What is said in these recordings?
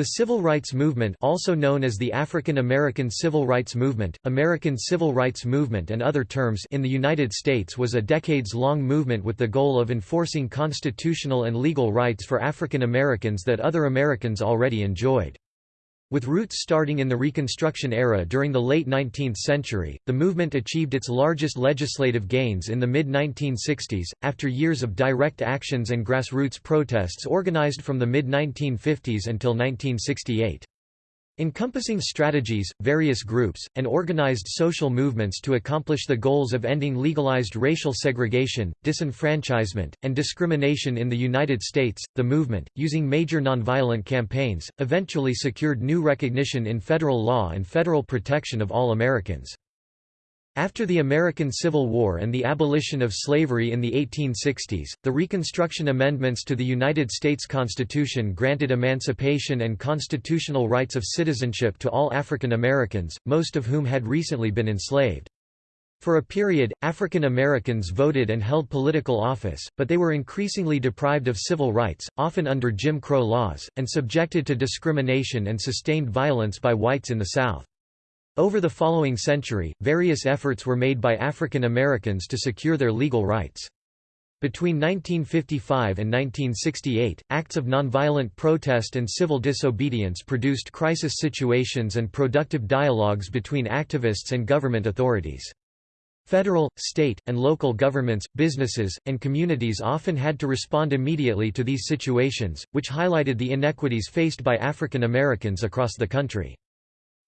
The civil rights movement also known as the African American Civil Rights Movement, American Civil Rights Movement and other terms in the United States was a decades-long movement with the goal of enforcing constitutional and legal rights for African Americans that other Americans already enjoyed. With roots starting in the Reconstruction era during the late 19th century, the movement achieved its largest legislative gains in the mid-1960s, after years of direct actions and grassroots protests organized from the mid-1950s until 1968 encompassing strategies, various groups, and organized social movements to accomplish the goals of ending legalized racial segregation, disenfranchisement, and discrimination in the United States. The movement, using major nonviolent campaigns, eventually secured new recognition in federal law and federal protection of all Americans. After the American Civil War and the abolition of slavery in the 1860s, the Reconstruction Amendments to the United States Constitution granted emancipation and constitutional rights of citizenship to all African Americans, most of whom had recently been enslaved. For a period, African Americans voted and held political office, but they were increasingly deprived of civil rights, often under Jim Crow laws, and subjected to discrimination and sustained violence by whites in the South. Over the following century, various efforts were made by African Americans to secure their legal rights. Between 1955 and 1968, acts of nonviolent protest and civil disobedience produced crisis situations and productive dialogues between activists and government authorities. Federal, state, and local governments, businesses, and communities often had to respond immediately to these situations, which highlighted the inequities faced by African Americans across the country.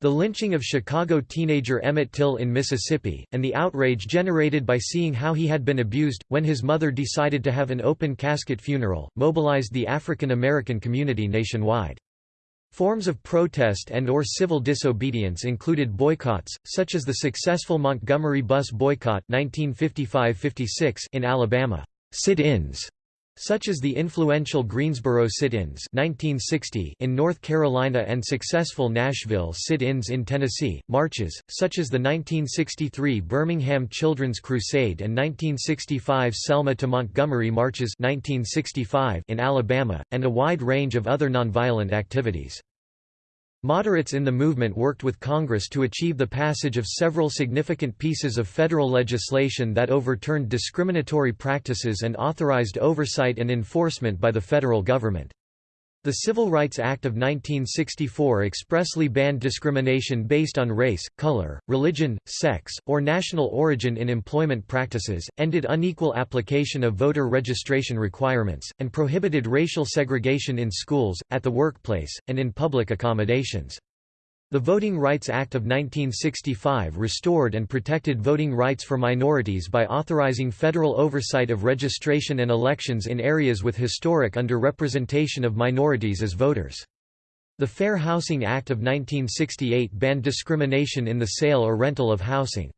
The lynching of Chicago teenager Emmett Till in Mississippi, and the outrage generated by seeing how he had been abused, when his mother decided to have an open casket funeral, mobilized the African American community nationwide. Forms of protest and or civil disobedience included boycotts, such as the successful Montgomery bus boycott 1955–56 in Alabama, sit-ins such as the influential Greensboro sit-ins in North Carolina and successful Nashville sit-ins in Tennessee, marches, such as the 1963 Birmingham Children's Crusade and 1965 Selma to Montgomery marches 1965 in Alabama, and a wide range of other nonviolent activities. Moderates in the movement worked with Congress to achieve the passage of several significant pieces of federal legislation that overturned discriminatory practices and authorized oversight and enforcement by the federal government. The Civil Rights Act of 1964 expressly banned discrimination based on race, color, religion, sex, or national origin in employment practices, ended unequal application of voter registration requirements, and prohibited racial segregation in schools, at the workplace, and in public accommodations. The Voting Rights Act of 1965 restored and protected voting rights for minorities by authorizing federal oversight of registration and elections in areas with historic underrepresentation of minorities as voters. The Fair Housing Act of 1968 banned discrimination in the sale or rental of housing.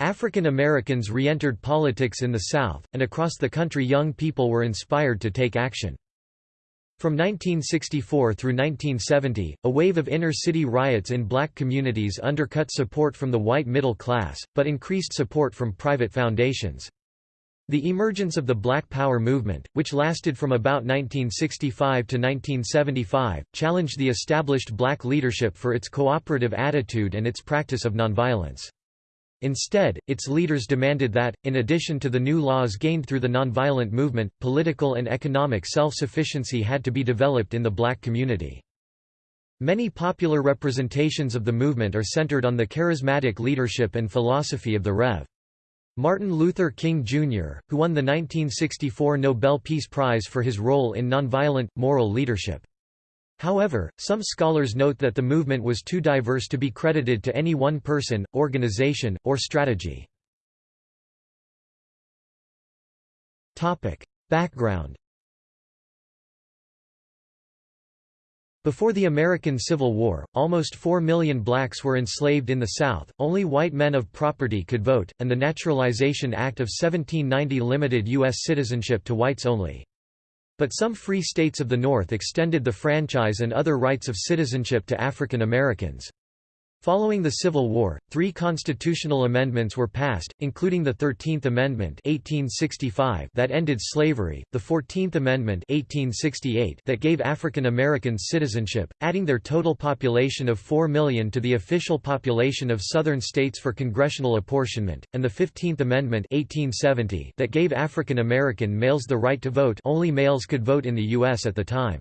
African Americans re-entered politics in the South, and across the country young people were inspired to take action. From 1964 through 1970, a wave of inner-city riots in black communities undercut support from the white middle class, but increased support from private foundations. The emergence of the Black Power movement, which lasted from about 1965 to 1975, challenged the established black leadership for its cooperative attitude and its practice of nonviolence. Instead, its leaders demanded that, in addition to the new laws gained through the nonviolent movement, political and economic self-sufficiency had to be developed in the black community. Many popular representations of the movement are centered on the charismatic leadership and philosophy of the Rev. Martin Luther King Jr., who won the 1964 Nobel Peace Prize for his role in nonviolent, moral leadership. However, some scholars note that the movement was too diverse to be credited to any one person, organization, or strategy. Background Before the American Civil War, almost 4 million blacks were enslaved in the South, only white men of property could vote, and the Naturalization Act of 1790 limited U.S. citizenship to whites only. But some free states of the North extended the franchise and other rights of citizenship to African Americans. Following the Civil War, three constitutional amendments were passed, including the Thirteenth Amendment 1865 that ended slavery, the Fourteenth Amendment 1868 that gave African Americans citizenship, adding their total population of 4 million to the official population of Southern states for congressional apportionment, and the Fifteenth Amendment 1870 that gave African American males the right to vote only males could vote in the U.S. at the time.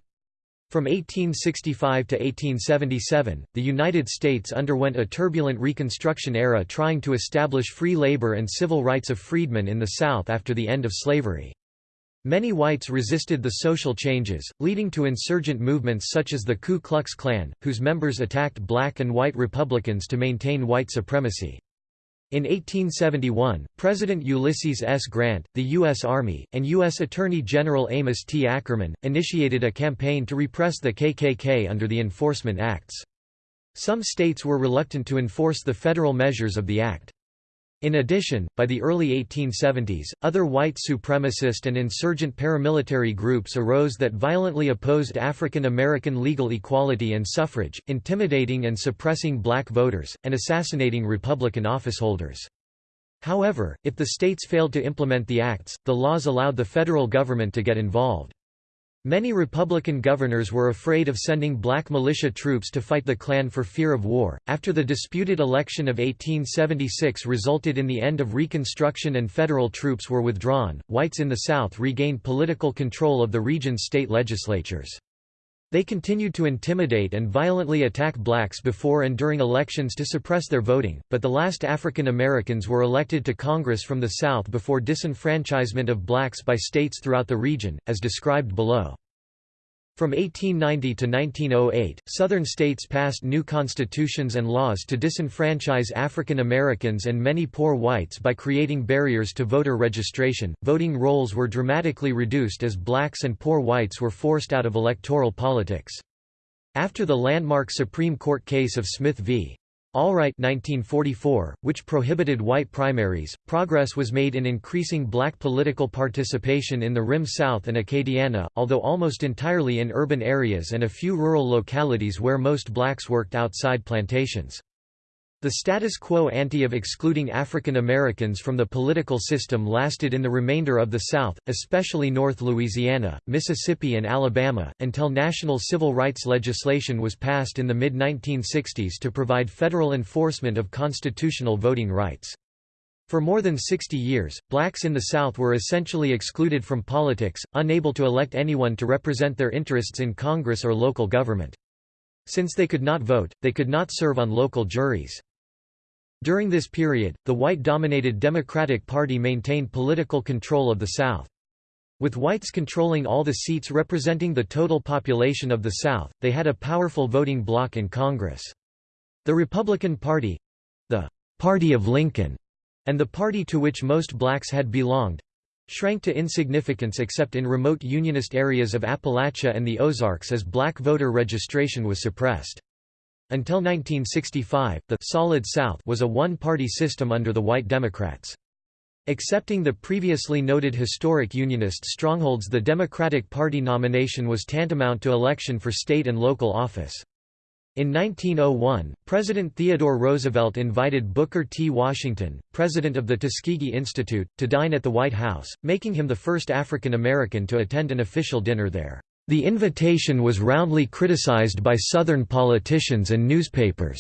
From 1865 to 1877, the United States underwent a turbulent Reconstruction era trying to establish free labor and civil rights of freedmen in the South after the end of slavery. Many whites resisted the social changes, leading to insurgent movements such as the Ku Klux Klan, whose members attacked black and white Republicans to maintain white supremacy. In 1871, President Ulysses S. Grant, the U.S. Army, and U.S. Attorney General Amos T. Ackerman, initiated a campaign to repress the KKK under the Enforcement Acts. Some states were reluctant to enforce the federal measures of the act. In addition, by the early 1870s, other white supremacist and insurgent paramilitary groups arose that violently opposed African American legal equality and suffrage, intimidating and suppressing black voters, and assassinating Republican officeholders. However, if the states failed to implement the acts, the laws allowed the federal government to get involved. Many Republican governors were afraid of sending black militia troops to fight the Klan for fear of war. After the disputed election of 1876 resulted in the end of Reconstruction and federal troops were withdrawn, whites in the South regained political control of the region's state legislatures. They continued to intimidate and violently attack blacks before and during elections to suppress their voting, but the last African Americans were elected to Congress from the South before disenfranchisement of blacks by states throughout the region, as described below. From 1890 to 1908, Southern states passed new constitutions and laws to disenfranchise African Americans and many poor whites by creating barriers to voter registration. Voting rolls were dramatically reduced as blacks and poor whites were forced out of electoral politics. After the landmark Supreme Court case of Smith v. Allwright 1944, which prohibited white primaries, progress was made in increasing black political participation in the Rim South and Acadiana, although almost entirely in urban areas and a few rural localities where most blacks worked outside plantations. The status quo ante of excluding African Americans from the political system lasted in the remainder of the South, especially North Louisiana, Mississippi and Alabama, until national civil rights legislation was passed in the mid-1960s to provide federal enforcement of constitutional voting rights. For more than 60 years, blacks in the South were essentially excluded from politics, unable to elect anyone to represent their interests in Congress or local government. Since they could not vote, they could not serve on local juries. During this period, the white-dominated Democratic Party maintained political control of the South. With whites controlling all the seats representing the total population of the South, they had a powerful voting bloc in Congress. The Republican Party—the «Party of Lincoln» and the party to which most blacks had belonged—shrank to insignificance except in remote Unionist areas of Appalachia and the Ozarks as black voter registration was suppressed. Until 1965, the «Solid South» was a one-party system under the white Democrats. Excepting the previously noted historic Unionist strongholds the Democratic Party nomination was tantamount to election for state and local office. In 1901, President Theodore Roosevelt invited Booker T. Washington, president of the Tuskegee Institute, to dine at the White House, making him the first African American to attend an official dinner there. The invitation was roundly criticized by Southern politicians and newspapers.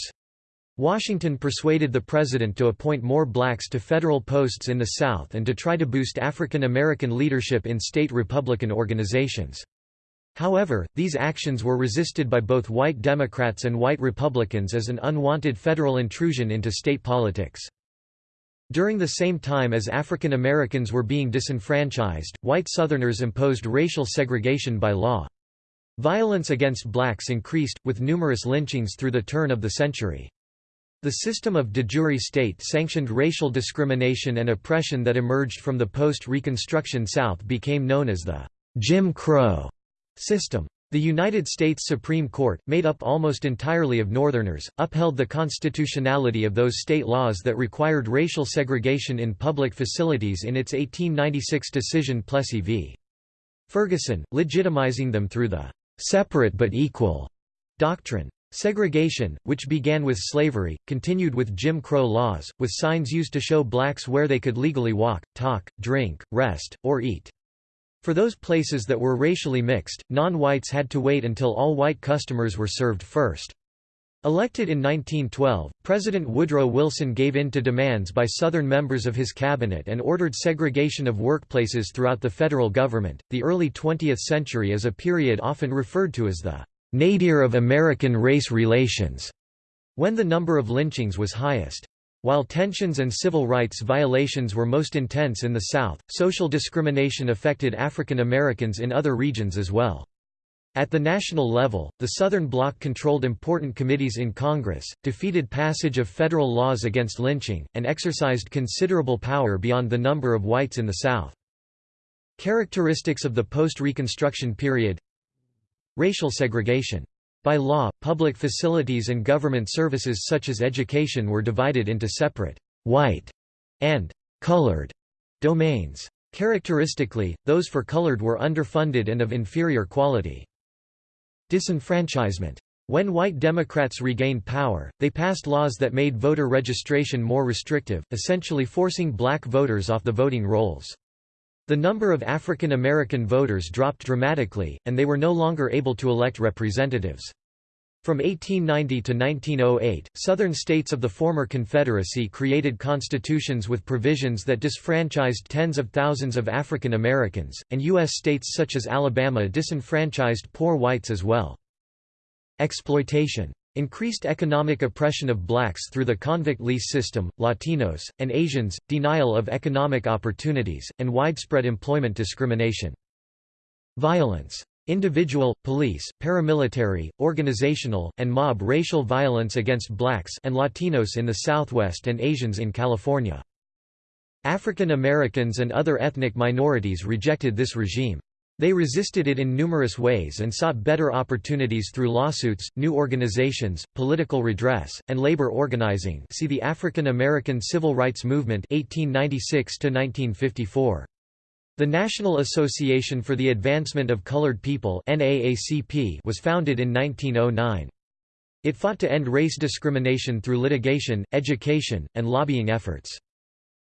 Washington persuaded the president to appoint more blacks to federal posts in the South and to try to boost African American leadership in state Republican organizations. However, these actions were resisted by both white Democrats and white Republicans as an unwanted federal intrusion into state politics. During the same time as African Americans were being disenfranchised, white Southerners imposed racial segregation by law. Violence against blacks increased, with numerous lynchings through the turn of the century. The system of de jure state-sanctioned racial discrimination and oppression that emerged from the post-Reconstruction South became known as the Jim Crow system. The United States Supreme Court, made up almost entirely of Northerners, upheld the constitutionality of those state laws that required racial segregation in public facilities in its 1896 decision Plessy v. Ferguson, legitimizing them through the "'separate but equal' doctrine. Segregation, which began with slavery, continued with Jim Crow laws, with signs used to show blacks where they could legally walk, talk, drink, rest, or eat. For those places that were racially mixed, non-whites had to wait until all white customers were served first. Elected in 1912, President Woodrow Wilson gave in to demands by Southern members of his cabinet and ordered segregation of workplaces throughout the federal government. The early 20th century is a period often referred to as the nadir of American race relations, when the number of lynchings was highest. While tensions and civil rights violations were most intense in the South, social discrimination affected African Americans in other regions as well. At the national level, the Southern Bloc controlled important committees in Congress, defeated passage of federal laws against lynching, and exercised considerable power beyond the number of whites in the South. Characteristics of the post-Reconstruction period Racial segregation. By law, public facilities and government services such as education were divided into separate white and colored domains. Characteristically, those for colored were underfunded and of inferior quality. Disenfranchisement. When white Democrats regained power, they passed laws that made voter registration more restrictive, essentially forcing black voters off the voting rolls. The number of African American voters dropped dramatically, and they were no longer able to elect representatives. From 1890 to 1908, Southern states of the former Confederacy created constitutions with provisions that disfranchised tens of thousands of African Americans, and U.S. states such as Alabama disenfranchised poor whites as well. Exploitation. Increased economic oppression of blacks through the convict lease system, Latinos, and Asians, denial of economic opportunities, and widespread employment discrimination. Violence. Individual, police, paramilitary, organizational, and mob racial violence against blacks and Latinos in the Southwest and Asians in California. African Americans and other ethnic minorities rejected this regime. They resisted it in numerous ways and sought better opportunities through lawsuits, new organizations, political redress, and labor organizing see the African American Civil Rights Movement 1896 -1954. The National Association for the Advancement of Colored People was founded in 1909. It fought to end race discrimination through litigation, education, and lobbying efforts.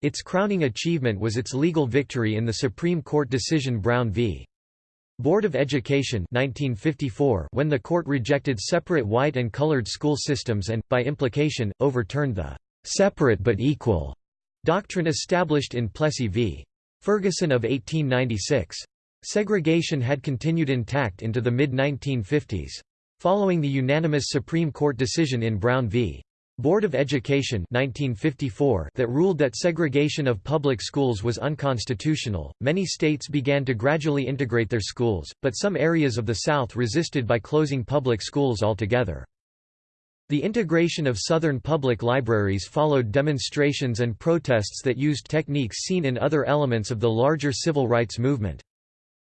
Its crowning achievement was its legal victory in the Supreme Court decision Brown v. Board of Education 1954 when the court rejected separate white and colored school systems and, by implication, overturned the «separate but equal» doctrine established in Plessy v. Ferguson of 1896. Segregation had continued intact into the mid-1950s. Following the unanimous Supreme Court decision in Brown v. Board of Education 1954 that ruled that segregation of public schools was unconstitutional, many states began to gradually integrate their schools, but some areas of the South resisted by closing public schools altogether. The integration of Southern public libraries followed demonstrations and protests that used techniques seen in other elements of the larger civil rights movement.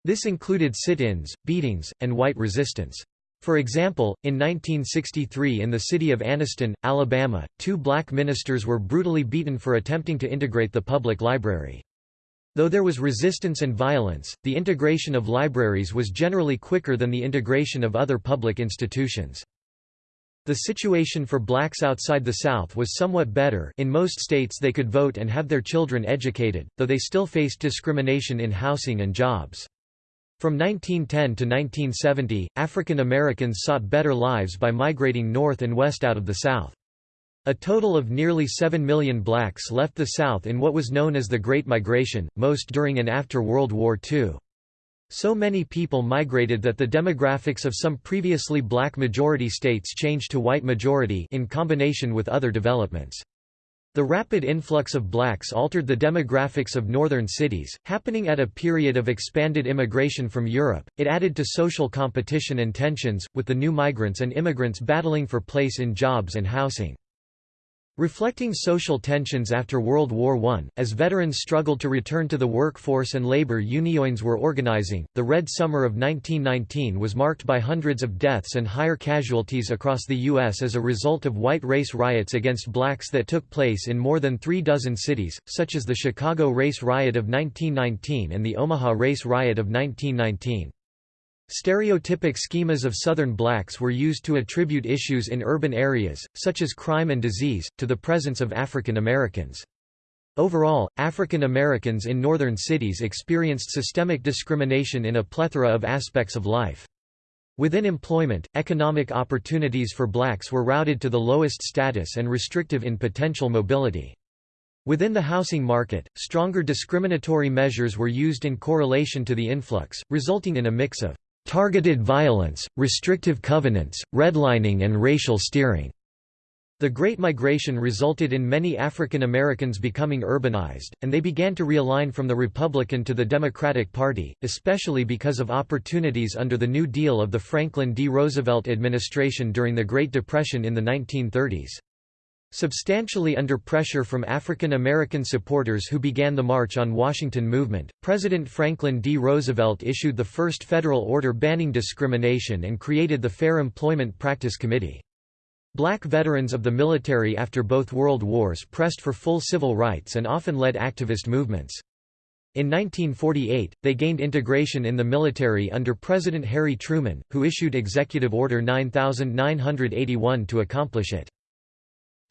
This included sit-ins, beatings, and white resistance. For example, in 1963 in the city of Anniston, Alabama, two black ministers were brutally beaten for attempting to integrate the public library. Though there was resistance and violence, the integration of libraries was generally quicker than the integration of other public institutions. The situation for blacks outside the South was somewhat better in most states they could vote and have their children educated, though they still faced discrimination in housing and jobs. From 1910 to 1970, African Americans sought better lives by migrating north and west out of the South. A total of nearly 7 million blacks left the South in what was known as the Great Migration, most during and after World War II. So many people migrated that the demographics of some previously black majority states changed to white majority in combination with other developments. The rapid influx of blacks altered the demographics of northern cities, happening at a period of expanded immigration from Europe. It added to social competition and tensions, with the new migrants and immigrants battling for place in jobs and housing. Reflecting social tensions after World War I, as veterans struggled to return to the workforce and labor unions were organizing, the Red Summer of 1919 was marked by hundreds of deaths and higher casualties across the U.S. as a result of white race riots against blacks that took place in more than three dozen cities, such as the Chicago Race Riot of 1919 and the Omaha Race Riot of 1919. Stereotypic schemas of Southern blacks were used to attribute issues in urban areas, such as crime and disease, to the presence of African Americans. Overall, African Americans in northern cities experienced systemic discrimination in a plethora of aspects of life. Within employment, economic opportunities for blacks were routed to the lowest status and restrictive in potential mobility. Within the housing market, stronger discriminatory measures were used in correlation to the influx, resulting in a mix of targeted violence, restrictive covenants, redlining and racial steering. The Great Migration resulted in many African Americans becoming urbanized, and they began to realign from the Republican to the Democratic Party, especially because of opportunities under the New Deal of the Franklin D. Roosevelt administration during the Great Depression in the 1930s. Substantially under pressure from African American supporters who began the March on Washington movement, President Franklin D. Roosevelt issued the first federal order banning discrimination and created the Fair Employment Practice Committee. Black veterans of the military after both World Wars pressed for full civil rights and often led activist movements. In 1948, they gained integration in the military under President Harry Truman, who issued Executive Order 9981 to accomplish it.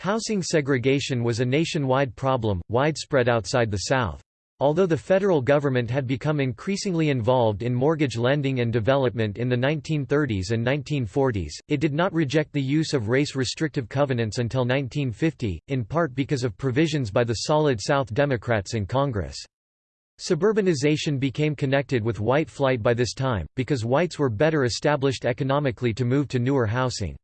Housing segregation was a nationwide problem, widespread outside the South. Although the federal government had become increasingly involved in mortgage lending and development in the 1930s and 1940s, it did not reject the use of race-restrictive covenants until 1950, in part because of provisions by the Solid South Democrats in Congress. Suburbanization became connected with white flight by this time, because whites were better established economically to move to newer housing.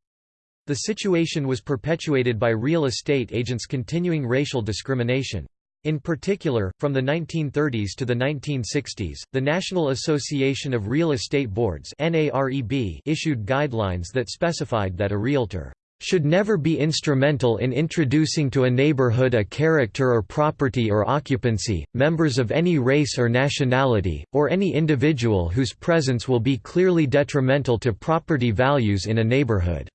The situation was perpetuated by real estate agents' continuing racial discrimination. In particular, from the 1930s to the 1960s, the National Association of Real Estate Boards issued guidelines that specified that a realtor should never be instrumental in introducing to a neighborhood a character or property or occupancy, members of any race or nationality, or any individual whose presence will be clearly detrimental to property values in a neighborhood.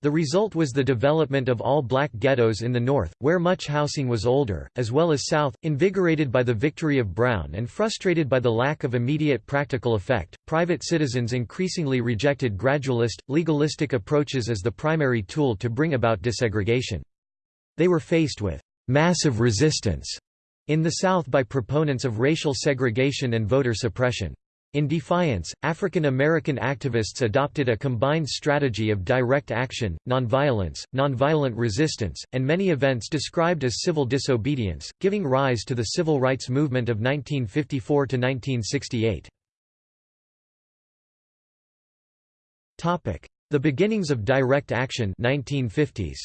The result was the development of all-black ghettos in the north, where much housing was older, as well as south, invigorated by the victory of Brown and frustrated by the lack of immediate practical effect. Private citizens increasingly rejected gradualist, legalistic approaches as the primary tool to bring about desegregation. They were faced with massive resistance in the South by proponents of racial segregation and voter suppression. In defiance, African American activists adopted a combined strategy of direct action, nonviolence, nonviolent resistance, and many events described as civil disobedience, giving rise to the civil rights movement of 1954 to 1968. Topic: The beginnings of direct action 1950s.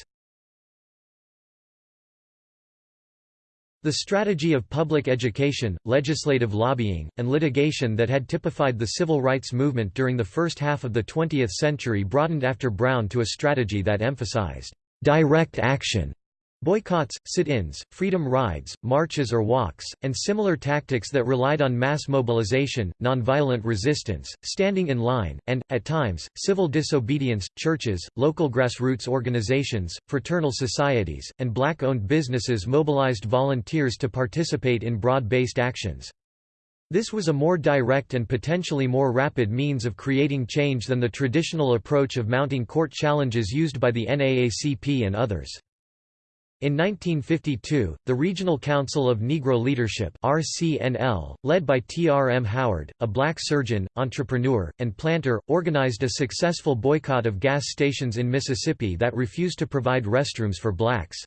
The strategy of public education, legislative lobbying, and litigation that had typified the civil rights movement during the first half of the 20th century broadened after Brown to a strategy that emphasized direct action Boycotts, sit-ins, freedom rides, marches or walks, and similar tactics that relied on mass mobilization, nonviolent resistance, standing in line, and, at times, civil disobedience. Churches, local grassroots organizations, fraternal societies, and black-owned businesses mobilized volunteers to participate in broad-based actions. This was a more direct and potentially more rapid means of creating change than the traditional approach of mounting court challenges used by the NAACP and others. In 1952, the Regional Council of Negro Leadership RCNL, led by T. R. M. Howard, a black surgeon, entrepreneur, and planter, organized a successful boycott of gas stations in Mississippi that refused to provide restrooms for blacks.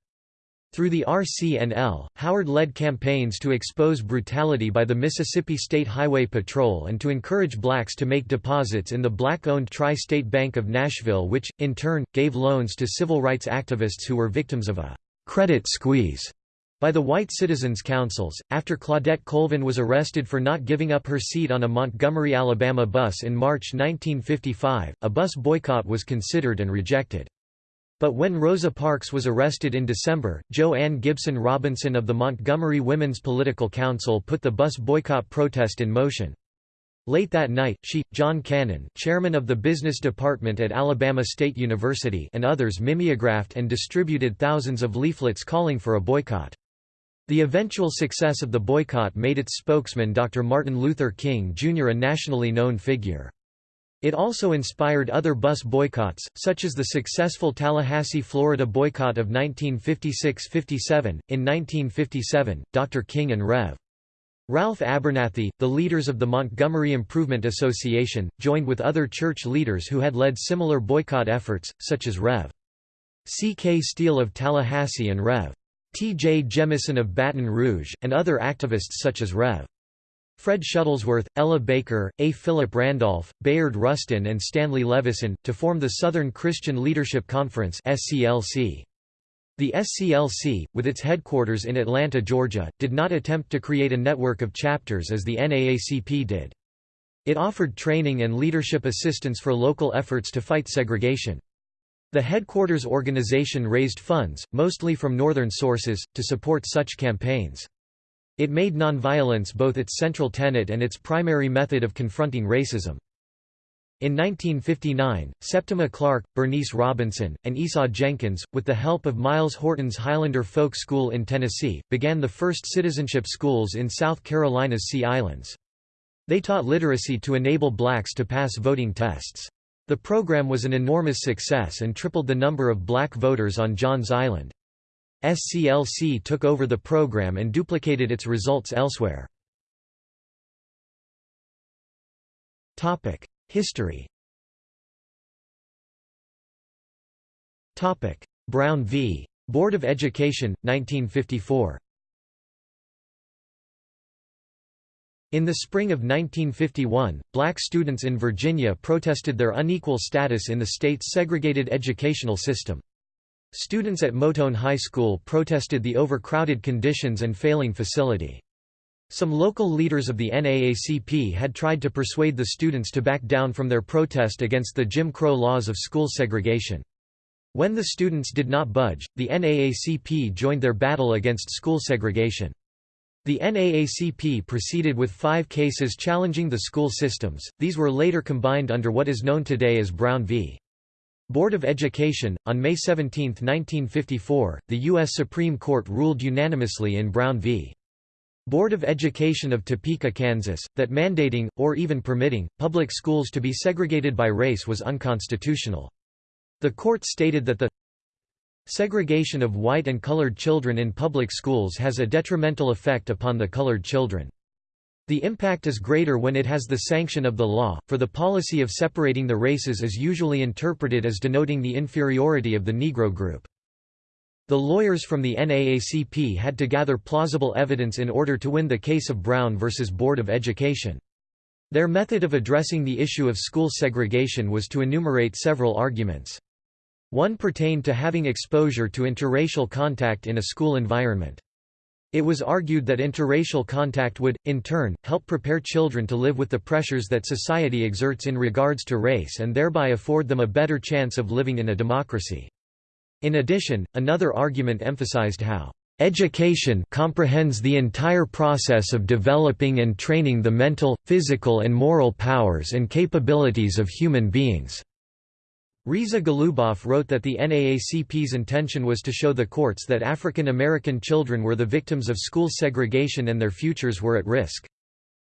Through the RCNL, Howard led campaigns to expose brutality by the Mississippi State Highway Patrol and to encourage blacks to make deposits in the black-owned Tri-State Bank of Nashville which, in turn, gave loans to civil rights activists who were victims of a credit squeeze by the white citizens' councils. After Claudette Colvin was arrested for not giving up her seat on a Montgomery, Alabama bus in March 1955, a bus boycott was considered and rejected. But when Rosa Parks was arrested in December, Jo Ann Gibson Robinson of the Montgomery Women's Political Council put the bus boycott protest in motion. Late that night, she, John Cannon chairman of the business department at Alabama State University and others mimeographed and distributed thousands of leaflets calling for a boycott. The eventual success of the boycott made its spokesman Dr. Martin Luther King Jr. a nationally known figure. It also inspired other bus boycotts, such as the successful Tallahassee, Florida boycott of 1956–57. In 1957, Dr. King and Rev. Ralph Abernathy, the leaders of the Montgomery Improvement Association, joined with other church leaders who had led similar boycott efforts, such as Rev. C. K. Steele of Tallahassee and Rev. T. J. Jemison of Baton Rouge, and other activists such as Rev. Fred Shuttlesworth, Ella Baker, A. Philip Randolph, Bayard Rustin and Stanley Levison, to form the Southern Christian Leadership Conference The SCLC, with its headquarters in Atlanta, Georgia, did not attempt to create a network of chapters as the NAACP did. It offered training and leadership assistance for local efforts to fight segregation. The headquarters organization raised funds, mostly from northern sources, to support such campaigns. It made nonviolence both its central tenet and its primary method of confronting racism. In 1959, Septima Clark, Bernice Robinson, and Esau Jenkins, with the help of Myles Horton's Highlander Folk School in Tennessee, began the first citizenship schools in South Carolina's Sea Islands. They taught literacy to enable blacks to pass voting tests. The program was an enormous success and tripled the number of black voters on Johns Island. SCLC took over the program and duplicated its results elsewhere. History Brown v. Board of Education, 1954 In the spring of 1951, black students in Virginia protested their unequal status in the state's segregated educational system. Students at Moton High School protested the overcrowded conditions and failing facility. Some local leaders of the NAACP had tried to persuade the students to back down from their protest against the Jim Crow laws of school segregation. When the students did not budge, the NAACP joined their battle against school segregation. The NAACP proceeded with five cases challenging the school systems, these were later combined under what is known today as Brown v. Board of Education. On May 17, 1954, the U.S. Supreme Court ruled unanimously in Brown v. Board of Education of Topeka, Kansas, that mandating, or even permitting, public schools to be segregated by race was unconstitutional. The court stated that the segregation of white and colored children in public schools has a detrimental effect upon the colored children. The impact is greater when it has the sanction of the law, for the policy of separating the races is usually interpreted as denoting the inferiority of the Negro group. The lawyers from the NAACP had to gather plausible evidence in order to win the case of Brown v. Board of Education. Their method of addressing the issue of school segregation was to enumerate several arguments. One pertained to having exposure to interracial contact in a school environment. It was argued that interracial contact would, in turn, help prepare children to live with the pressures that society exerts in regards to race and thereby afford them a better chance of living in a democracy. In addition, another argument emphasized how Education comprehends the entire process of developing and training the mental, physical and moral powers and capabilities of human beings. Risa Goluboff wrote that the NAACP's intention was to show the courts that African American children were the victims of school segregation and their futures were at risk.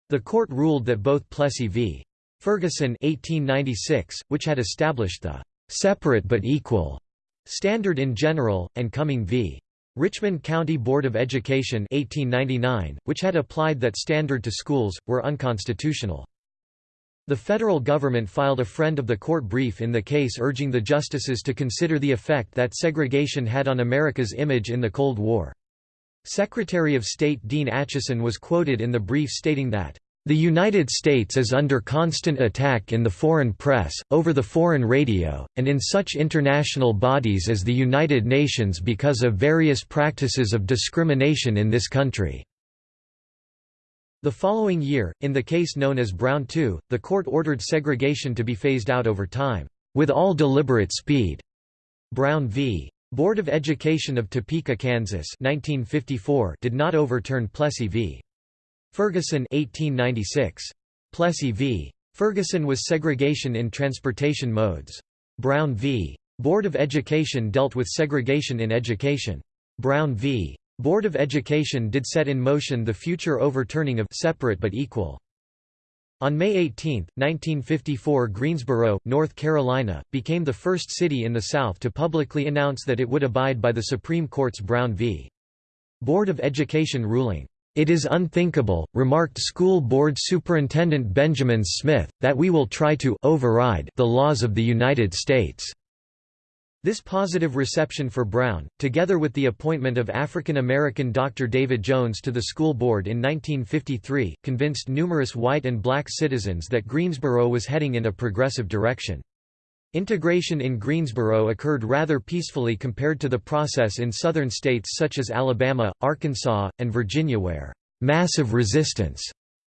The court ruled that both Plessy v. Ferguson 1896, which had established the «separate but equal» standard in general, and Cumming v. Richmond County Board of Education 1899, which had applied that standard to schools, were unconstitutional. The federal government filed a friend of the court brief in the case urging the justices to consider the effect that segregation had on America's image in the Cold War. Secretary of State Dean Acheson was quoted in the brief stating that, "...the United States is under constant attack in the foreign press, over the foreign radio, and in such international bodies as the United Nations because of various practices of discrimination in this country." The following year, in the case known as Brown II, the court ordered segregation to be phased out over time, with all deliberate speed. Brown v. Board of Education of Topeka, Kansas 1954 did not overturn Plessy v. Ferguson 1896. Plessy v. Ferguson was segregation in transportation modes. Brown v. Board of Education dealt with segregation in education. Brown v. Board of Education did set in motion the future overturning of separate but equal. On May 18, 1954 Greensboro, North Carolina, became the first city in the South to publicly announce that it would abide by the Supreme Court's Brown v. Board of Education ruling. It is unthinkable, remarked School Board Superintendent Benjamin Smith, that we will try to override the laws of the United States. This positive reception for Brown, together with the appointment of African American Dr. David Jones to the school board in 1953, convinced numerous white and black citizens that Greensboro was heading in a progressive direction. Integration in Greensboro occurred rather peacefully compared to the process in southern states such as Alabama, Arkansas, and Virginia where «massive resistance»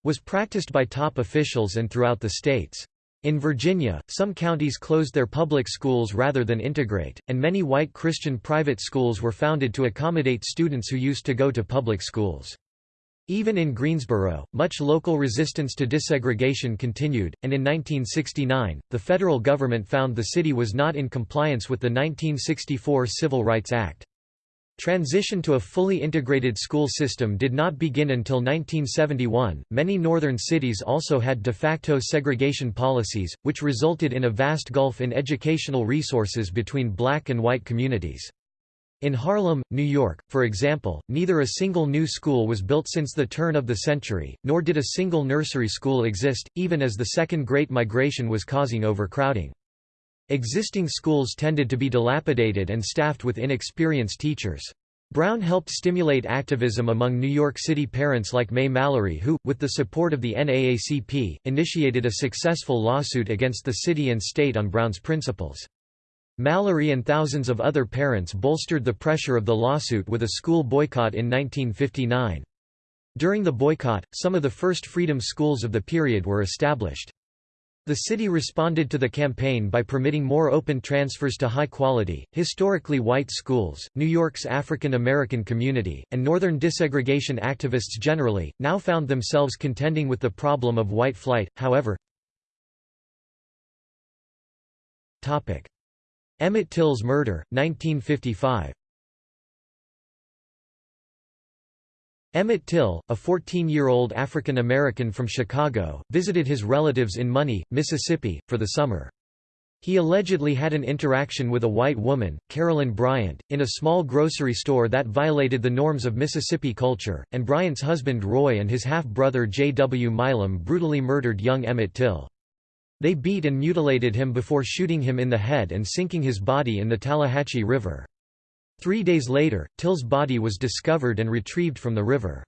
was practiced by top officials and throughout the states. In Virginia, some counties closed their public schools rather than integrate, and many white Christian private schools were founded to accommodate students who used to go to public schools. Even in Greensboro, much local resistance to desegregation continued, and in 1969, the federal government found the city was not in compliance with the 1964 Civil Rights Act. Transition to a fully integrated school system did not begin until 1971. Many northern cities also had de facto segregation policies, which resulted in a vast gulf in educational resources between black and white communities. In Harlem, New York, for example, neither a single new school was built since the turn of the century, nor did a single nursery school exist, even as the Second Great Migration was causing overcrowding. Existing schools tended to be dilapidated and staffed with inexperienced teachers. Brown helped stimulate activism among New York City parents like Mae Mallory who, with the support of the NAACP, initiated a successful lawsuit against the city and state on Brown's principles. Mallory and thousands of other parents bolstered the pressure of the lawsuit with a school boycott in 1959. During the boycott, some of the first freedom schools of the period were established. The city responded to the campaign by permitting more open transfers to high-quality, historically white schools. New York's African American community, and Northern desegregation activists generally, now found themselves contending with the problem of white flight, however. Emmett Till's murder, 1955 Emmett Till, a 14-year-old African American from Chicago, visited his relatives in Money, Mississippi, for the summer. He allegedly had an interaction with a white woman, Carolyn Bryant, in a small grocery store that violated the norms of Mississippi culture, and Bryant's husband Roy and his half-brother J. W. Milam brutally murdered young Emmett Till. They beat and mutilated him before shooting him in the head and sinking his body in the Tallahatchie River. Three days later, Till's body was discovered and retrieved from the river.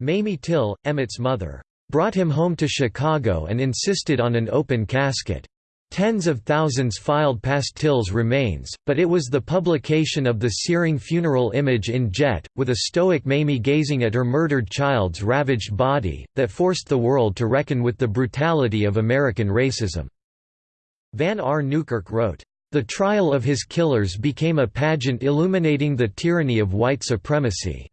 Mamie Till, Emmett's mother, brought him home to Chicago and insisted on an open casket. Tens of thousands filed past Till's remains, but it was the publication of the searing funeral image in Jet, with a stoic Mamie gazing at her murdered child's ravaged body, that forced the world to reckon with the brutality of American racism. Van R. Newkirk wrote, the trial of his killers became a pageant illuminating the tyranny of white supremacy.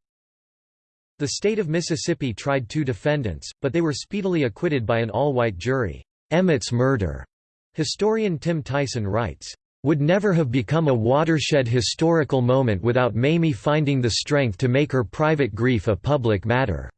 The state of Mississippi tried two defendants, but they were speedily acquitted by an all-white jury. Emmett's murder, historian Tim Tyson writes, would never have become a watershed historical moment without Mamie finding the strength to make her private grief a public matter.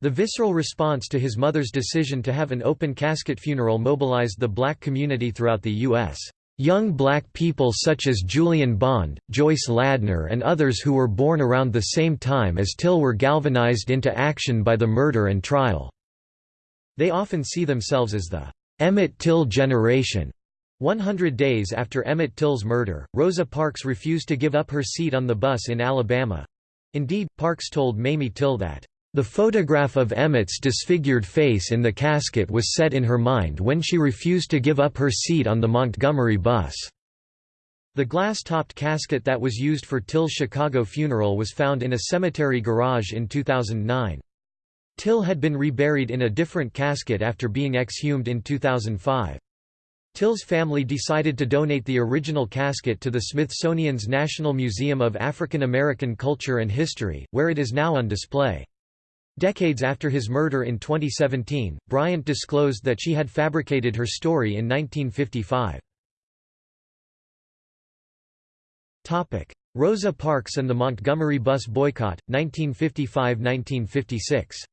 The visceral response to his mother's decision to have an open casket funeral mobilized the black community throughout the U.S. Young black people such as Julian Bond, Joyce Ladner and others who were born around the same time as Till were galvanized into action by the murder and trial. They often see themselves as the Emmett Till generation. 100 days after Emmett Till's murder, Rosa Parks refused to give up her seat on the bus in Alabama. Indeed, Parks told Mamie Till that, the photograph of Emmett's disfigured face in the casket was set in her mind when she refused to give up her seat on the Montgomery bus. The glass-topped casket that was used for Till's Chicago funeral was found in a cemetery garage in 2009. Till had been reburied in a different casket after being exhumed in 2005. Till's family decided to donate the original casket to the Smithsonian's National Museum of African American Culture and History, where it is now on display. Decades after his murder in 2017, Bryant disclosed that she had fabricated her story in 1955. Rosa Parks and the Montgomery bus boycott, 1955–1956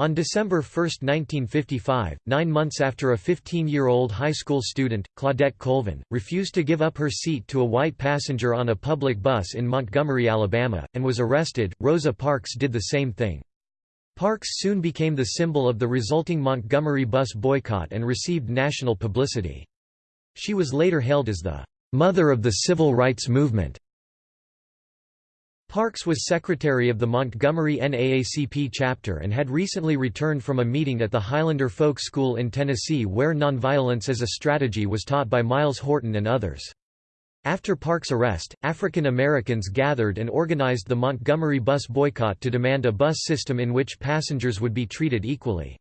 On December 1, 1955, nine months after a 15-year-old high school student, Claudette Colvin, refused to give up her seat to a white passenger on a public bus in Montgomery, Alabama, and was arrested, Rosa Parks did the same thing. Parks soon became the symbol of the resulting Montgomery bus boycott and received national publicity. She was later hailed as the "'mother of the civil rights movement' Parks was secretary of the Montgomery NAACP chapter and had recently returned from a meeting at the Highlander Folk School in Tennessee where nonviolence as a strategy was taught by Myles Horton and others. After Parks' arrest, African Americans gathered and organized the Montgomery bus boycott to demand a bus system in which passengers would be treated equally.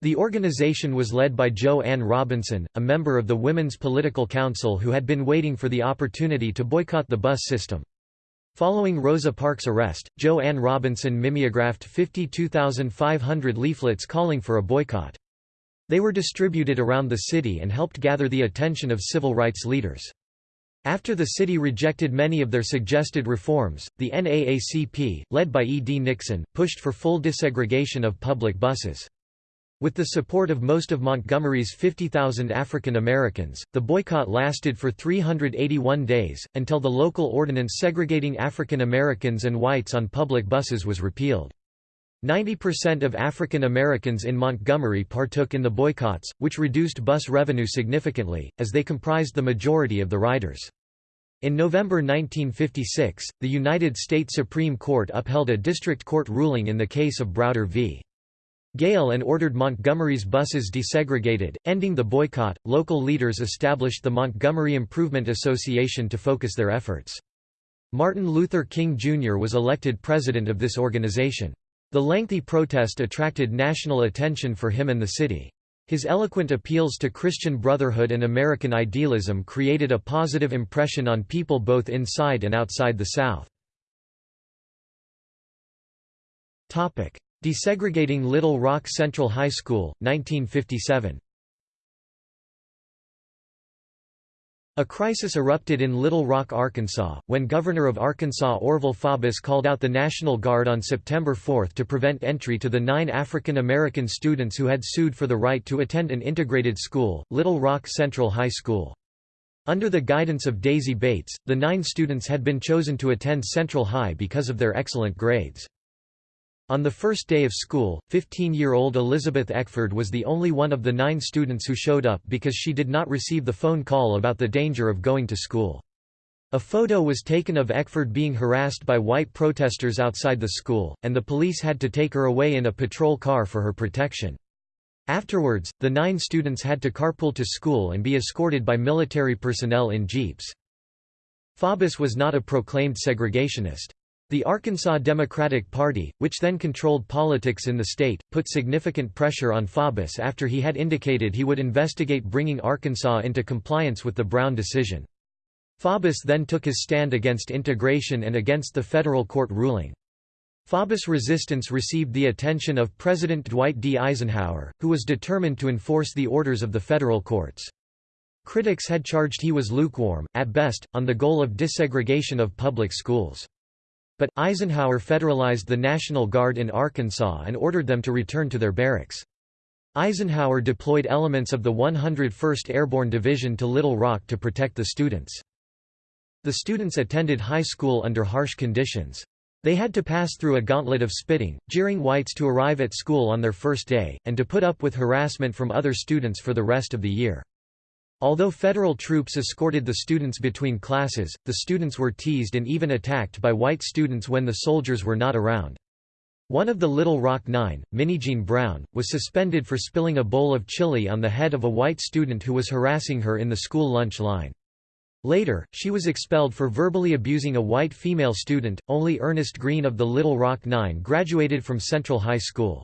The organization was led by Jo Ann Robinson, a member of the Women's Political Council who had been waiting for the opportunity to boycott the bus system. Following Rosa Parks' arrest, Jo Ann Robinson mimeographed 52,500 leaflets calling for a boycott. They were distributed around the city and helped gather the attention of civil rights leaders. After the city rejected many of their suggested reforms, the NAACP, led by E. D. Nixon, pushed for full desegregation of public buses. With the support of most of Montgomery's 50,000 African Americans, the boycott lasted for 381 days, until the local ordinance segregating African Americans and whites on public buses was repealed. 90% of African Americans in Montgomery partook in the boycotts, which reduced bus revenue significantly, as they comprised the majority of the riders. In November 1956, the United States Supreme Court upheld a district court ruling in the case of Browder v. Gayle and ordered Montgomery's buses desegregated, ending the boycott. Local leaders established the Montgomery Improvement Association to focus their efforts. Martin Luther King Jr. was elected president of this organization. The lengthy protest attracted national attention for him and the city. His eloquent appeals to Christian brotherhood and American idealism created a positive impression on people both inside and outside the South. Desegregating Little Rock Central High School, 1957 A crisis erupted in Little Rock, Arkansas, when Governor of Arkansas Orval Faubus called out the National Guard on September 4 to prevent entry to the nine African American students who had sued for the right to attend an integrated school, Little Rock Central High School. Under the guidance of Daisy Bates, the nine students had been chosen to attend Central High because of their excellent grades. On the first day of school, 15-year-old Elizabeth Eckford was the only one of the nine students who showed up because she did not receive the phone call about the danger of going to school. A photo was taken of Eckford being harassed by white protesters outside the school, and the police had to take her away in a patrol car for her protection. Afterwards, the nine students had to carpool to school and be escorted by military personnel in jeeps. Faubus was not a proclaimed segregationist. The Arkansas Democratic Party, which then controlled politics in the state, put significant pressure on Faubus after he had indicated he would investigate bringing Arkansas into compliance with the Brown decision. Faubus then took his stand against integration and against the federal court ruling. Faubus' resistance received the attention of President Dwight D. Eisenhower, who was determined to enforce the orders of the federal courts. Critics had charged he was lukewarm, at best, on the goal of desegregation of public schools. But, Eisenhower federalized the National Guard in Arkansas and ordered them to return to their barracks. Eisenhower deployed elements of the 101st Airborne Division to Little Rock to protect the students. The students attended high school under harsh conditions. They had to pass through a gauntlet of spitting, jeering whites to arrive at school on their first day, and to put up with harassment from other students for the rest of the year. Although federal troops escorted the students between classes, the students were teased and even attacked by white students when the soldiers were not around. One of the Little Rock Nine, Minnijean Brown, was suspended for spilling a bowl of chili on the head of a white student who was harassing her in the school lunch line. Later, she was expelled for verbally abusing a white female student. Only Ernest Green of the Little Rock Nine graduated from Central High School.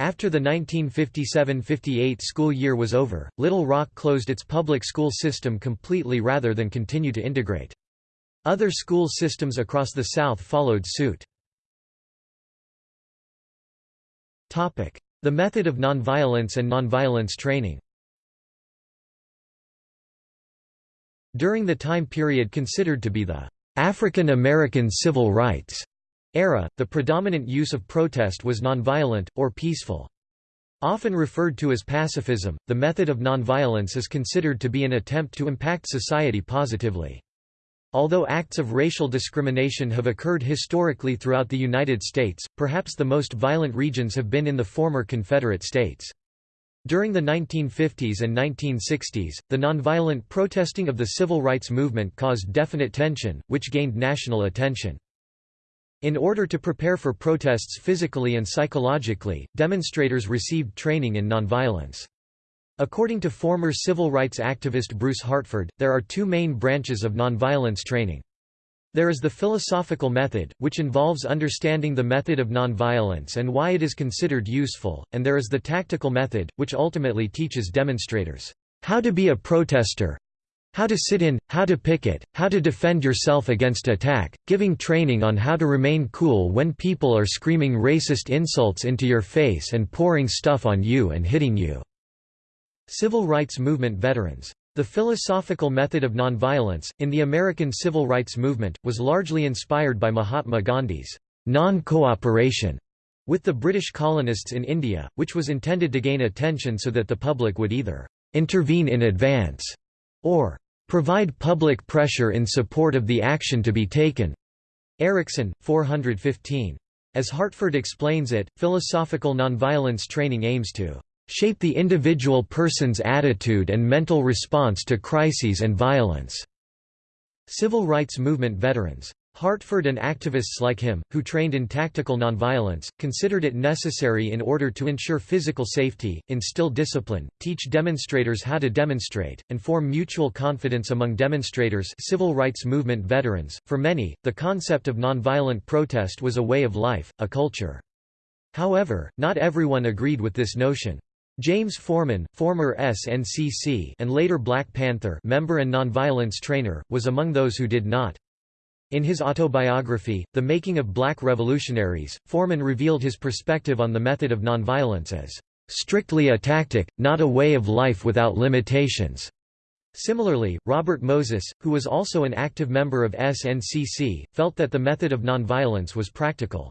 After the 1957–58 school year was over, Little Rock closed its public school system completely rather than continue to integrate. Other school systems across the South followed suit. The method of nonviolence and nonviolence training During the time period considered to be the African American Civil Rights era, the predominant use of protest was nonviolent, or peaceful. Often referred to as pacifism, the method of nonviolence is considered to be an attempt to impact society positively. Although acts of racial discrimination have occurred historically throughout the United States, perhaps the most violent regions have been in the former Confederate states. During the 1950s and 1960s, the nonviolent protesting of the civil rights movement caused definite tension, which gained national attention. In order to prepare for protests physically and psychologically, demonstrators received training in nonviolence. According to former civil rights activist Bruce Hartford, there are two main branches of nonviolence training. There is the philosophical method, which involves understanding the method of nonviolence and why it is considered useful, and there is the tactical method, which ultimately teaches demonstrators how to be a protester, how to sit in, how to picket, how to defend yourself against attack, giving training on how to remain cool when people are screaming racist insults into your face and pouring stuff on you and hitting you." Civil rights movement veterans. The philosophical method of nonviolence, in the American civil rights movement, was largely inspired by Mahatma Gandhi's non-cooperation with the British colonists in India, which was intended to gain attention so that the public would either intervene in advance or Provide public pressure in support of the action to be taken. Erickson, 415. As Hartford explains it, philosophical nonviolence training aims to shape the individual person's attitude and mental response to crises and violence. Civil rights movement veterans Hartford and activists like him, who trained in tactical nonviolence, considered it necessary in order to ensure physical safety, instill discipline, teach demonstrators how to demonstrate, and form mutual confidence among demonstrators civil rights movement veterans. For many, the concept of nonviolent protest was a way of life, a culture. However, not everyone agreed with this notion. James Forman, former SNCC and later Black Panther member and nonviolence trainer, was among those who did not. In his autobiography, The Making of Black Revolutionaries, Forman revealed his perspective on the method of nonviolence as strictly a tactic, not a way of life without limitations. Similarly, Robert Moses, who was also an active member of SNCC, felt that the method of nonviolence was practical.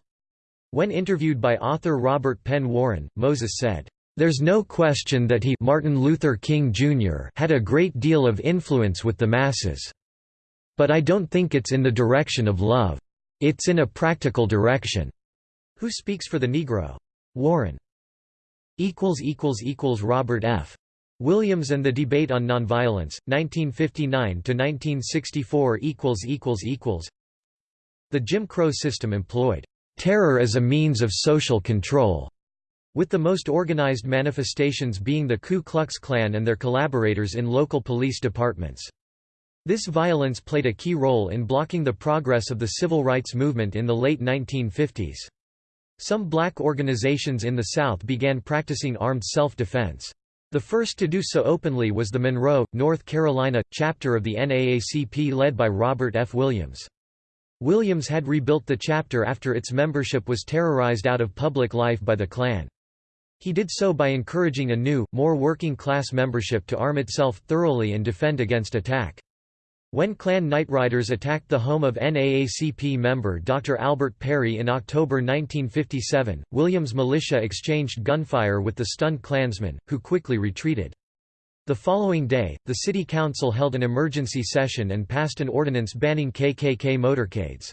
When interviewed by author Robert Penn Warren, Moses said, "...there's no question that he Martin Luther King Jr. had a great deal of influence with the masses." But I don't think it's in the direction of love. It's in a practical direction." Who speaks for the Negro? Warren. Robert F. Williams and the Debate on Nonviolence, 1959–1964 The Jim Crow system employed, "...terror as a means of social control", with the most organized manifestations being the Ku Klux Klan and their collaborators in local police departments. This violence played a key role in blocking the progress of the civil rights movement in the late 1950s. Some black organizations in the South began practicing armed self-defense. The first to do so openly was the Monroe, North Carolina, chapter of the NAACP led by Robert F. Williams. Williams had rebuilt the chapter after its membership was terrorized out of public life by the Klan. He did so by encouraging a new, more working-class membership to arm itself thoroughly and defend against attack. When Klan Nightriders attacked the home of NAACP member Dr. Albert Perry in October 1957, Williams' militia exchanged gunfire with the stunned Klansmen, who quickly retreated. The following day, the city council held an emergency session and passed an ordinance banning KKK motorcades.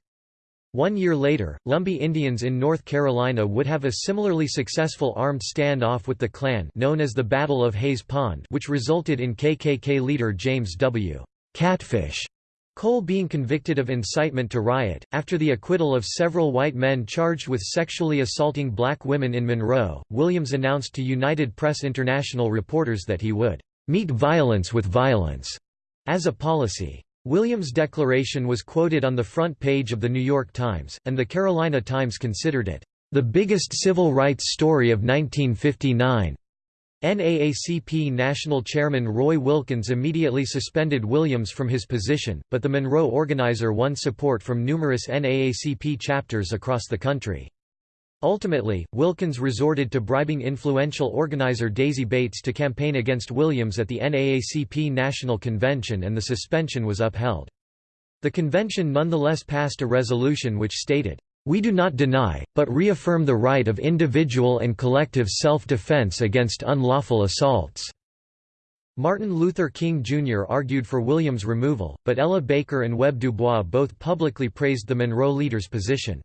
One year later, Lumbee Indians in North Carolina would have a similarly successful armed standoff with the Klan known as the Battle of Hayes Pond which resulted in KKK leader James W. Catfish Cole being convicted of incitement to riot, after the acquittal of several white men charged with sexually assaulting black women in Monroe, Williams announced to United Press International reporters that he would "...meet violence with violence," as a policy. Williams' declaration was quoted on the front page of The New York Times, and the Carolina Times considered it, "...the biggest civil rights story of 1959." NAACP National Chairman Roy Wilkins immediately suspended Williams from his position, but the Monroe organizer won support from numerous NAACP chapters across the country. Ultimately, Wilkins resorted to bribing influential organizer Daisy Bates to campaign against Williams at the NAACP National Convention and the suspension was upheld. The convention nonetheless passed a resolution which stated, We do not deny, but reaffirm the right of individual and collective self-defense against unlawful assaults." Martin Luther King Jr. argued for Williams' removal, but Ella Baker and Webb Dubois both publicly praised the Monroe leader's position.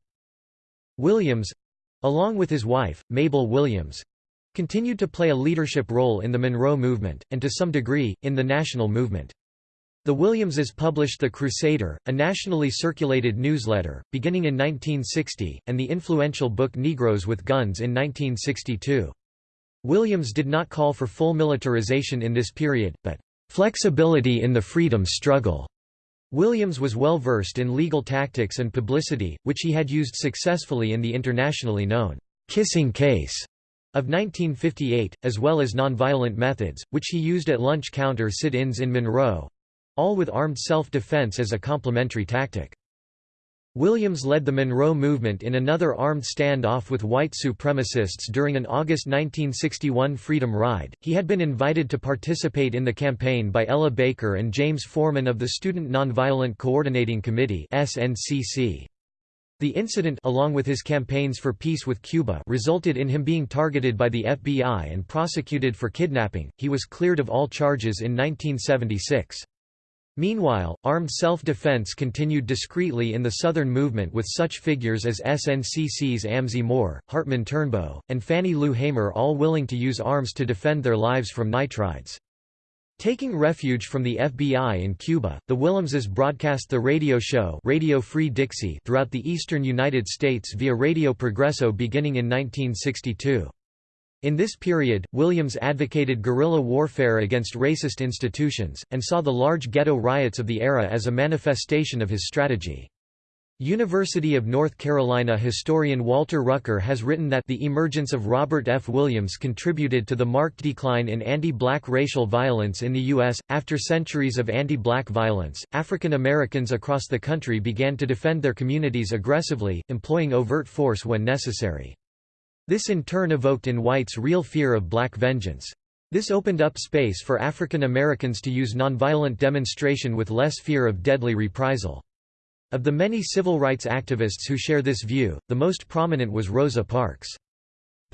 Williams—along with his wife, Mabel Williams—continued to play a leadership role in the Monroe movement, and to some degree, in the national movement. The Williamses published The Crusader, a nationally circulated newsletter, beginning in 1960, and the influential book Negroes with Guns in 1962. Williams did not call for full militarization in this period, but flexibility in the freedom struggle. Williams was well versed in legal tactics and publicity, which he had used successfully in the internationally known kissing case of 1958, as well as nonviolent methods, which he used at lunch counter sit-ins in Monroe, all with armed self-defense as a complementary tactic. Williams led the Monroe movement in another armed standoff with white supremacists during an August 1961 Freedom Ride. He had been invited to participate in the campaign by Ella Baker and James Forman of the Student Nonviolent Coordinating Committee (SNCC). The incident along with his campaigns for peace with Cuba resulted in him being targeted by the FBI and prosecuted for kidnapping. He was cleared of all charges in 1976. Meanwhile, armed self-defense continued discreetly in the Southern movement with such figures as SNCC's Amzie Moore, Hartman Turnbow, and Fannie Lou Hamer all willing to use arms to defend their lives from nightriders. Taking refuge from the FBI in Cuba, the Williamses broadcast the radio show Radio Free Dixie throughout the eastern United States via Radio Progreso beginning in 1962. In this period, Williams advocated guerrilla warfare against racist institutions, and saw the large ghetto riots of the era as a manifestation of his strategy. University of North Carolina historian Walter Rucker has written that the emergence of Robert F. Williams contributed to the marked decline in anti-black racial violence in the U.S. After centuries of anti-black violence, African Americans across the country began to defend their communities aggressively, employing overt force when necessary. This in turn evoked in whites real fear of black vengeance. This opened up space for African Americans to use nonviolent demonstration with less fear of deadly reprisal. Of the many civil rights activists who share this view, the most prominent was Rosa Parks.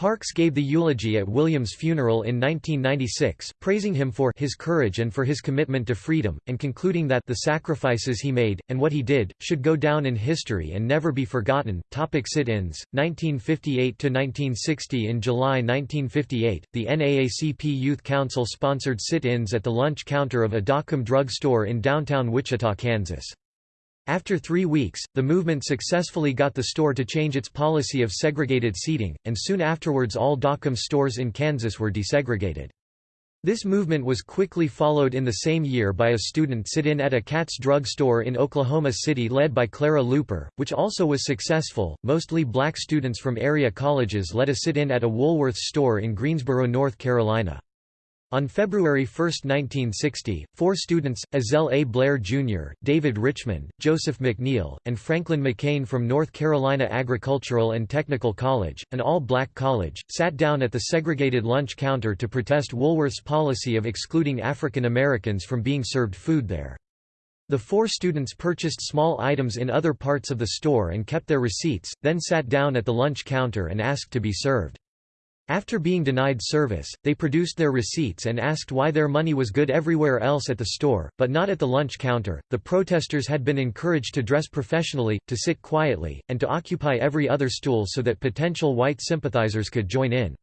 Parks gave the eulogy at Williams' funeral in 1996, praising him for his courage and for his commitment to freedom, and concluding that the sacrifices he made, and what he did, should go down in history and never be forgotten. Topic sit-ins, 1958–1960 In July 1958, the NAACP Youth Council sponsored sit-ins at the lunch counter of a Dockum drug store in downtown Wichita, Kansas. After three weeks, the movement successfully got the store to change its policy of segregated seating, and soon afterwards all Dockum stores in Kansas were desegregated. This movement was quickly followed in the same year by a student sit-in at a Katz drug store in Oklahoma City led by Clara Luper, which also was successful. Mostly black students from area colleges led a sit-in at a Woolworths store in Greensboro, North Carolina. On February 1, 1960, four students, Ezell A. Blair Jr., David Richmond, Joseph McNeil, and Franklin McCain from North Carolina Agricultural and Technical College, an all-black college, sat down at the segregated lunch counter to protest Woolworth's policy of excluding African Americans from being served food there. The four students purchased small items in other parts of the store and kept their receipts, then sat down at the lunch counter and asked to be served. After being denied service, they produced their receipts and asked why their money was good everywhere else at the store, but not at the lunch counter. The protesters had been encouraged to dress professionally, to sit quietly, and to occupy every other stool so that potential white sympathizers could join in.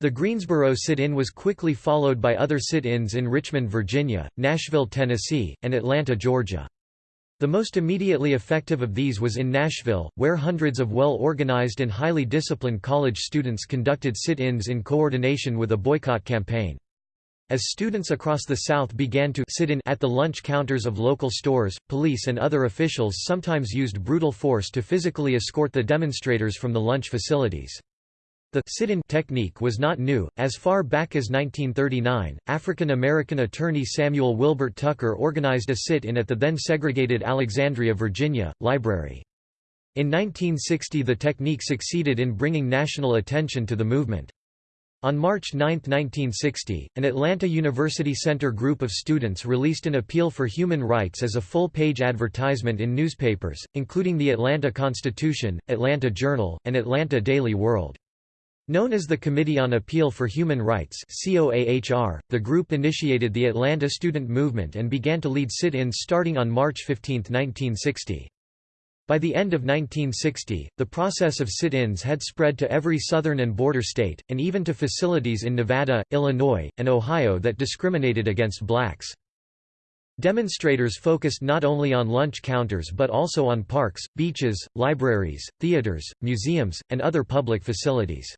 The Greensboro sit-in was quickly followed by other sit-ins in Richmond, Virginia, Nashville, Tennessee, and Atlanta, Georgia. The most immediately effective of these was in Nashville, where hundreds of well-organized and highly disciplined college students conducted sit-ins in coordination with a boycott campaign. As students across the South began to sit in at the lunch counters of local stores, police and other officials sometimes used brutal force to physically escort the demonstrators from the lunch facilities. The sit-in technique was not new. As far back as 1939, African American attorney Samuel Wilbert Tucker organized a sit-in at the then segregated Alexandria, Virginia, library. In 1960 the technique succeeded in bringing national attention to the movement. On March 9, 1960, an Atlanta University Center group of students released an appeal for human rights as a full-page advertisement in newspapers, including the Atlanta Constitution, Atlanta Journal, and Atlanta Daily World. Known as the Committee on Appeal for Human Rights the group initiated the Atlanta student movement and began to lead sit-ins starting on March 15, 1960. By the end of 1960, the process of sit-ins had spread to every southern and border state, and even to facilities in Nevada, Illinois, and Ohio that discriminated against blacks. Demonstrators focused not only on lunch counters but also on parks, beaches, libraries, theaters, museums, and other public facilities.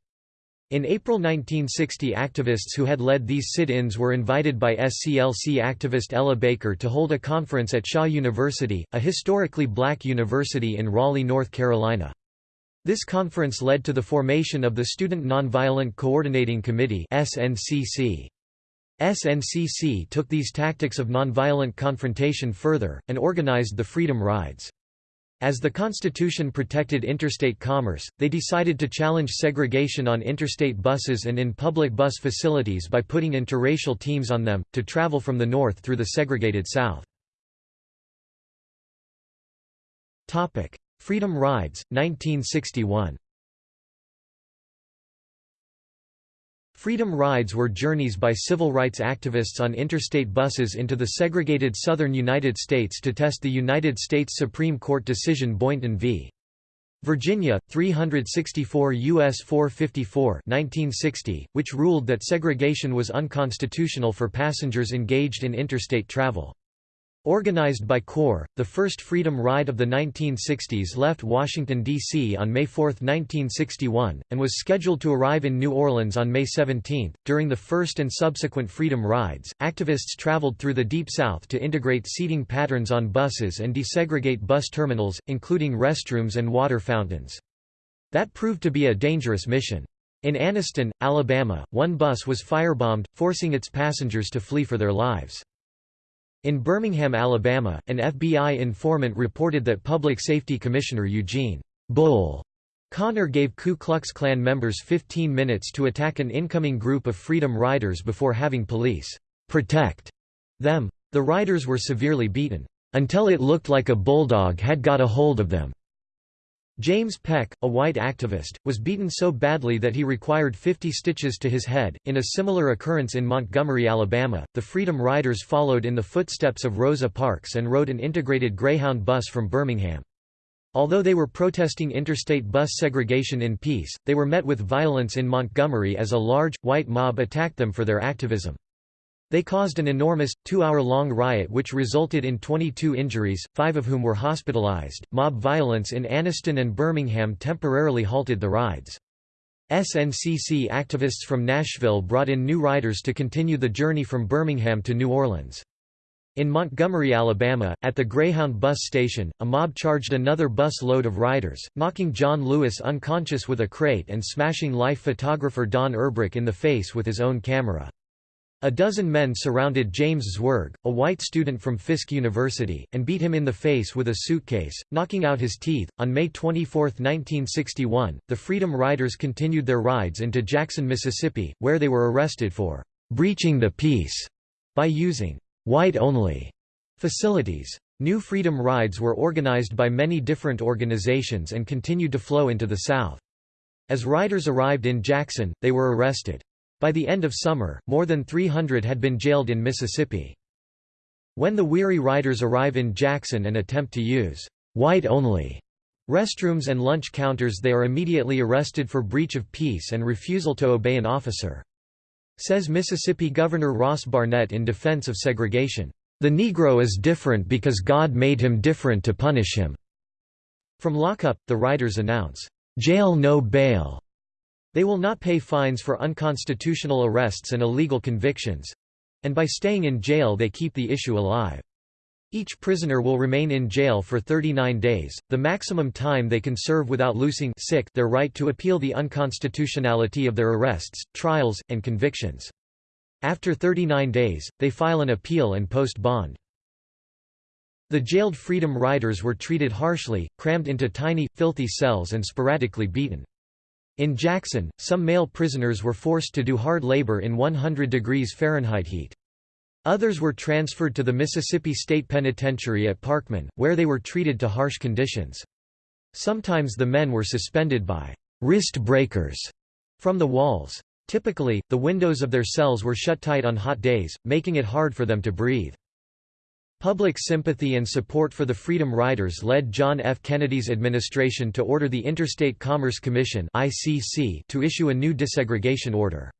In April 1960 activists who had led these sit-ins were invited by SCLC activist Ella Baker to hold a conference at Shaw University, a historically black university in Raleigh, North Carolina. This conference led to the formation of the Student Nonviolent Coordinating Committee SNCC. SNCC took these tactics of nonviolent confrontation further, and organized the Freedom Rides. As the Constitution protected interstate commerce, they decided to challenge segregation on interstate buses and in public bus facilities by putting interracial teams on them, to travel from the north through the segregated South. Freedom Rides, 1961 Freedom rides were journeys by civil rights activists on interstate buses into the segregated southern United States to test the United States Supreme Court decision Boynton v. Virginia, 364 U.S. 454 1960, which ruled that segregation was unconstitutional for passengers engaged in interstate travel. Organized by CORE, the first Freedom Ride of the 1960s left Washington, D.C. on May 4, 1961, and was scheduled to arrive in New Orleans on May 17. During the first and subsequent Freedom Rides, activists traveled through the Deep South to integrate seating patterns on buses and desegregate bus terminals, including restrooms and water fountains. That proved to be a dangerous mission. In Anniston, Alabama, one bus was firebombed, forcing its passengers to flee for their lives. In Birmingham, Alabama, an FBI informant reported that Public Safety Commissioner Eugene Bull Connor gave Ku Klux Klan members 15 minutes to attack an incoming group of Freedom Riders before having police protect them. The riders were severely beaten, until it looked like a bulldog had got a hold of them. James Peck, a white activist, was beaten so badly that he required 50 stitches to his head. In a similar occurrence in Montgomery, Alabama, the Freedom Riders followed in the footsteps of Rosa Parks and rode an integrated Greyhound bus from Birmingham. Although they were protesting interstate bus segregation in peace, they were met with violence in Montgomery as a large, white mob attacked them for their activism. They caused an enormous, two-hour-long riot which resulted in 22 injuries, five of whom were hospitalized. Mob violence in Anniston and Birmingham temporarily halted the rides. SNCC activists from Nashville brought in new riders to continue the journey from Birmingham to New Orleans. In Montgomery, Alabama, at the Greyhound bus station, a mob charged another bus load of riders, knocking John Lewis unconscious with a crate and smashing life photographer Don Urbrock in the face with his own camera. A dozen men surrounded James Zwerg, a white student from Fisk University, and beat him in the face with a suitcase, knocking out his teeth. On May 24, 1961, the Freedom Riders continued their rides into Jackson, Mississippi, where they were arrested for breaching the peace by using white-only facilities. New Freedom Rides were organized by many different organizations and continued to flow into the South. As riders arrived in Jackson, they were arrested. By the end of summer, more than 300 had been jailed in Mississippi. When the weary riders arrive in Jackson and attempt to use white-only restrooms and lunch counters they are immediately arrested for breach of peace and refusal to obey an officer. Says Mississippi Governor Ross Barnett in defense of segregation, "...the Negro is different because God made him different to punish him." From lockup, the riders announce, "...jail no bail." They will not pay fines for unconstitutional arrests and illegal convictions—and by staying in jail they keep the issue alive. Each prisoner will remain in jail for 39 days, the maximum time they can serve without losing sick their right to appeal the unconstitutionality of their arrests, trials, and convictions. After 39 days, they file an appeal and post bond. The jailed Freedom Riders were treated harshly, crammed into tiny, filthy cells and sporadically beaten. In Jackson, some male prisoners were forced to do hard labor in 100 degrees Fahrenheit heat. Others were transferred to the Mississippi State Penitentiary at Parchman, where they were treated to harsh conditions. Sometimes the men were suspended by wrist breakers from the walls. Typically, the windows of their cells were shut tight on hot days, making it hard for them to breathe. Public sympathy and support for the Freedom Riders led John F. Kennedy's administration to order the Interstate Commerce Commission to issue a new desegregation order.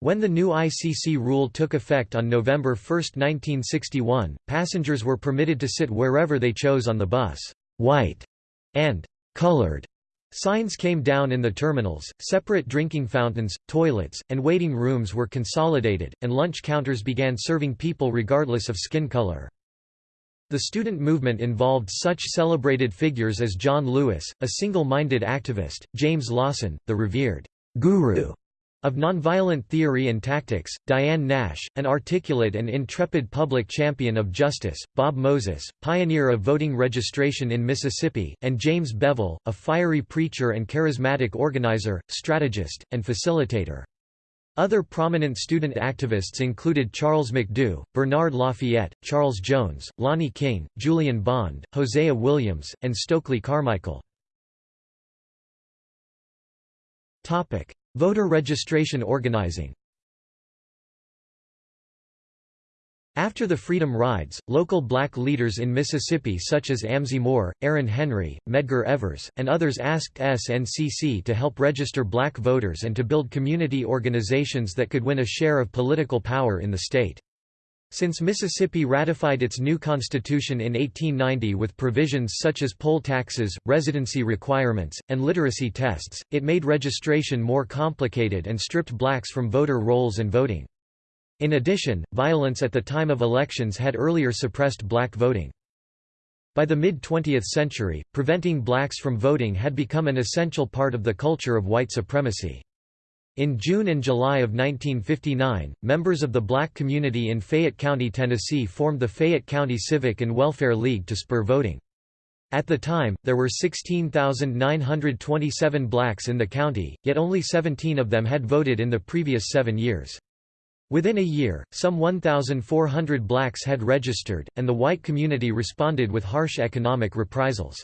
When the new ICC rule took effect on November 1, 1961, passengers were permitted to sit wherever they chose on the bus. White and colored Signs came down in the terminals, separate drinking fountains, toilets, and waiting rooms were consolidated, and lunch counters began serving people regardless of skin color. The student movement involved such celebrated figures as John Lewis, a single-minded activist, James Lawson, the revered guru of nonviolent theory and tactics, Diane Nash, an articulate and intrepid public champion of justice, Bob Moses, pioneer of voting registration in Mississippi, and James Bevel, a fiery preacher and charismatic organizer, strategist, and facilitator. Other prominent student activists included Charles McDew, Bernard Lafayette, Charles Jones, Lonnie King, Julian Bond, Hosea Williams, and Stokely Carmichael. Voter registration organizing After the Freedom Rides, local black leaders in Mississippi such as Amzie Moore, Aaron Henry, Medgar Evers, and others asked SNCC to help register black voters and to build community organizations that could win a share of political power in the state. Since Mississippi ratified its new constitution in 1890 with provisions such as poll taxes, residency requirements, and literacy tests, it made registration more complicated and stripped blacks from voter rolls and voting. In addition, violence at the time of elections had earlier suppressed black voting. By the mid-20th century, preventing blacks from voting had become an essential part of the culture of white supremacy. In June and July of 1959, members of the black community in Fayette County, Tennessee formed the Fayette County Civic and Welfare League to spur voting. At the time, there were 16,927 blacks in the county, yet only 17 of them had voted in the previous seven years. Within a year, some 1,400 blacks had registered, and the white community responded with harsh economic reprisals.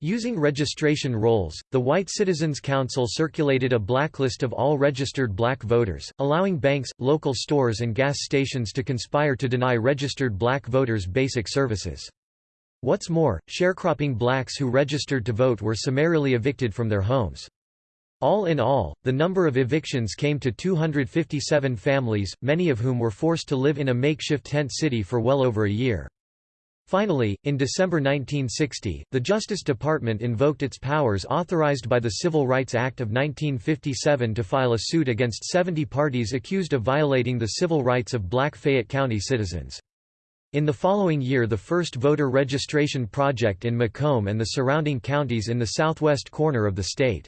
Using registration rolls, the White Citizens Council circulated a blacklist of all registered black voters, allowing banks, local stores and gas stations to conspire to deny registered black voters basic services. What's more, sharecropping blacks who registered to vote were summarily evicted from their homes. All in all, the number of evictions came to 257 families, many of whom were forced to live in a makeshift tent city for well over a year. Finally, in December 1960, the Justice Department invoked its powers authorized by the Civil Rights Act of 1957 to file a suit against 70 parties accused of violating the civil rights of black Fayette County citizens. In the following year the first voter registration project in McComb and the surrounding counties in the southwest corner of the state.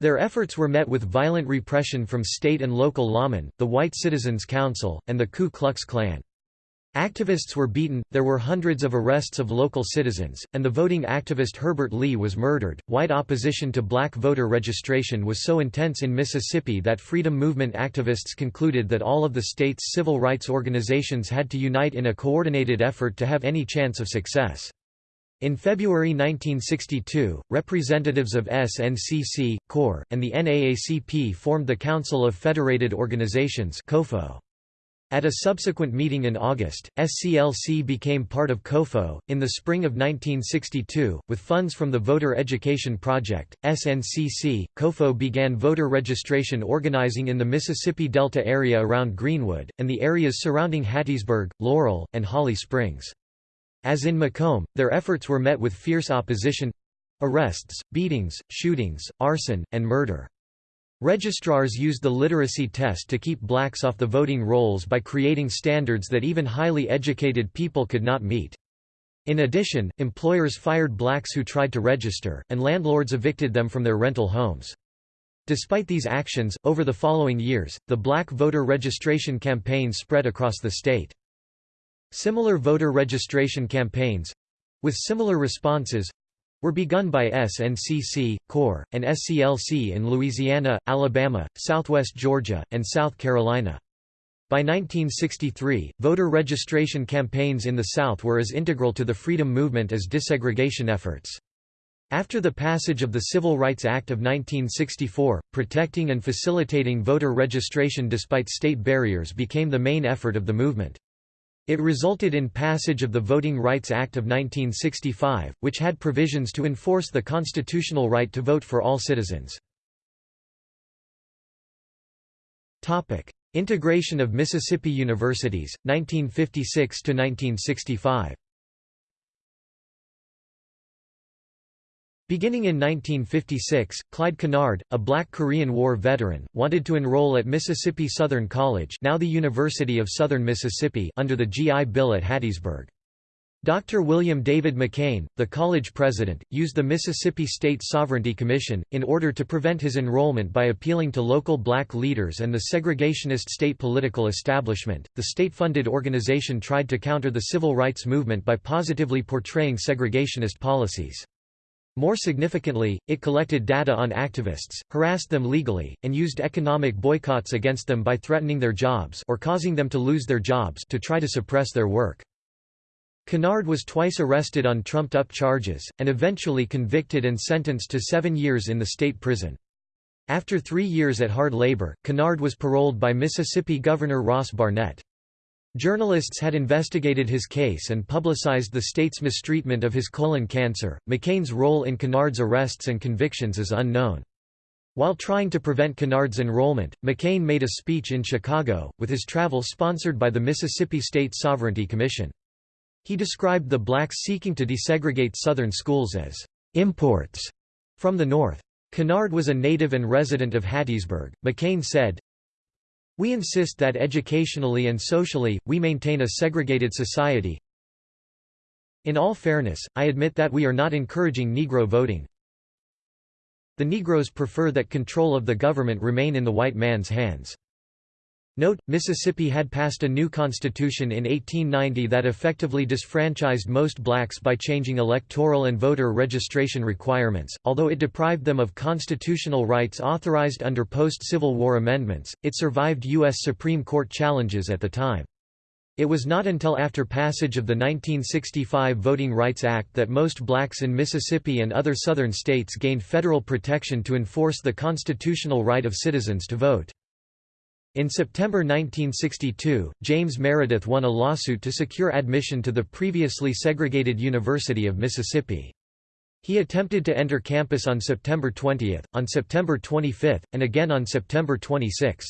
Their efforts were met with violent repression from state and local lawmen, the White Citizens Council, and the Ku Klux Klan. Activists were beaten, there were hundreds of arrests of local citizens, and the voting activist Herbert Lee was murdered. White opposition to black voter registration was so intense in Mississippi that freedom movement activists concluded that all of the state's civil rights organizations had to unite in a coordinated effort to have any chance of success. In February 1962, representatives of SNCC, CORE, and the NAACP formed the Council of Federated Organizations At a subsequent meeting in August, SCLC became part of COFO. In the spring of 1962, with funds from the Voter Education Project, SNCC, COFO began voter registration organizing in the Mississippi Delta area around Greenwood, and the areas surrounding Hattiesburg, Laurel, and Holly Springs. As in McComb, their efforts were met with fierce opposition—arrests, beatings, shootings, arson, and murder. Registrars used the literacy test to keep blacks off the voting rolls by creating standards that even highly educated people could not meet. In addition, employers fired blacks who tried to register, and landlords evicted them from their rental homes. Despite these actions, over the following years, the black voter registration campaign spread across the state. Similar voter registration campaigns with similar responses were begun by SNCC, CORE, and SCLC in Louisiana, Alabama, southwest Georgia, and South Carolina. By 1963, voter registration campaigns in the South were as integral to the freedom movement as desegregation efforts. After the passage of the Civil Rights Act of 1964, protecting and facilitating voter registration despite state barriers became the main effort of the movement. It resulted in passage of the Voting Rights Act of 1965, which had provisions to enforce the constitutional right to vote for all citizens. Integration of Mississippi universities, 1956–1965 Beginning in 1956, Clyde Kennard, a black Korean War veteran, wanted to enroll at Mississippi Southern College now the University of Southern Mississippi under the GI Bill at Hattiesburg. Dr. William David McCain, the college president, used the Mississippi State Sovereignty Commission, in order to prevent his enrollment by appealing to local black leaders and the segregationist state political establishment. The state funded organization tried to counter the civil rights movement by positively portraying segregationist policies. More significantly, it collected data on activists, harassed them legally, and used economic boycotts against them by threatening their jobs or causing them to lose their jobs to try to suppress their work. Kennard was twice arrested on trumped-up charges, and eventually convicted and sentenced to seven years in the state prison. After three years at hard labor, Kennard was paroled by Mississippi Governor Ross Barnett. Journalists had investigated his case and publicized the state's mistreatment of his colon cancer. McCain's role in Kennard's arrests and convictions is unknown. While trying to prevent Kennard's enrollment, McCain made a speech in Chicago, with his travel sponsored by the Mississippi State Sovereignty Commission. He described the blacks seeking to desegregate Southern schools as imports from the North. Kennard was a native and resident of Hattiesburg. McCain said, we insist that educationally and socially, we maintain a segregated society. In all fairness, I admit that we are not encouraging Negro voting. The Negroes prefer that control of the government remain in the white man's hands. Note, Mississippi had passed a new constitution in 1890 that effectively disfranchised most blacks by changing electoral and voter registration requirements. Although it deprived them of constitutional rights authorized under post-Civil War amendments, it survived U.S. Supreme Court challenges at the time. It was not until after passage of the 1965 Voting Rights Act that most blacks in Mississippi and other southern states gained federal protection to enforce the constitutional right of citizens to vote. In September 1962, James Meredith won a lawsuit to secure admission to the previously segregated University of Mississippi. He attempted to enter campus on September 20, on September 25, and again on September 26.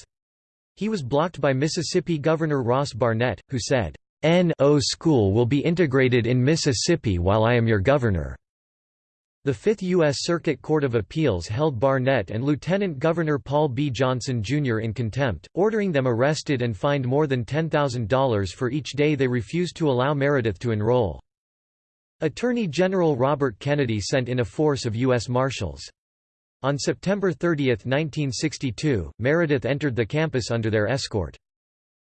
He was blocked by Mississippi Governor Ross Barnett, who said, N.O. school will be integrated in Mississippi while I am your governor. The Fifth U.S. Circuit Court of Appeals held Barnett and Lieutenant Governor Paul B. Johnson, Jr. in contempt, ordering them arrested and fined more than $10,000 for each day they refused to allow Meredith to enroll. Attorney General Robert Kennedy sent in a force of U.S. Marshals. On September 30, 1962, Meredith entered the campus under their escort.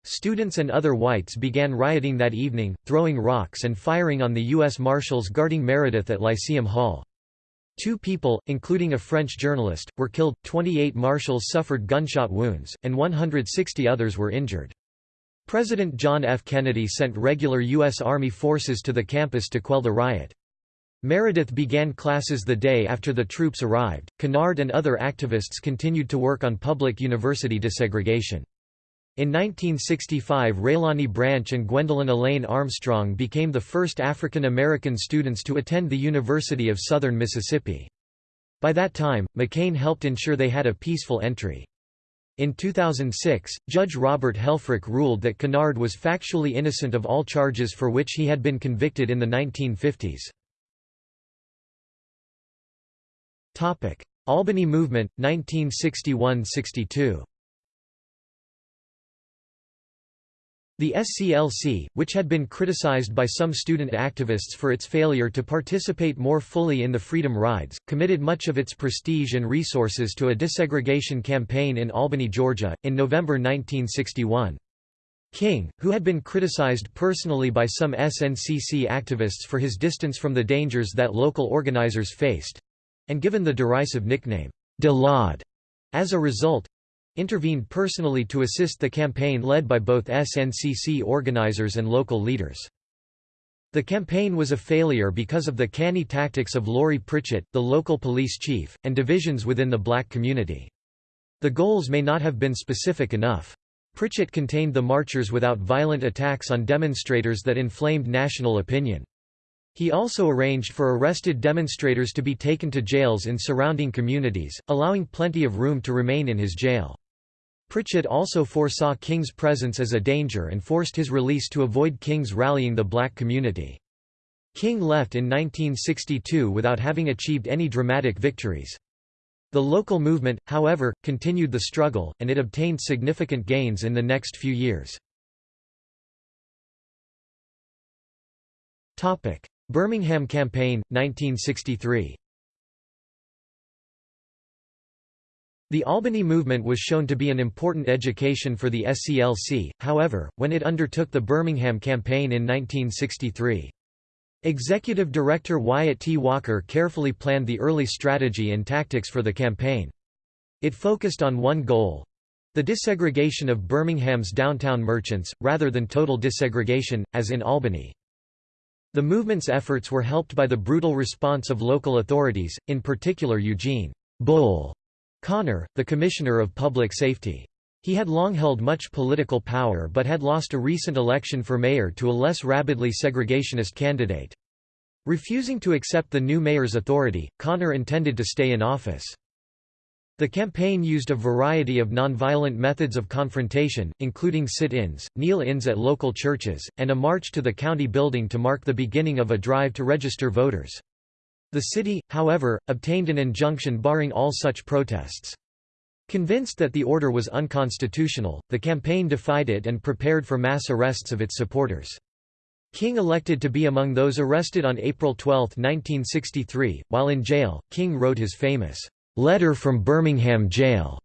Students and other whites began rioting that evening, throwing rocks and firing on the U.S. Marshals guarding Meredith at Lyceum Hall. Two people, including a French journalist, were killed, 28 marshals suffered gunshot wounds, and 160 others were injured. President John F. Kennedy sent regular U.S. Army forces to the campus to quell the riot. Meredith began classes the day after the troops arrived. Kennard and other activists continued to work on public university desegregation. In 1965 Raylawni Branch and Gwendolyn Elaine Armstrong became the first African American students to attend the University of Southern Mississippi. By that time, McCain helped ensure they had a peaceful entry. In 2006, Judge Robert Helfrich ruled that Kennard was factually innocent of all charges for which he had been convicted in the 1950s. Albany Movement, 1961–62 The SCLC, which had been criticized by some student activists for its failure to participate more fully in the Freedom Rides, committed much of its prestige and resources to a desegregation campaign in Albany, Georgia, in November 1961. King, who had been criticized personally by some SNCC activists for his distance from the dangers that local organizers faced—and given the derisive nickname, De Lawd, as a result, intervened personally to assist the campaign led by both SNCC organizers and local leaders. The campaign was a failure because of the canny tactics of Laurie Pritchett, the local police chief, and divisions within the black community. The goals may not have been specific enough. Pritchett contained the marchers without violent attacks on demonstrators that inflamed national opinion. He also arranged for arrested demonstrators to be taken to jails in surrounding communities, allowing plenty of room to remain in his jail. Pritchett also foresaw King's presence as a danger and forced his release to avoid King's rallying the black community. King left in 1962 without having achieved any dramatic victories. The local movement, however, continued the struggle, and it obtained significant gains in the next few years. Birmingham Campaign, 1963 The Albany movement was shown to be an important education for the SCLC, however, when it undertook the Birmingham campaign in 1963. Executive Director Wyatt T. Walker carefully planned the early strategy and tactics for the campaign. It focused on one goal—the desegregation of Birmingham's downtown merchants, rather than total desegregation, as in Albany. The movement's efforts were helped by the brutal response of local authorities, in particular Eugene Bull Connor, the Commissioner of Public Safety. He had long held much political power but had lost a recent election for mayor to a less rabidly segregationist candidate. Refusing to accept the new mayor's authority, Connor intended to stay in office. The campaign used a variety of nonviolent methods of confrontation, including sit-ins, kneel-ins at local churches, and a march to the county building to mark the beginning of a drive to register voters. The city, however, obtained an injunction barring all such protests. Convinced that the order was unconstitutional, the campaign defied it and prepared for mass arrests of its supporters. King elected to be among those arrested on April 12, 1963. While in jail, King wrote his famous, Letter from Birmingham Jail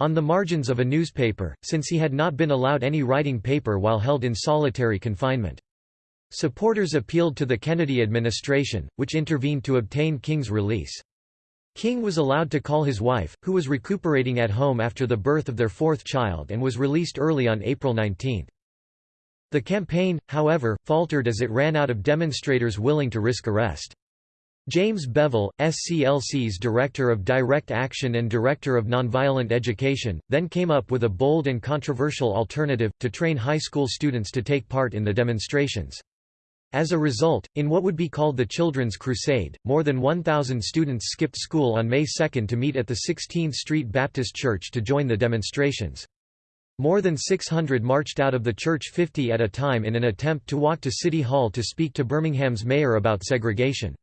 on the margins of a newspaper, since he had not been allowed any writing paper while held in solitary confinement. Supporters appealed to the Kennedy administration, which intervened to obtain King's release. King was allowed to call his wife, who was recuperating at home after the birth of their fourth child and was released early on April 19. The campaign, however, faltered as it ran out of demonstrators willing to risk arrest. James Bevel, SCLC's Director of Direct Action and Director of Nonviolent Education, then came up with a bold and controversial alternative, to train high school students to take part in the demonstrations. As a result, in what would be called the Children's Crusade, more than 1,000 students skipped school on May 2 to meet at the 16th Street Baptist Church to join the demonstrations. More than 600 marched out of the church 50 at a time in an attempt to walk to City Hall to speak to Birmingham's mayor about segregation.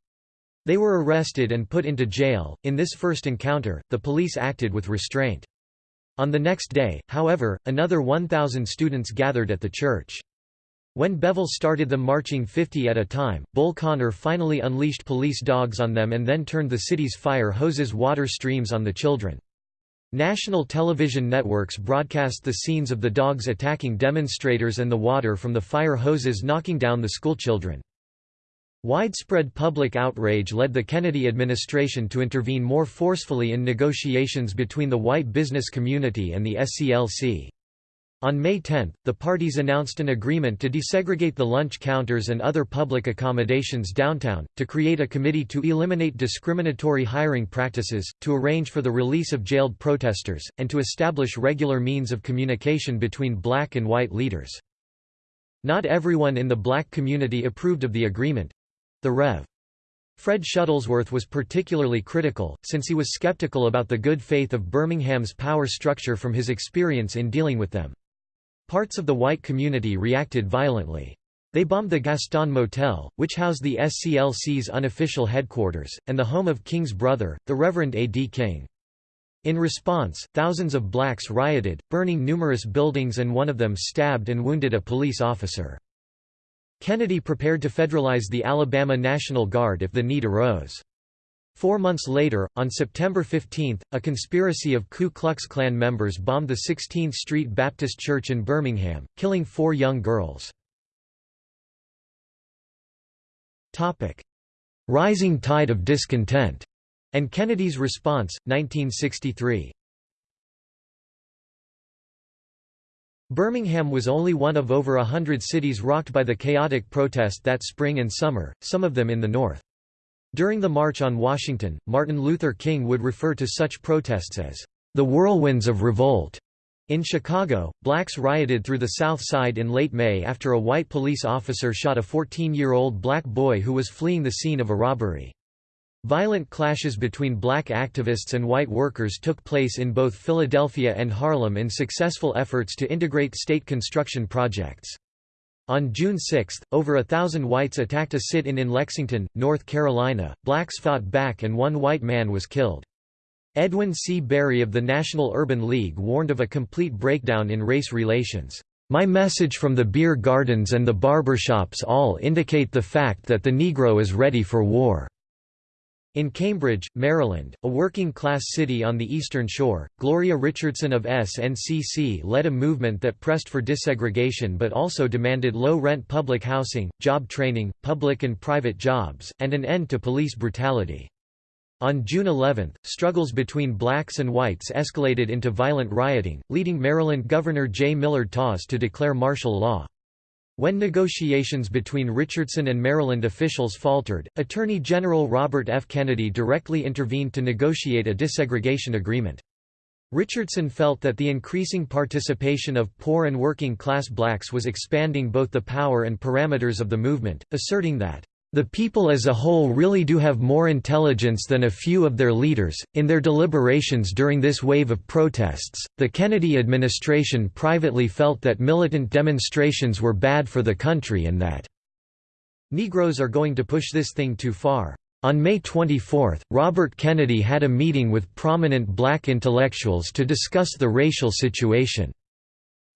They were arrested and put into jail. In this first encounter, the police acted with restraint. On the next day, however, another 1,000 students gathered at the church. When Bevel started them marching 50 at a time, Bull Connor finally unleashed police dogs on them and then turned the city's fire hoses water streams on the children. National television networks broadcast the scenes of the dogs attacking demonstrators and the water from the fire hoses knocking down the schoolchildren. Widespread public outrage led the Kennedy administration to intervene more forcefully in negotiations between the white business community and the SCLC. On May 10, the parties announced an agreement to desegregate the lunch counters and other public accommodations downtown, to create a committee to eliminate discriminatory hiring practices, to arrange for the release of jailed protesters, and to establish regular means of communication between black and white leaders. Not everyone in the black community approved of the agreement. The Rev. Fred Shuttlesworth was particularly critical, since he was skeptical about the good faith of Birmingham's power structure from his experience in dealing with them. Parts of the white community reacted violently. They bombed the Gaston Motel, which housed the SCLC's unofficial headquarters, and the home of King's brother, the Reverend A. D. King. In response, thousands of blacks rioted, burning numerous buildings and one of them stabbed and wounded a police officer. Kennedy prepared to federalize the Alabama National Guard if the need arose. Four months later, on September 15, a conspiracy of Ku Klux Klan members bombed the 16th Street Baptist Church in Birmingham, killing four young girls. Rising tide of discontent, and Kennedy's response, 1963. Birmingham was only one of over a hundred cities rocked by the chaotic protest that spring and summer, some of them in the North. During the March on Washington, Martin Luther King would refer to such protests as the whirlwinds of revolt. In Chicago, blacks rioted through the South Side in late May after a white police officer shot a 14-year-old black boy who was fleeing the scene of a robbery. Violent clashes between black activists and white workers took place in both Philadelphia and Harlem in successful efforts to integrate state construction projects. On June 6, over a thousand whites attacked a sit-in in Lexington, North Carolina. Blacks fought back and one white man was killed. Edwin C. Berry of the National Urban League warned of a complete breakdown in race relations. My message from the beer gardens and the barbershops all indicate the fact that the Negro is ready for war. In Cambridge, Maryland, a working-class city on the Eastern Shore, Gloria Richardson of SNCC led a movement that pressed for desegregation but also demanded low-rent public housing, job training, public and private jobs, and an end to police brutality. On June 11, struggles between blacks and whites escalated into violent rioting, leading Maryland Governor J. Millard Tawes to declare martial law. When negotiations between Richardson and Maryland officials faltered, Attorney General Robert F. Kennedy directly intervened to negotiate a desegregation agreement. Richardson felt that the increasing participation of poor and working-class blacks was expanding both the power and parameters of the movement, asserting that the people as a whole really do have more intelligence than a few of their leaders. In their deliberations during this wave of protests, the Kennedy administration privately felt that militant demonstrations were bad for the country and that Negroes are going to push this thing too far. On May 24, Robert Kennedy had a meeting with prominent black intellectuals to discuss the racial situation.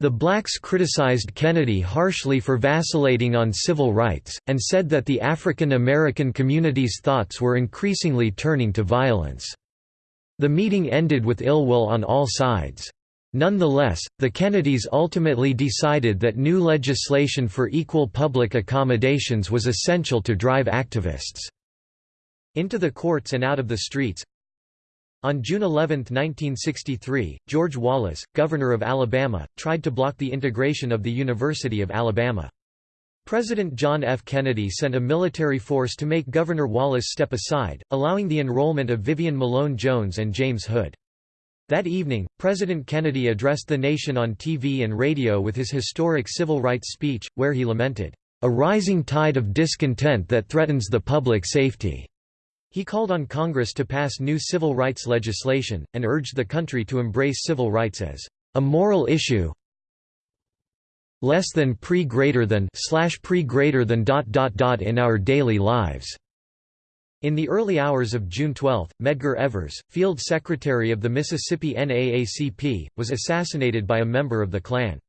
The blacks criticized Kennedy harshly for vacillating on civil rights, and said that the African American community's thoughts were increasingly turning to violence. The meeting ended with ill will on all sides. Nonetheless, the Kennedys ultimately decided that new legislation for equal public accommodations was essential to drive activists into the courts and out of the streets, on June 11, 1963, George Wallace, governor of Alabama, tried to block the integration of the University of Alabama. President John F. Kennedy sent a military force to make Governor Wallace step aside, allowing the enrollment of Vivian Malone Jones and James Hood. That evening, President Kennedy addressed the nation on TV and radio with his historic civil rights speech, where he lamented, "...a rising tide of discontent that threatens the public safety." He called on Congress to pass new civil rights legislation, and urged the country to embrace civil rights as a moral issue less than pre greater than slash pre greater than dot dot dot in our daily lives. In the early hours of June 12, Medgar Evers, field secretary of the Mississippi NAACP, was assassinated by a member of the Klan.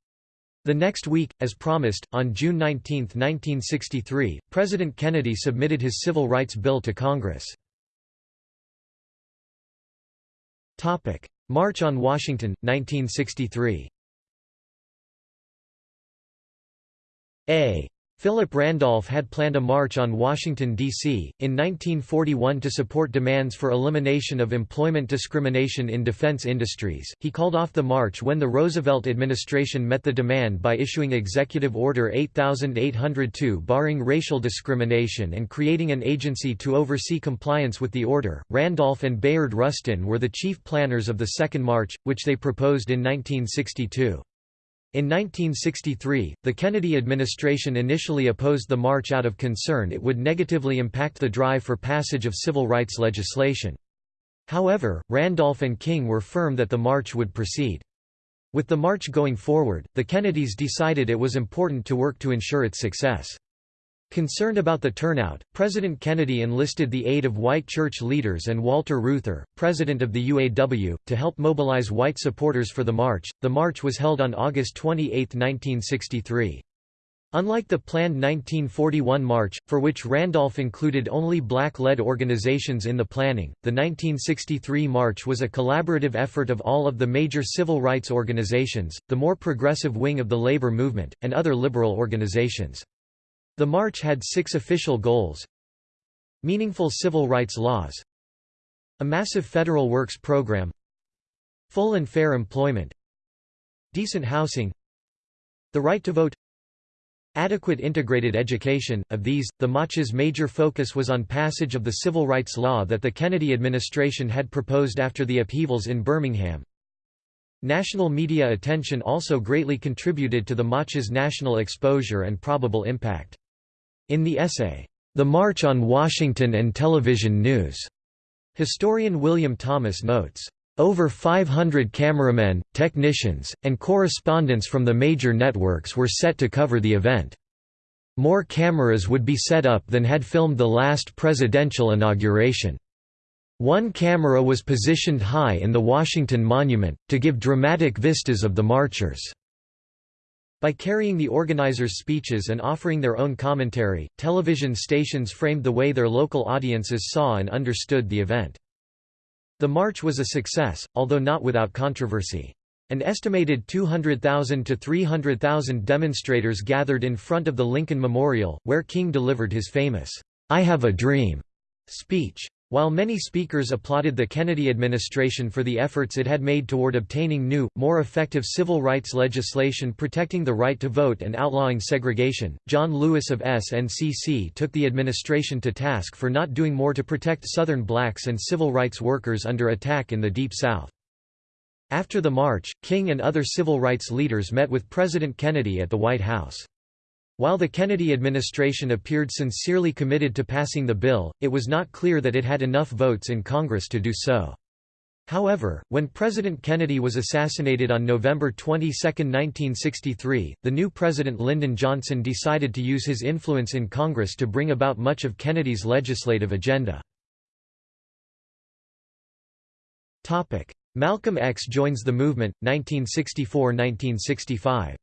The next week, as promised, on June 19, 1963, President Kennedy submitted his Civil Rights Bill to Congress. March on Washington, 1963 A Philip Randolph had planned a march on Washington, D.C., in 1941 to support demands for elimination of employment discrimination in defense industries. He called off the march when the Roosevelt administration met the demand by issuing Executive Order 8802 barring racial discrimination and creating an agency to oversee compliance with the order. Randolph and Bayard Rustin were the chief planners of the Second March, which they proposed in 1962. In 1963, the Kennedy administration initially opposed the march out of concern it would negatively impact the drive for passage of civil rights legislation. However, Randolph and King were firm that the march would proceed. With the march going forward, the Kennedys decided it was important to work to ensure its success. Concerned about the turnout, President Kennedy enlisted the aid of white church leaders and Walter Reuther, president of the UAW, to help mobilize white supporters for the march. The march was held on August 28, 1963. Unlike the planned 1941 march, for which Randolph included only black-led organizations in the planning, the 1963 march was a collaborative effort of all of the major civil rights organizations, the more progressive wing of the labor movement, and other liberal organizations. The march had six official goals Meaningful civil rights laws A massive federal works program Full and fair employment Decent housing The right to vote Adequate integrated education. Of these, the March's major focus was on passage of the civil rights law that the Kennedy administration had proposed after the upheavals in Birmingham. National media attention also greatly contributed to the March's national exposure and probable impact. In the essay, The March on Washington and Television News, historian William Thomas notes, over 500 cameramen, technicians, and correspondents from the major networks were set to cover the event. More cameras would be set up than had filmed the last presidential inauguration. One camera was positioned high in the Washington Monument, to give dramatic vistas of the marchers. By carrying the organizers' speeches and offering their own commentary, television stations framed the way their local audiences saw and understood the event. The march was a success, although not without controversy. An estimated 200,000 to 300,000 demonstrators gathered in front of the Lincoln Memorial, where King delivered his famous, "'I Have a Dream' speech. While many speakers applauded the Kennedy administration for the efforts it had made toward obtaining new, more effective civil rights legislation protecting the right to vote and outlawing segregation, John Lewis of SNCC took the administration to task for not doing more to protect Southern blacks and civil rights workers under attack in the Deep South. After the march, King and other civil rights leaders met with President Kennedy at the White House. While the Kennedy administration appeared sincerely committed to passing the bill, it was not clear that it had enough votes in Congress to do so. However, when President Kennedy was assassinated on November 22, 1963, the new President Lyndon Johnson decided to use his influence in Congress to bring about much of Kennedy's legislative agenda. Malcolm X joins the movement, 1964–1965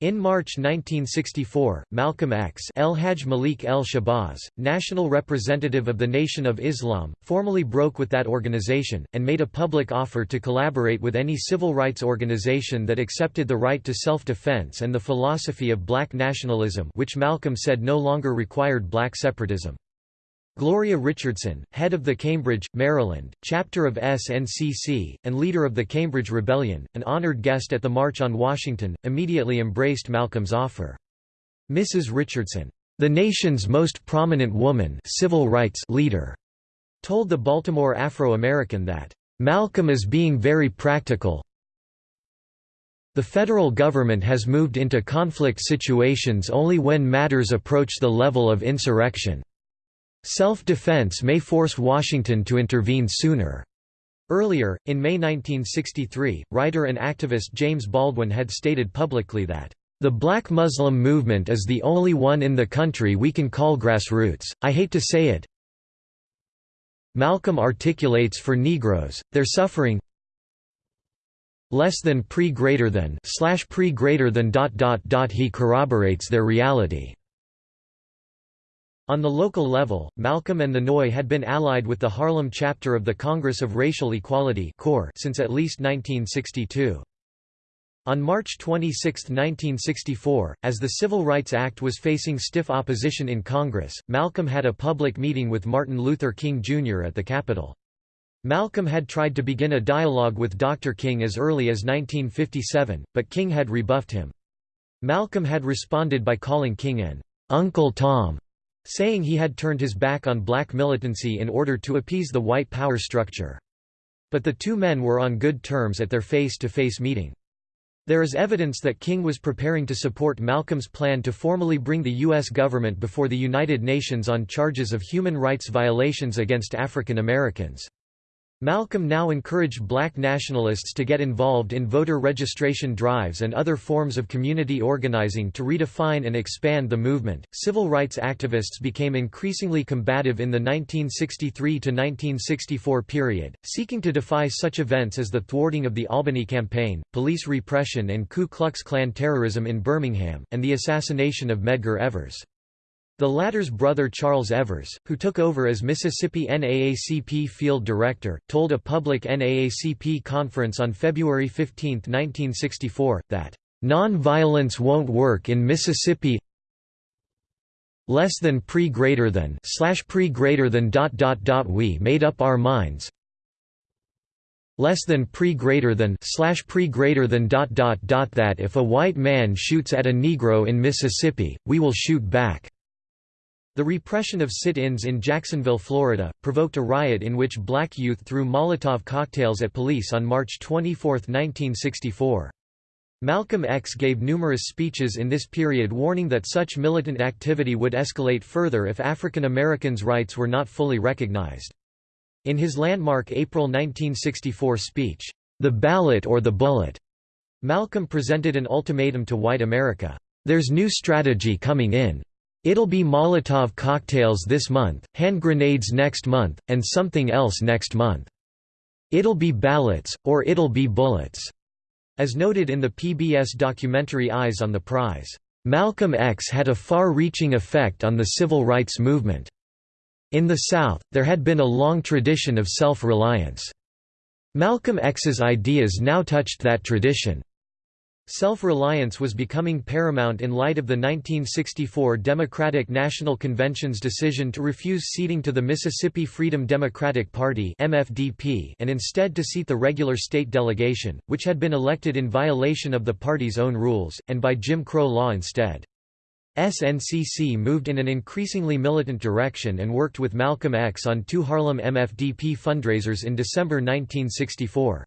In March 1964, Malcolm X El Hajj Malik El Shabazz, national representative of the Nation of Islam, formally broke with that organization, and made a public offer to collaborate with any civil rights organization that accepted the right to self-defense and the philosophy of black nationalism which Malcolm said no longer required black separatism. Gloria Richardson, head of the Cambridge, Maryland, chapter of SNCC, and leader of the Cambridge Rebellion, an honored guest at the March on Washington, immediately embraced Malcolm's offer. Mrs. Richardson, the nation's most prominent woman civil rights leader, told the Baltimore Afro-American that, "...Malcolm is being very practical, the federal government has moved into conflict situations only when matters approach the level of insurrection. Self-defense may force Washington to intervene sooner. Earlier, in May 1963, writer and activist James Baldwin had stated publicly that, "...the black Muslim movement is the only one in the country we can call grassroots, I hate to say it. Malcolm articulates for Negroes, their suffering less than pre greater than slash pre greater than dot dot dot he corroborates their reality." On the local level, Malcolm and the NOI had been allied with the Harlem chapter of the Congress of Racial Equality since at least 1962. On March 26, 1964, as the Civil Rights Act was facing stiff opposition in Congress, Malcolm had a public meeting with Martin Luther King Jr. at the Capitol. Malcolm had tried to begin a dialogue with Dr. King as early as 1957, but King had rebuffed him. Malcolm had responded by calling King an Uncle Tom saying he had turned his back on black militancy in order to appease the white power structure. But the two men were on good terms at their face-to-face -face meeting. There is evidence that King was preparing to support Malcolm's plan to formally bring the U.S. government before the United Nations on charges of human rights violations against African Americans. Malcolm now encouraged black nationalists to get involved in voter registration drives and other forms of community organizing to redefine and expand the movement. Civil rights activists became increasingly combative in the 1963 to 1964 period, seeking to defy such events as the thwarting of the Albany campaign, police repression and Ku Klux Klan terrorism in Birmingham, and the assassination of Medgar Evers. The latter's brother Charles Evers, who took over as Mississippi NAACP field director, told a public NAACP conference on February 15, 1964, that, "...non-violence won't work in Mississippi less than pre greater than slash pre greater than dot dot dot we made up our minds less than pre greater than slash pre greater than dot dot dot that if a white man shoots at a negro in Mississippi we will shoot back the repression of sit-ins in Jacksonville, Florida, provoked a riot in which black youth threw Molotov cocktails at police on March 24, 1964. Malcolm X gave numerous speeches in this period warning that such militant activity would escalate further if African Americans' rights were not fully recognized. In his landmark April 1964 speech, The Ballot or the Bullet, Malcolm presented an ultimatum to white America. There's new strategy coming in. It'll be Molotov cocktails this month, hand grenades next month, and something else next month. It'll be ballots, or it'll be bullets." As noted in the PBS documentary Eyes on the Prize, "...Malcolm X had a far-reaching effect on the civil rights movement. In the South, there had been a long tradition of self-reliance. Malcolm X's ideas now touched that tradition. Self-reliance was becoming paramount in light of the 1964 Democratic National Convention's decision to refuse seating to the Mississippi Freedom Democratic Party MFDP and instead to seat the regular state delegation, which had been elected in violation of the party's own rules, and by Jim Crow law instead. SNCC moved in an increasingly militant direction and worked with Malcolm X on two Harlem MFDP fundraisers in December 1964.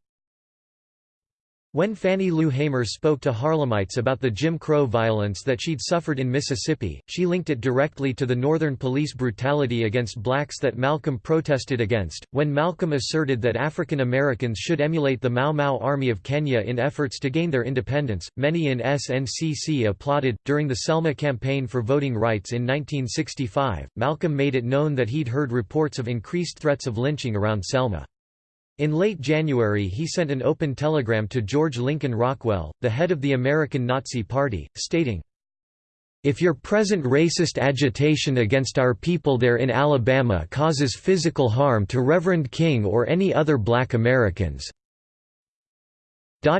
When Fannie Lou Hamer spoke to Harlemites about the Jim Crow violence that she'd suffered in Mississippi, she linked it directly to the Northern police brutality against blacks that Malcolm protested against. When Malcolm asserted that African Americans should emulate the Mau Mau Army of Kenya in efforts to gain their independence, many in SNCC applauded. During the Selma campaign for voting rights in 1965, Malcolm made it known that he'd heard reports of increased threats of lynching around Selma. In late January he sent an open telegram to George Lincoln Rockwell, the head of the American Nazi Party, stating, if your present racist agitation against our people there in Alabama causes physical harm to Reverend King or any other black Americans,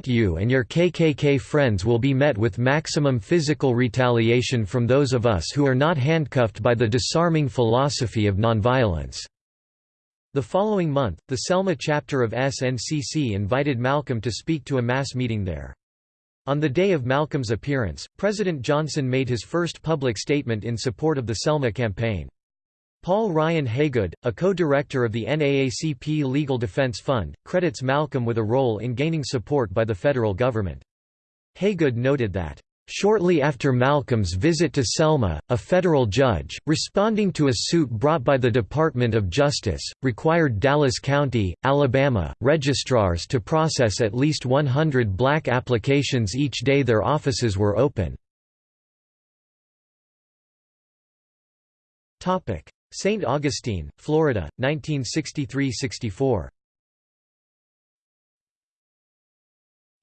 you and your KKK friends will be met with maximum physical retaliation from those of us who are not handcuffed by the disarming philosophy of nonviolence. The following month, the Selma chapter of SNCC invited Malcolm to speak to a mass meeting there. On the day of Malcolm's appearance, President Johnson made his first public statement in support of the Selma campaign. Paul Ryan Haygood, a co-director of the NAACP Legal Defense Fund, credits Malcolm with a role in gaining support by the federal government. Haygood noted that Shortly after Malcolm's visit to Selma, a federal judge, responding to a suit brought by the Department of Justice, required Dallas County, Alabama, registrars to process at least 100 black applications each day their offices were open. St. Augustine, Florida, 1963–64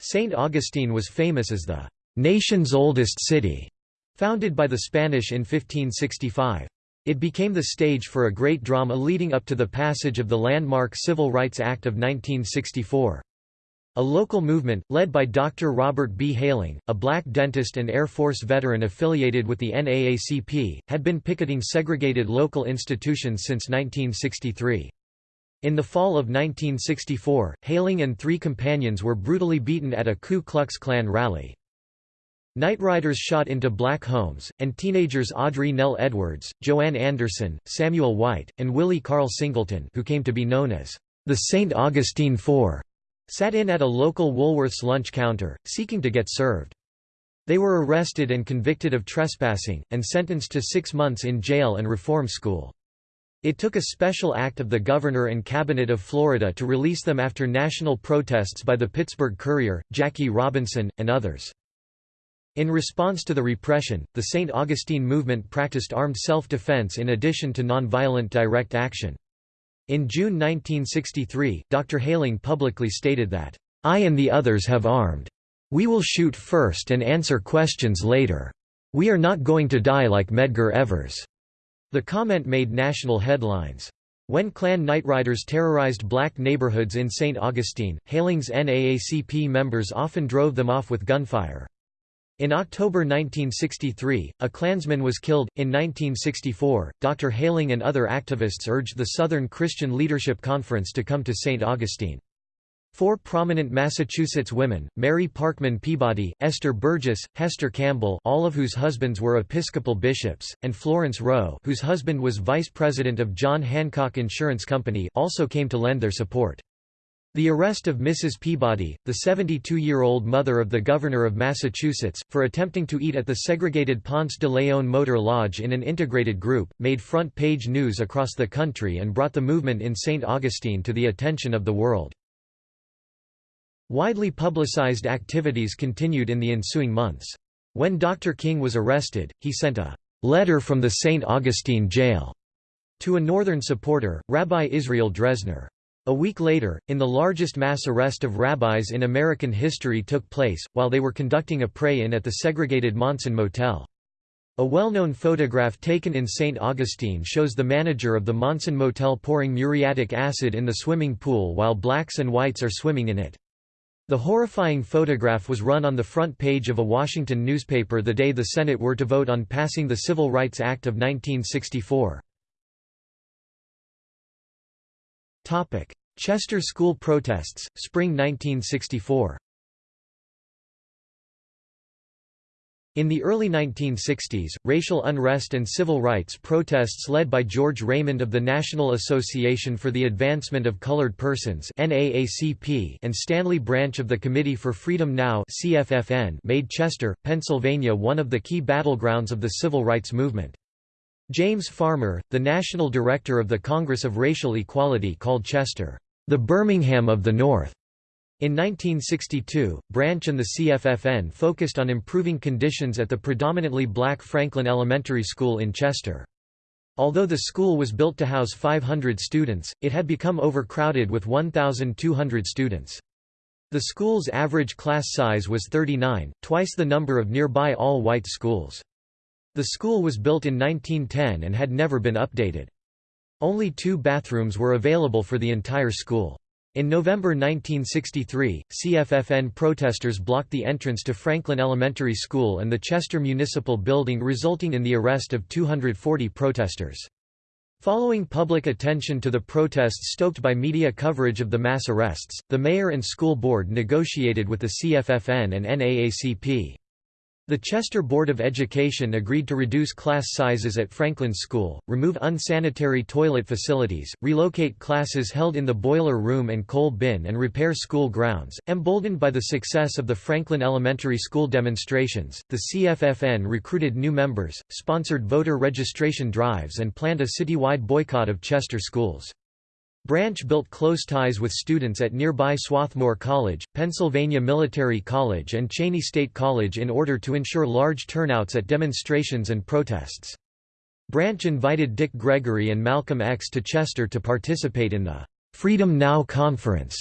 St. Augustine was famous as the nation's oldest city, founded by the Spanish in 1565. It became the stage for a great drama leading up to the passage of the landmark Civil Rights Act of 1964. A local movement, led by Dr. Robert B. Hayling, a black dentist and Air Force veteran affiliated with the NAACP, had been picketing segregated local institutions since 1963. In the fall of 1964, Hayling and three companions were brutally beaten at a Ku Klux Klan rally. Nightriders shot into black homes, and teenagers Audrey Nell Edwards, Joanne Anderson, Samuel White, and Willie Carl Singleton who came to be known as the St. Augustine Four, sat in at a local Woolworth's lunch counter, seeking to get served. They were arrested and convicted of trespassing, and sentenced to six months in jail and reform school. It took a special act of the governor and cabinet of Florida to release them after national protests by the Pittsburgh Courier, Jackie Robinson, and others. In response to the repression, the St. Augustine movement practiced armed self-defense in addition to nonviolent direct action. In June 1963, Dr. Hayling publicly stated that, "...I and the others have armed. We will shoot first and answer questions later. We are not going to die like Medgar Evers." The comment made national headlines. When Klan nightriders terrorized black neighborhoods in St. Augustine, Hayling's NAACP members often drove them off with gunfire. In October 1963, a Klansman was killed. In 1964, Dr. Hayling and other activists urged the Southern Christian Leadership Conference to come to St. Augustine. Four prominent Massachusetts women, Mary Parkman Peabody, Esther Burgess, Hester Campbell all of whose husbands were Episcopal bishops, and Florence Rowe whose husband was vice president of John Hancock Insurance Company also came to lend their support. The arrest of Mrs. Peabody, the 72-year-old mother of the governor of Massachusetts, for attempting to eat at the segregated Ponce de Leon Motor Lodge in an integrated group, made front-page news across the country and brought the movement in St. Augustine to the attention of the world. Widely publicized activities continued in the ensuing months. When Dr. King was arrested, he sent a letter from the St. Augustine jail to a northern supporter, Rabbi Israel Dresner. A week later, in the largest mass arrest of rabbis in American history took place, while they were conducting a pray-in at the segregated Monson Motel. A well-known photograph taken in St. Augustine shows the manager of the Monson Motel pouring muriatic acid in the swimming pool while blacks and whites are swimming in it. The horrifying photograph was run on the front page of a Washington newspaper the day the Senate were to vote on passing the Civil Rights Act of 1964. Chester school protests, spring 1964 In the early 1960s, racial unrest and civil rights protests led by George Raymond of the National Association for the Advancement of Colored Persons and Stanley Branch of the Committee for Freedom Now made Chester, Pennsylvania one of the key battlegrounds of the civil rights movement. James Farmer, the national director of the Congress of Racial Equality called Chester, "...the Birmingham of the North." In 1962, Branch and the CFFN focused on improving conditions at the predominantly black Franklin Elementary School in Chester. Although the school was built to house 500 students, it had become overcrowded with 1,200 students. The school's average class size was 39, twice the number of nearby all-white schools. The school was built in 1910 and had never been updated. Only two bathrooms were available for the entire school. In November 1963, CFFN protesters blocked the entrance to Franklin Elementary School and the Chester Municipal Building resulting in the arrest of 240 protesters. Following public attention to the protests stoked by media coverage of the mass arrests, the mayor and school board negotiated with the CFFN and NAACP. The Chester Board of Education agreed to reduce class sizes at Franklin School, remove unsanitary toilet facilities, relocate classes held in the boiler room and coal bin and repair school grounds. Emboldened by the success of the Franklin Elementary School demonstrations, the CFFN recruited new members, sponsored voter registration drives and planned a citywide boycott of Chester schools. Branch built close ties with students at nearby Swarthmore College, Pennsylvania Military College and Cheyney State College in order to ensure large turnouts at demonstrations and protests. Branch invited Dick Gregory and Malcolm X to Chester to participate in the Freedom Now Conference,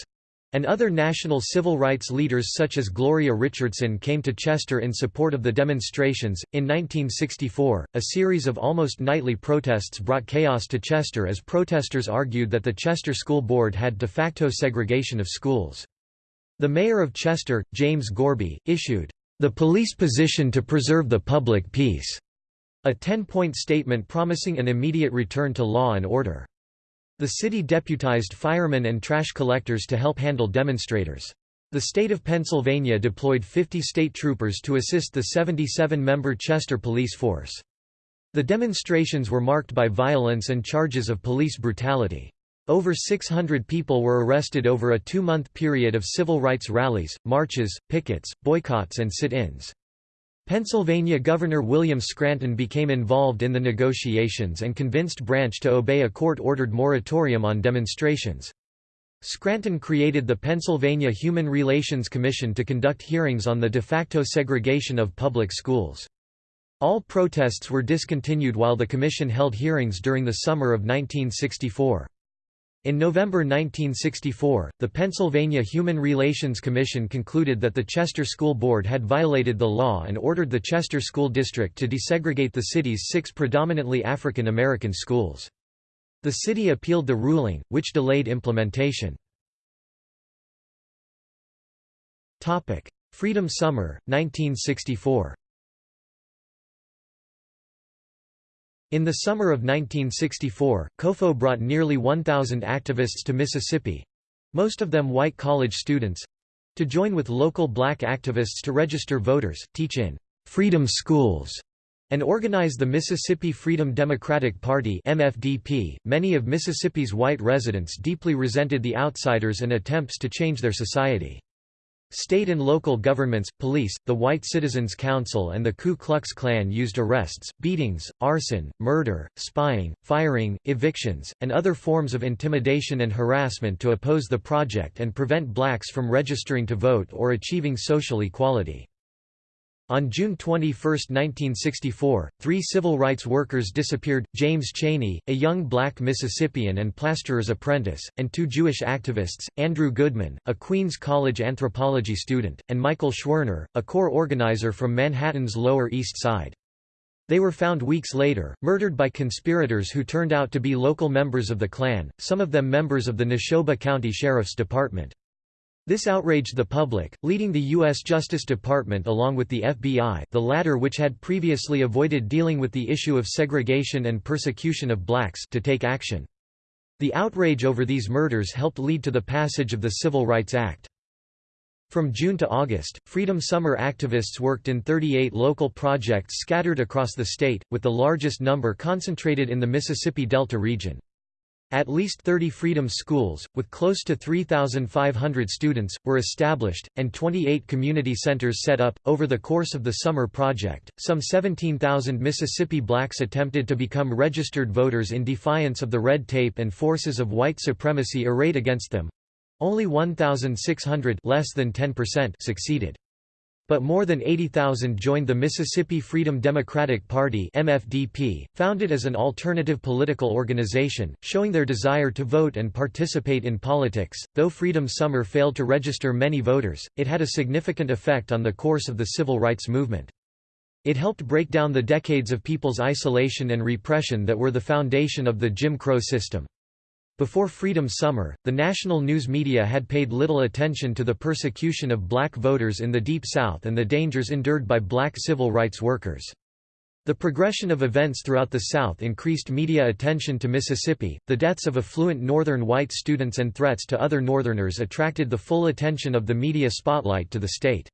and other national civil rights leaders such as Gloria Richardson came to Chester in support of the demonstrations. In 1964, a series of almost nightly protests brought chaos to Chester as protesters argued that the Chester School Board had de facto segregation of schools. The mayor of Chester, James Gorbey, issued, The Police Position to Preserve the Public Peace, a 10-point statement promising an immediate return to law and order. The city deputized firemen and trash collectors to help handle demonstrators. The state of Pennsylvania deployed 50 state troopers to assist the 77-member Chester police force. The demonstrations were marked by violence and charges of police brutality. Over 600 people were arrested over a two-month period of civil rights rallies, marches, pickets, boycotts and sit-ins. Pennsylvania Governor William Scranton became involved in the negotiations and convinced Branch to obey a court-ordered moratorium on demonstrations. Scranton created the Pennsylvania Human Relations Commission to conduct hearings on the de facto segregation of public schools. All protests were discontinued while the commission held hearings during the summer of 1964. In November 1964, the Pennsylvania Human Relations Commission concluded that the Chester School Board had violated the law and ordered the Chester School District to desegregate the city's six predominantly African American schools. The city appealed the ruling, which delayed implementation. Freedom Summer, 1964 In the summer of 1964, COFO brought nearly 1,000 activists to Mississippi—most of them white college students—to join with local black activists to register voters, teach in «freedom schools» and organize the Mississippi Freedom Democratic Party MFDP. .Many of Mississippi's white residents deeply resented the outsiders and attempts to change their society. State and local governments, police, the White Citizens Council and the Ku Klux Klan used arrests, beatings, arson, murder, spying, firing, evictions, and other forms of intimidation and harassment to oppose the project and prevent blacks from registering to vote or achieving social equality. On June 21, 1964, three civil rights workers disappeared, James Chaney, a young black Mississippian and plasterer's apprentice, and two Jewish activists, Andrew Goodman, a Queens College anthropology student, and Michael Schwerner, a core organizer from Manhattan's Lower East Side. They were found weeks later, murdered by conspirators who turned out to be local members of the Klan, some of them members of the Neshoba County Sheriff's Department. This outraged the public, leading the U.S. Justice Department along with the FBI the latter which had previously avoided dealing with the issue of segregation and persecution of blacks to take action. The outrage over these murders helped lead to the passage of the Civil Rights Act. From June to August, Freedom Summer activists worked in 38 local projects scattered across the state, with the largest number concentrated in the Mississippi Delta region. At least 30 Freedom Schools, with close to 3,500 students, were established, and 28 community centers set up. Over the course of the summer project, some 17,000 Mississippi blacks attempted to become registered voters in defiance of the red tape and forces of white supremacy arrayed against them. Only 1,600 less than 10% succeeded but more than 80,000 joined the Mississippi Freedom Democratic Party MFDP, founded as an alternative political organization, showing their desire to vote and participate in politics. Though Freedom Summer failed to register many voters, it had a significant effect on the course of the civil rights movement. It helped break down the decades of people's isolation and repression that were the foundation of the Jim Crow system. Before Freedom Summer, the national news media had paid little attention to the persecution of black voters in the Deep South and the dangers endured by black civil rights workers. The progression of events throughout the South increased media attention to Mississippi. The deaths of affluent Northern white students and threats to other Northerners attracted the full attention of the media spotlight to the state.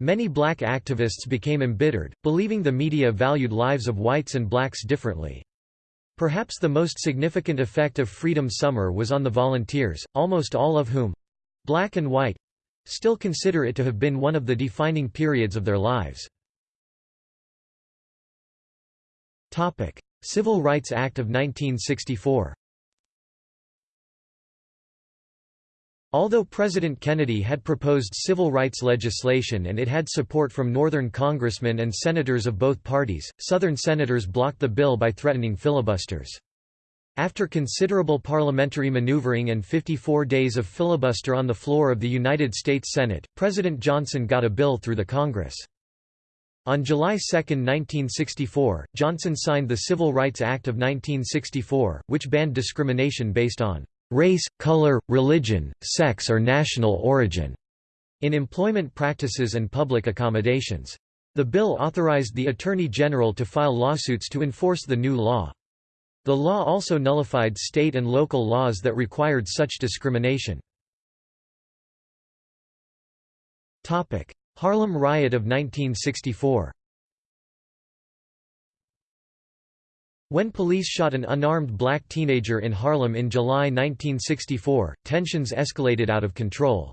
Many black activists became embittered, believing the media valued lives of whites and blacks differently. Perhaps the most significant effect of Freedom Summer was on the volunteers, almost all of whom—black and white—still consider it to have been one of the defining periods of their lives. Civil Rights Act of 1964 Although President Kennedy had proposed civil rights legislation and it had support from Northern congressmen and senators of both parties, Southern senators blocked the bill by threatening filibusters. After considerable parliamentary maneuvering and 54 days of filibuster on the floor of the United States Senate, President Johnson got a bill through the Congress. On July 2, 1964, Johnson signed the Civil Rights Act of 1964, which banned discrimination based on race, color, religion, sex or national origin in employment practices and public accommodations. The bill authorized the Attorney General to file lawsuits to enforce the new law. The law also nullified state and local laws that required such discrimination. Harlem Riot of 1964 When police shot an unarmed black teenager in Harlem in July 1964, tensions escalated out of control.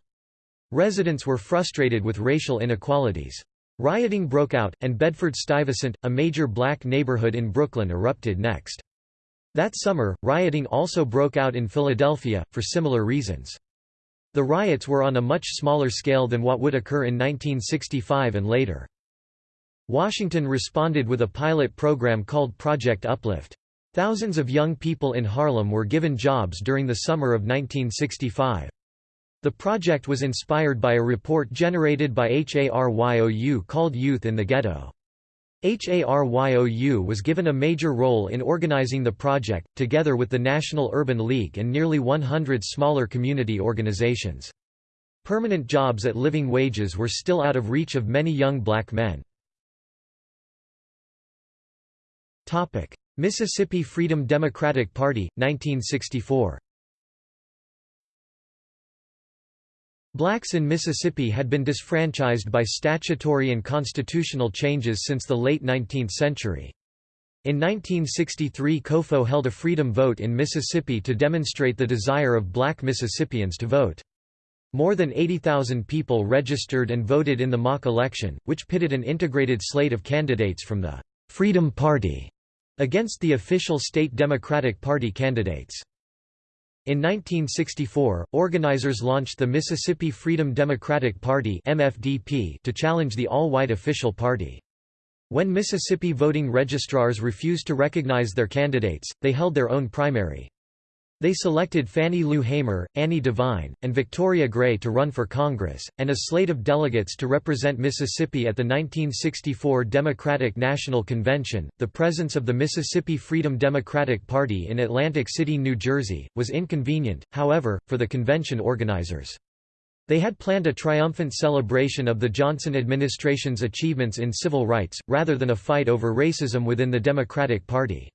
Residents were frustrated with racial inequalities. Rioting broke out, and Bedford-Stuyvesant, a major black neighborhood in Brooklyn erupted next. That summer, rioting also broke out in Philadelphia, for similar reasons. The riots were on a much smaller scale than what would occur in 1965 and later. Washington responded with a pilot program called Project Uplift. Thousands of young people in Harlem were given jobs during the summer of 1965. The project was inspired by a report generated by HARYOU called Youth in the Ghetto. HARYOU was given a major role in organizing the project, together with the National Urban League and nearly 100 smaller community organizations. Permanent jobs at living wages were still out of reach of many young black men. Mississippi Freedom Democratic Party, 1964 Blacks in Mississippi had been disfranchised by statutory and constitutional changes since the late 19th century. In 1963 COFO held a freedom vote in Mississippi to demonstrate the desire of black Mississippians to vote. More than 80,000 people registered and voted in the mock election, which pitted an integrated slate of candidates from the Freedom Party against the official state Democratic Party candidates. In 1964, organizers launched the Mississippi Freedom Democratic Party (MFDP) to challenge the all-white official party. When Mississippi voting registrars refused to recognize their candidates, they held their own primary. They selected Fannie Lou Hamer, Annie Devine, and Victoria Gray to run for Congress, and a slate of delegates to represent Mississippi at the 1964 Democratic National Convention. The presence of the Mississippi Freedom Democratic Party in Atlantic City, New Jersey, was inconvenient, however, for the convention organizers. They had planned a triumphant celebration of the Johnson administration's achievements in civil rights, rather than a fight over racism within the Democratic Party.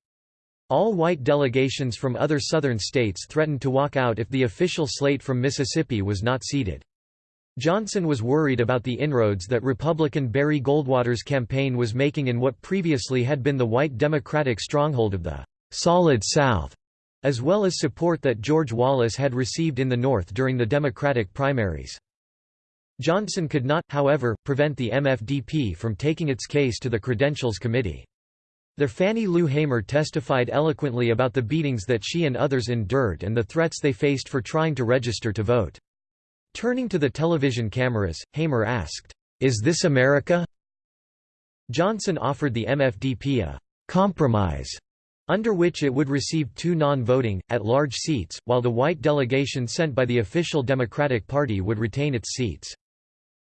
All white delegations from other Southern states threatened to walk out if the official slate from Mississippi was not seated. Johnson was worried about the inroads that Republican Barry Goldwater's campaign was making in what previously had been the white Democratic stronghold of the «Solid South», as well as support that George Wallace had received in the North during the Democratic primaries. Johnson could not, however, prevent the MFDP from taking its case to the Credentials Committee. Their Fannie Lou Hamer testified eloquently about the beatings that she and others endured and the threats they faced for trying to register to vote. Turning to the television cameras, Hamer asked, "'Is this America?' Johnson offered the MFDP a «compromise» under which it would receive two non-voting, at-large seats, while the white delegation sent by the official Democratic Party would retain its seats.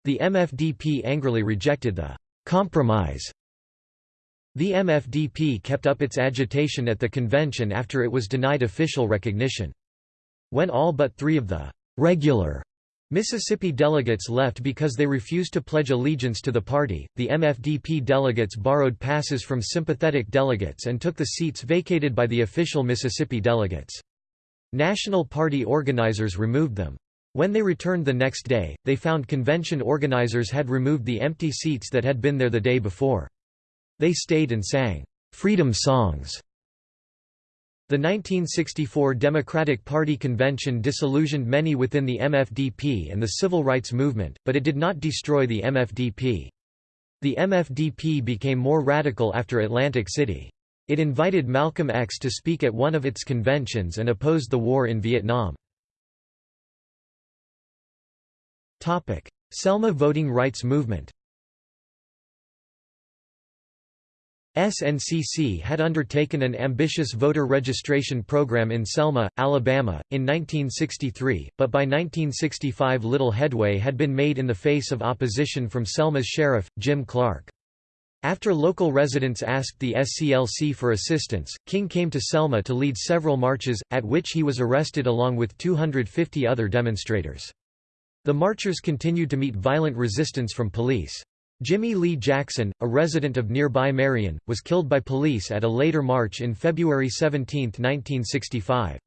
The MFDP angrily rejected the «compromise» The MFDP kept up its agitation at the convention after it was denied official recognition. When all but three of the «regular» Mississippi delegates left because they refused to pledge allegiance to the party, the MFDP delegates borrowed passes from sympathetic delegates and took the seats vacated by the official Mississippi delegates. National Party organizers removed them. When they returned the next day, they found convention organizers had removed the empty seats that had been there the day before. They stayed and sang, "'Freedom Songs' The 1964 Democratic Party convention disillusioned many within the MFDP and the civil rights movement, but it did not destroy the MFDP. The MFDP became more radical after Atlantic City. It invited Malcolm X to speak at one of its conventions and opposed the war in Vietnam. Selma voting rights movement SNCC had undertaken an ambitious voter registration program in Selma, Alabama, in 1963, but by 1965 little headway had been made in the face of opposition from Selma's sheriff, Jim Clark. After local residents asked the SCLC for assistance, King came to Selma to lead several marches, at which he was arrested along with 250 other demonstrators. The marchers continued to meet violent resistance from police. Jimmy Lee Jackson, a resident of nearby Marion, was killed by police at a later march in February 17, 1965.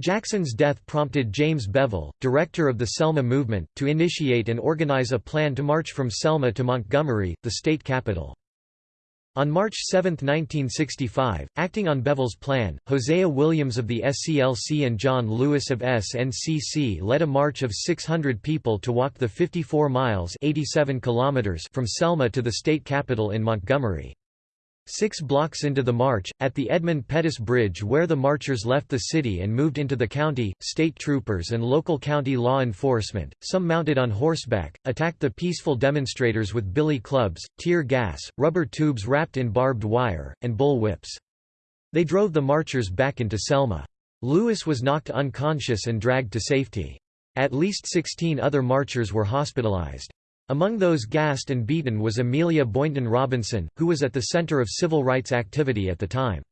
Jackson's death prompted James Bevel, director of the Selma movement, to initiate and organize a plan to march from Selma to Montgomery, the state capital. On March 7, 1965, acting on Bevel's plan, Hosea Williams of the SCLC and John Lewis of SNCC led a march of 600 people to walk the 54 miles 87 kilometers from Selma to the state capital in Montgomery. Six blocks into the march, at the Edmund Pettus Bridge where the marchers left the city and moved into the county, state troopers and local county law enforcement, some mounted on horseback, attacked the peaceful demonstrators with billy clubs, tear gas, rubber tubes wrapped in barbed wire, and bull whips. They drove the marchers back into Selma. Lewis was knocked unconscious and dragged to safety. At least 16 other marchers were hospitalized. Among those gassed and beaten was Amelia Boynton Robinson, who was at the center of civil rights activity at the time.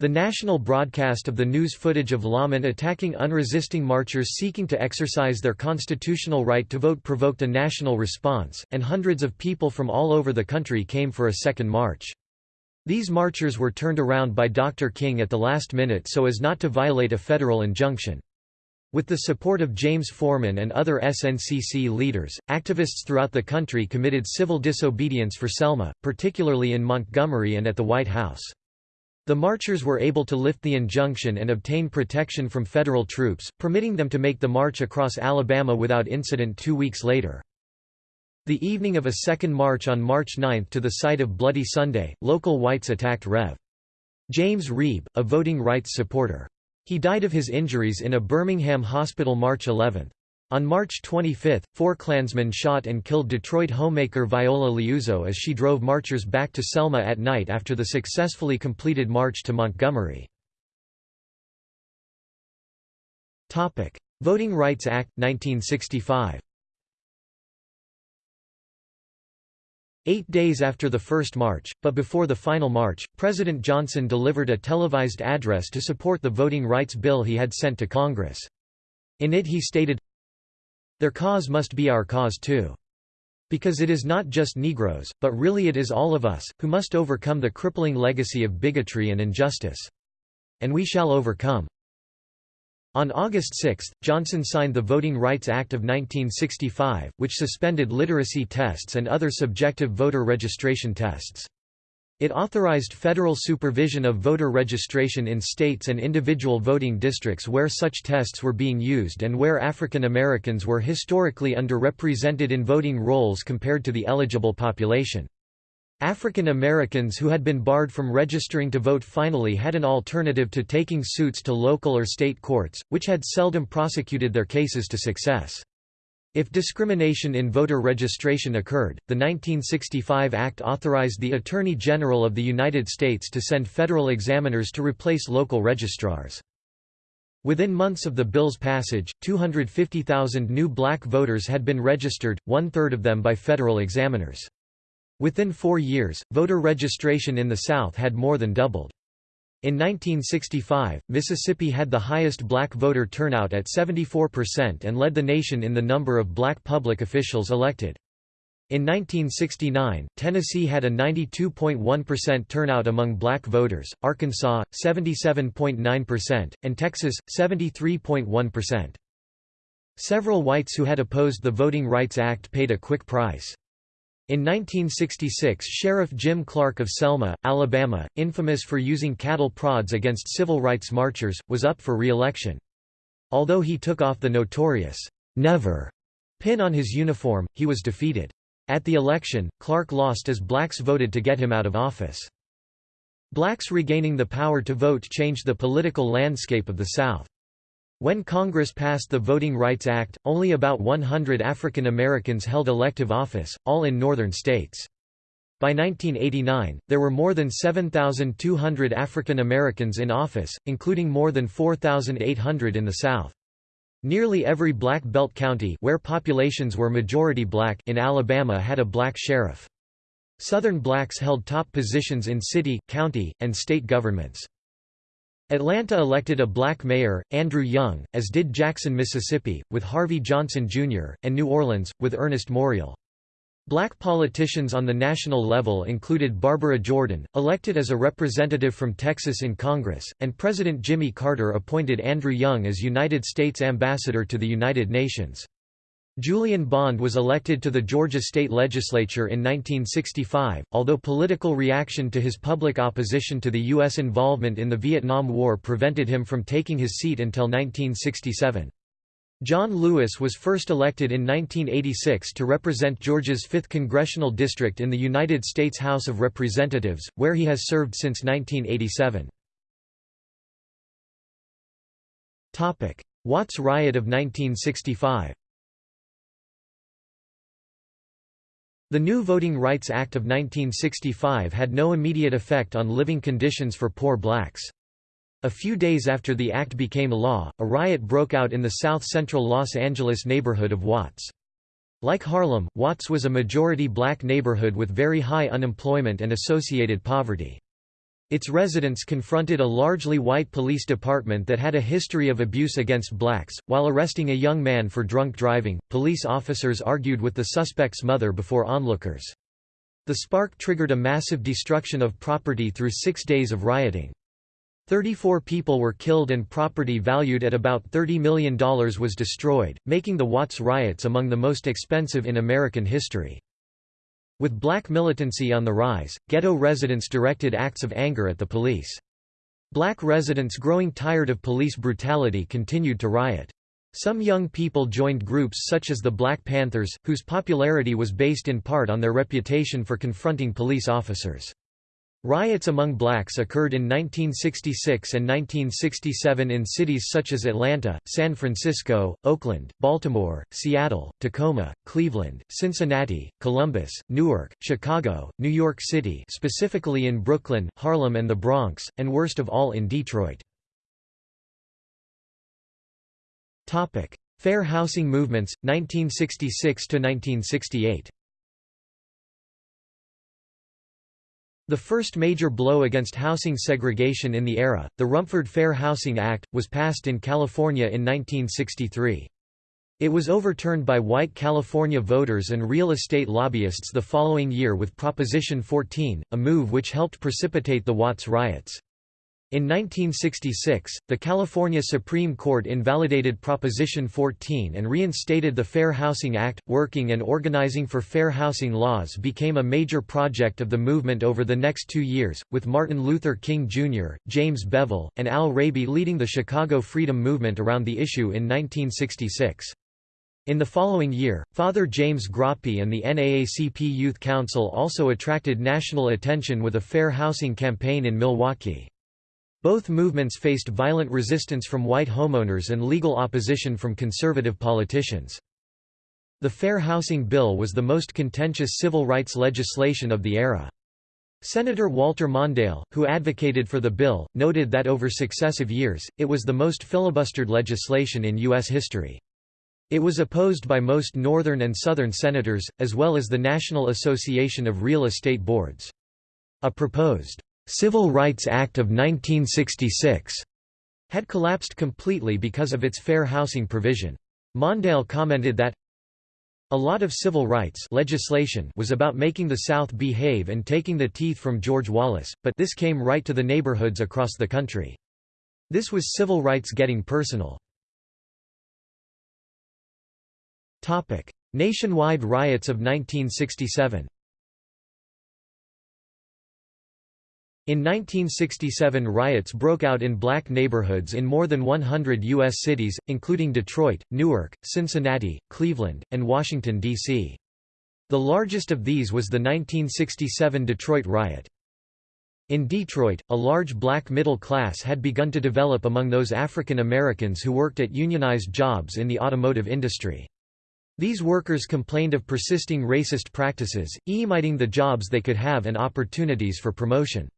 The national broadcast of the news footage of lawmen attacking unresisting marchers seeking to exercise their constitutional right to vote provoked a national response, and hundreds of people from all over the country came for a second march. These marchers were turned around by Dr. King at the last minute so as not to violate a federal injunction. With the support of James Forman and other SNCC leaders, activists throughout the country committed civil disobedience for Selma, particularly in Montgomery and at the White House. The marchers were able to lift the injunction and obtain protection from federal troops, permitting them to make the march across Alabama without incident two weeks later. The evening of a second march on March 9 to the site of Bloody Sunday, local whites attacked Rev. James Reeb, a voting rights supporter. He died of his injuries in a Birmingham hospital March 11. On March 25, four Klansmen shot and killed Detroit homemaker Viola Liuzzo as she drove marchers back to Selma at night after the successfully completed march to Montgomery. Voting Rights Act, 1965 Eight days after the first march, but before the final march, President Johnson delivered a televised address to support the voting rights bill he had sent to Congress. In it he stated, Their cause must be our cause too. Because it is not just Negroes, but really it is all of us, who must overcome the crippling legacy of bigotry and injustice. And we shall overcome. On August 6, Johnson signed the Voting Rights Act of 1965, which suspended literacy tests and other subjective voter registration tests. It authorized federal supervision of voter registration in states and individual voting districts where such tests were being used and where African Americans were historically underrepresented in voting rolls compared to the eligible population. African Americans who had been barred from registering to vote finally had an alternative to taking suits to local or state courts, which had seldom prosecuted their cases to success. If discrimination in voter registration occurred, the 1965 Act authorized the Attorney General of the United States to send federal examiners to replace local registrars. Within months of the bill's passage, 250,000 new black voters had been registered, one-third of them by federal examiners. Within four years, voter registration in the South had more than doubled. In 1965, Mississippi had the highest black voter turnout at 74% and led the nation in the number of black public officials elected. In 1969, Tennessee had a 92.1% turnout among black voters, Arkansas, 77.9%, and Texas, 73.1%. Several whites who had opposed the Voting Rights Act paid a quick price. In 1966 Sheriff Jim Clark of Selma, Alabama, infamous for using cattle prods against civil rights marchers, was up for re-election. Although he took off the notorious, "'Never' pin on his uniform, he was defeated. At the election, Clark lost as blacks voted to get him out of office. Blacks regaining the power to vote changed the political landscape of the South. When Congress passed the Voting Rights Act, only about 100 African Americans held elective office, all in northern states. By 1989, there were more than 7,200 African Americans in office, including more than 4,800 in the South. Nearly every Black Belt county where populations were majority black in Alabama had a black sheriff. Southern blacks held top positions in city, county, and state governments. Atlanta elected a black mayor, Andrew Young, as did Jackson, Mississippi, with Harvey Johnson Jr., and New Orleans, with Ernest Morial. Black politicians on the national level included Barbara Jordan, elected as a representative from Texas in Congress, and President Jimmy Carter appointed Andrew Young as United States Ambassador to the United Nations. Julian Bond was elected to the Georgia state legislature in 1965, although political reaction to his public opposition to the U.S. involvement in the Vietnam War prevented him from taking his seat until 1967. John Lewis was first elected in 1986 to represent Georgia's 5th congressional district in the United States House of Representatives, where he has served since 1987. Watts Riot of 1965 The new Voting Rights Act of 1965 had no immediate effect on living conditions for poor blacks. A few days after the act became law, a riot broke out in the south-central Los Angeles neighborhood of Watts. Like Harlem, Watts was a majority black neighborhood with very high unemployment and associated poverty. Its residents confronted a largely white police department that had a history of abuse against blacks. While arresting a young man for drunk driving, police officers argued with the suspect's mother before onlookers. The spark triggered a massive destruction of property through six days of rioting. 34 people were killed and property valued at about $30 million was destroyed, making the Watts riots among the most expensive in American history. With black militancy on the rise, ghetto residents directed acts of anger at the police. Black residents growing tired of police brutality continued to riot. Some young people joined groups such as the Black Panthers, whose popularity was based in part on their reputation for confronting police officers. Riots among blacks occurred in 1966 and 1967 in cities such as Atlanta, San Francisco, Oakland, Baltimore, Seattle, Tacoma, Cleveland, Cincinnati, Columbus, Newark, Chicago, New York City specifically in Brooklyn, Harlem and the Bronx, and worst of all in Detroit. Fair housing movements, 1966–1968 The first major blow against housing segregation in the era, the Rumford Fair Housing Act, was passed in California in 1963. It was overturned by white California voters and real estate lobbyists the following year with Proposition 14, a move which helped precipitate the Watts riots. In 1966, the California Supreme Court invalidated Proposition 14 and reinstated the Fair Housing Act. Working and organizing for fair housing laws became a major project of the movement over the next two years, with Martin Luther King Jr., James Bevel, and Al Raby leading the Chicago Freedom Movement around the issue in 1966. In the following year, Father James Groppi and the NAACP Youth Council also attracted national attention with a fair housing campaign in Milwaukee. Both movements faced violent resistance from white homeowners and legal opposition from conservative politicians. The Fair Housing Bill was the most contentious civil rights legislation of the era. Senator Walter Mondale, who advocated for the bill, noted that over successive years, it was the most filibustered legislation in U.S. history. It was opposed by most Northern and Southern senators, as well as the National Association of Real Estate Boards. A proposed Civil Rights Act of 1966 had collapsed completely because of its fair housing provision. Mondale commented that a lot of civil rights legislation was about making the South behave and taking the teeth from George Wallace, but this came right to the neighborhoods across the country. This was civil rights getting personal. Nationwide riots of 1967 In 1967 riots broke out in black neighborhoods in more than 100 U.S. cities, including Detroit, Newark, Cincinnati, Cleveland, and Washington, D.C. The largest of these was the 1967 Detroit riot. In Detroit, a large black middle class had begun to develop among those African Americans who worked at unionized jobs in the automotive industry. These workers complained of persisting racist practices, emiting the jobs they could have and opportunities for promotion.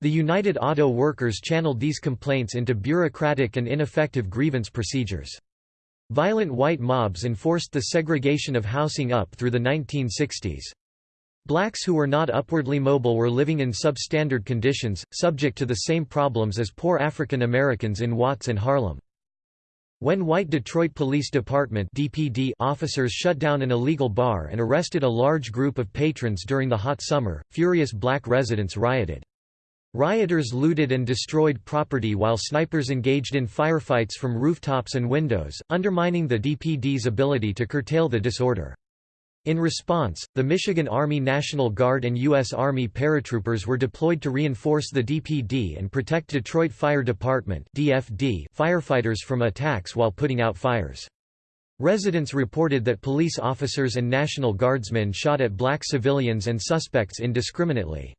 The United Auto Workers channeled these complaints into bureaucratic and ineffective grievance procedures. Violent white mobs enforced the segregation of housing up through the 1960s. Blacks who were not upwardly mobile were living in substandard conditions, subject to the same problems as poor African Americans in Watts and Harlem. When white Detroit Police Department DPD officers shut down an illegal bar and arrested a large group of patrons during the hot summer, furious black residents rioted. Rioters looted and destroyed property while snipers engaged in firefights from rooftops and windows, undermining the DPD's ability to curtail the disorder. In response, the Michigan Army National Guard and U.S. Army paratroopers were deployed to reinforce the DPD and protect Detroit Fire Department (DFD) firefighters from attacks while putting out fires. Residents reported that police officers and National Guardsmen shot at black civilians and suspects indiscriminately.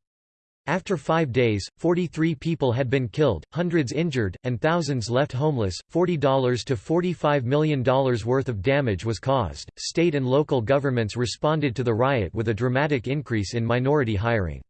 After five days, 43 people had been killed, hundreds injured, and thousands left homeless. $40 to $45 million worth of damage was caused. State and local governments responded to the riot with a dramatic increase in minority hiring.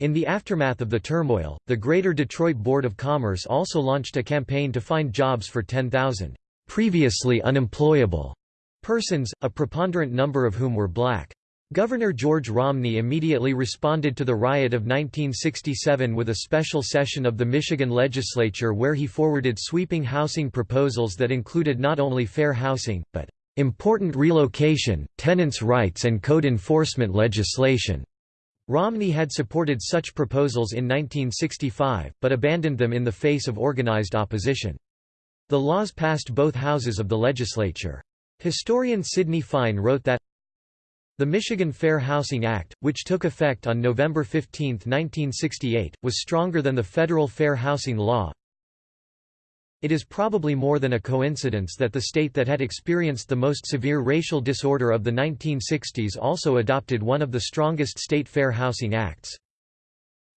In the aftermath of the turmoil, the Greater Detroit Board of Commerce also launched a campaign to find jobs for 10,000 previously unemployable persons, a preponderant number of whom were black. Governor George Romney immediately responded to the riot of 1967 with a special session of the Michigan legislature where he forwarded sweeping housing proposals that included not only fair housing, but important relocation, tenants' rights and code enforcement legislation. Romney had supported such proposals in 1965, but abandoned them in the face of organized opposition. The laws passed both houses of the legislature. Historian Sidney Fine wrote that the Michigan Fair Housing Act, which took effect on November 15, 1968, was stronger than the federal fair housing law. It is probably more than a coincidence that the state that had experienced the most severe racial disorder of the 1960s also adopted one of the strongest state fair housing acts.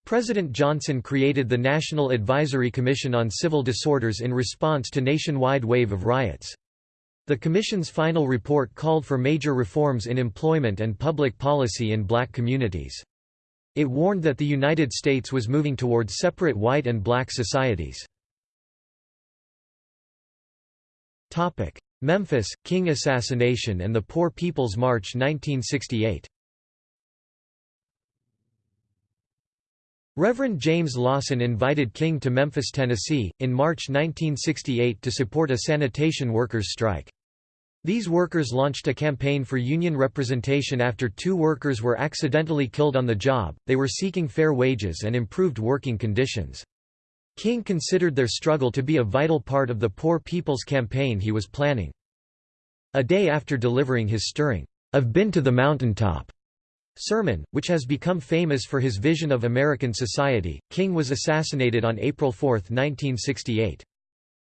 President Johnson created the National Advisory Commission on Civil Disorders in response to nationwide wave of riots. The Commission's final report called for major reforms in employment and public policy in black communities. It warned that the United States was moving toward separate white and black societies. Memphis, King assassination and the Poor People's March 1968 Reverend James Lawson invited King to Memphis, Tennessee, in March 1968 to support a sanitation workers' strike. These workers launched a campaign for union representation after two workers were accidentally killed on the job, they were seeking fair wages and improved working conditions. King considered their struggle to be a vital part of the Poor People's Campaign he was planning. A day after delivering his stirring, "'I've been to the mountaintop' sermon, which has become famous for his vision of American society, King was assassinated on April 4, 1968.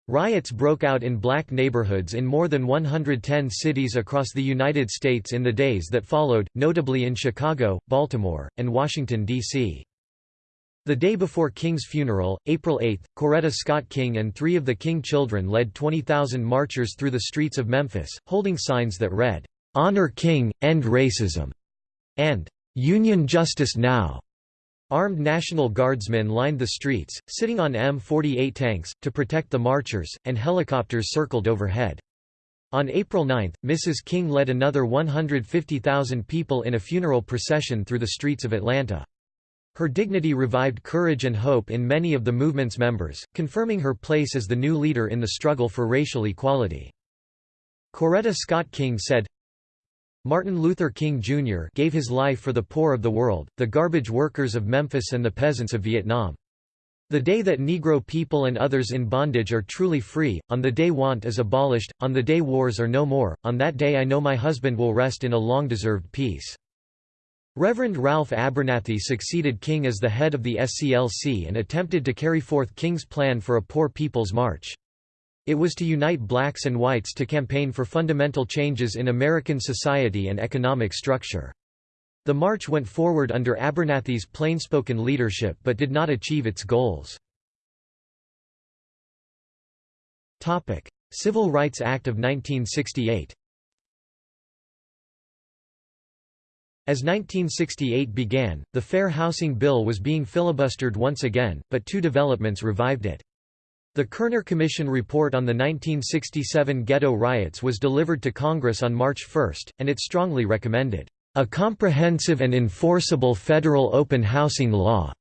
Riots broke out in black neighborhoods in more than 110 cities across the United States in the days that followed, notably in Chicago, Baltimore, and Washington, D.C. The day before King's funeral, April 8, Coretta Scott King and three of the King children led 20,000 marchers through the streets of Memphis, holding signs that read, "'Honor King, End Racism' and Union Justice Now. Armed National Guardsmen lined the streets, sitting on M48 tanks, to protect the marchers, and helicopters circled overhead. On April 9, Mrs. King led another 150,000 people in a funeral procession through the streets of Atlanta. Her dignity revived courage and hope in many of the movement's members, confirming her place as the new leader in the struggle for racial equality. Coretta Scott King said, Martin Luther King Jr. gave his life for the poor of the world, the garbage workers of Memphis and the peasants of Vietnam. The day that Negro people and others in bondage are truly free, on the day want is abolished, on the day wars are no more, on that day I know my husband will rest in a long-deserved peace. Reverend Ralph Abernathy succeeded King as the head of the SCLC and attempted to carry forth King's plan for a Poor People's March. It was to unite blacks and whites to campaign for fundamental changes in American society and economic structure. The march went forward under Abernathy's plainspoken leadership but did not achieve its goals. Civil Rights Act of 1968 As 1968 began, the Fair Housing Bill was being filibustered once again, but two developments revived it. The Kerner Commission report on the 1967 ghetto riots was delivered to Congress on March 1, and it strongly recommended, "...a comprehensive and enforceable federal open housing law,"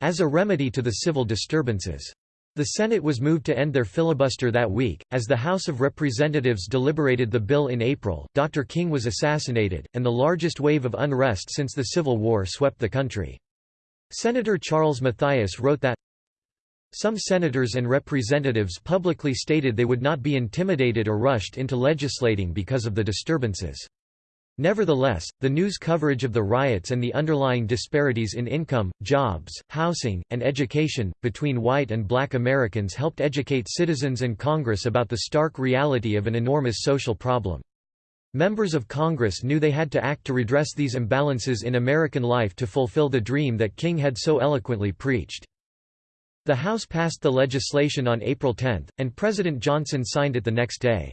as a remedy to the civil disturbances. The Senate was moved to end their filibuster that week. As the House of Representatives deliberated the bill in April, Dr. King was assassinated, and the largest wave of unrest since the Civil War swept the country. Senator Charles Mathias wrote that, some senators and representatives publicly stated they would not be intimidated or rushed into legislating because of the disturbances. Nevertheless, the news coverage of the riots and the underlying disparities in income, jobs, housing, and education, between white and black Americans helped educate citizens and Congress about the stark reality of an enormous social problem. Members of Congress knew they had to act to redress these imbalances in American life to fulfill the dream that King had so eloquently preached. The House passed the legislation on April 10, and President Johnson signed it the next day.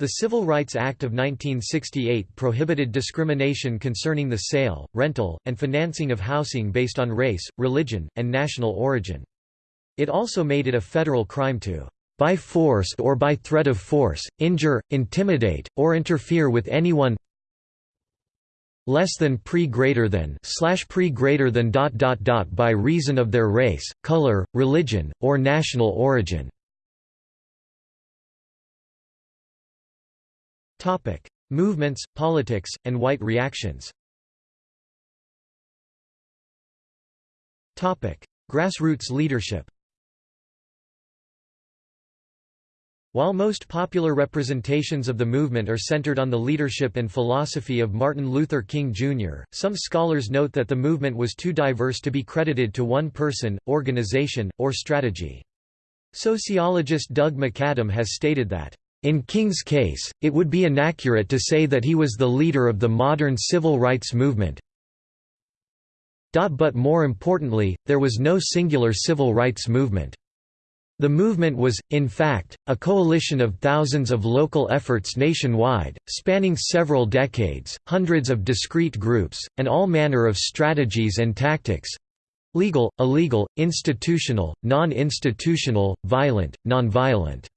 The Civil Rights Act of 1968 prohibited discrimination concerning the sale, rental, and financing of housing based on race, religion, and national origin. It also made it a federal crime to by force or by threat of force, injure, intimidate, or interfere with anyone less than pre greater than slash pre greater than dot dot dot by reason of their race, color, religion, or national origin. Topic: Movements, politics, and white reactions. Topic: Grassroots leadership. While most popular representations of the movement are centered on the leadership and philosophy of Martin Luther King Jr., some scholars note that the movement was too diverse to be credited to one person, organization, or strategy. Sociologist Doug McAdam has stated that in King's case, it would be inaccurate to say that he was the leader of the modern civil rights movement. But more importantly, there was no singular civil rights movement. The movement was, in fact, a coalition of thousands of local efforts nationwide, spanning several decades, hundreds of discrete groups, and all manner of strategies and tactics—legal, illegal, institutional, non-institutional, violent, non-violent.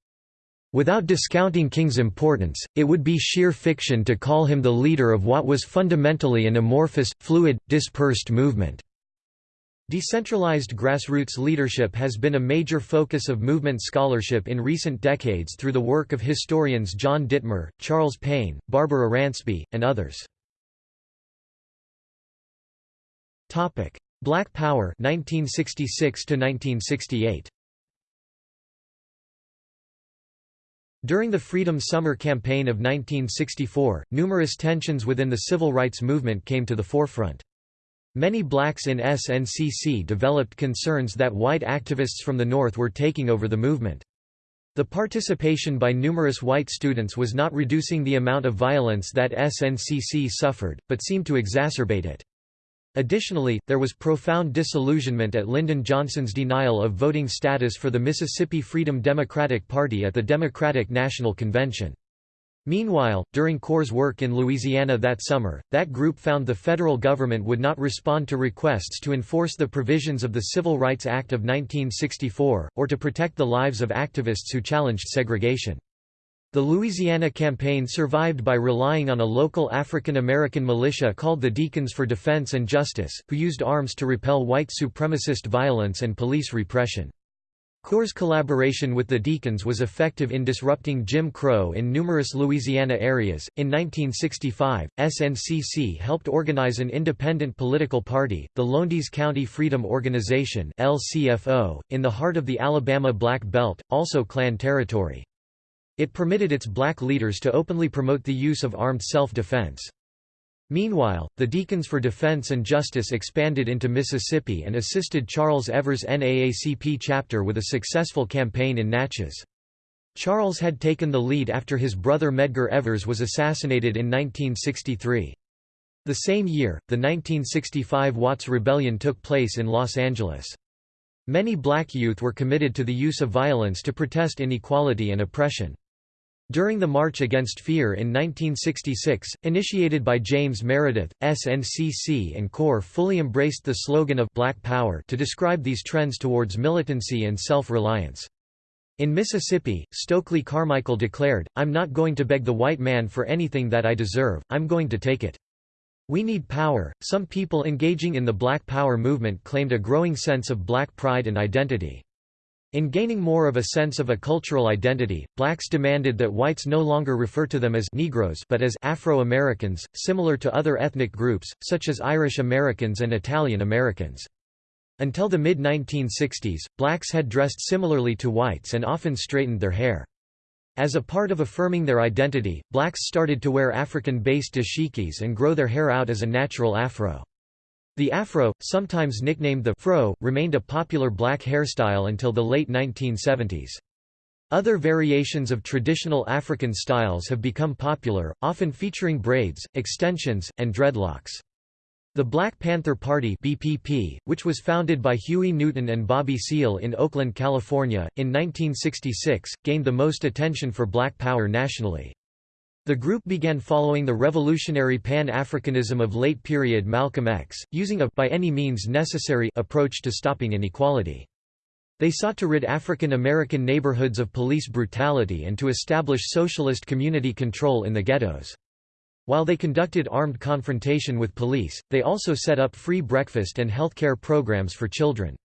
Without discounting King's importance, it would be sheer fiction to call him the leader of what was fundamentally an amorphous, fluid, dispersed movement. Decentralized grassroots leadership has been a major focus of movement scholarship in recent decades through the work of historians John Dittmer, Charles Payne, Barbara Ransby, and others. Black Power 1966 1968. During the Freedom Summer Campaign of 1964, numerous tensions within the civil rights movement came to the forefront. Many blacks in SNCC developed concerns that white activists from the North were taking over the movement. The participation by numerous white students was not reducing the amount of violence that SNCC suffered, but seemed to exacerbate it. Additionally, there was profound disillusionment at Lyndon Johnson's denial of voting status for the Mississippi Freedom Democratic Party at the Democratic National Convention. Meanwhile, during CORE's work in Louisiana that summer, that group found the federal government would not respond to requests to enforce the provisions of the Civil Rights Act of 1964, or to protect the lives of activists who challenged segregation. The Louisiana campaign survived by relying on a local African American militia called the Deacons for Defense and Justice, who used arms to repel white supremacist violence and police repression. CORE's collaboration with the Deacons was effective in disrupting Jim Crow in numerous Louisiana areas. In 1965, SNCC helped organize an independent political party, the Lowndes County Freedom Organization (LCFO), in the heart of the Alabama Black Belt, also Klan territory. It permitted its black leaders to openly promote the use of armed self-defense. Meanwhile, the Deacons for Defense and Justice expanded into Mississippi and assisted Charles Evers' NAACP chapter with a successful campaign in Natchez. Charles had taken the lead after his brother Medgar Evers was assassinated in 1963. The same year, the 1965 Watts Rebellion took place in Los Angeles. Many black youth were committed to the use of violence to protest inequality and oppression. During the March Against Fear in 1966, initiated by James Meredith, SNCC and CORE fully embraced the slogan of Black Power to describe these trends towards militancy and self-reliance. In Mississippi, Stokely Carmichael declared, I'm not going to beg the white man for anything that I deserve, I'm going to take it. We need power. Some people engaging in the Black Power movement claimed a growing sense of black pride and identity. In gaining more of a sense of a cultural identity, blacks demanded that whites no longer refer to them as Negroes but as Afro-Americans, similar to other ethnic groups, such as Irish Americans and Italian Americans. Until the mid-1960s, blacks had dressed similarly to whites and often straightened their hair. As a part of affirming their identity, blacks started to wear African-based dashikis and grow their hair out as a natural afro. The afro, sometimes nicknamed the fro, remained a popular black hairstyle until the late 1970s. Other variations of traditional African styles have become popular, often featuring braids, extensions, and dreadlocks. The Black Panther Party BPP, which was founded by Huey Newton and Bobby Seale in Oakland, California, in 1966, gained the most attention for black power nationally. The group began following the revolutionary Pan-Africanism of late-period Malcolm X, using a by any means necessary approach to stopping inequality. They sought to rid African American neighborhoods of police brutality and to establish socialist community control in the ghettos. While they conducted armed confrontation with police, they also set up free breakfast and healthcare programs for children.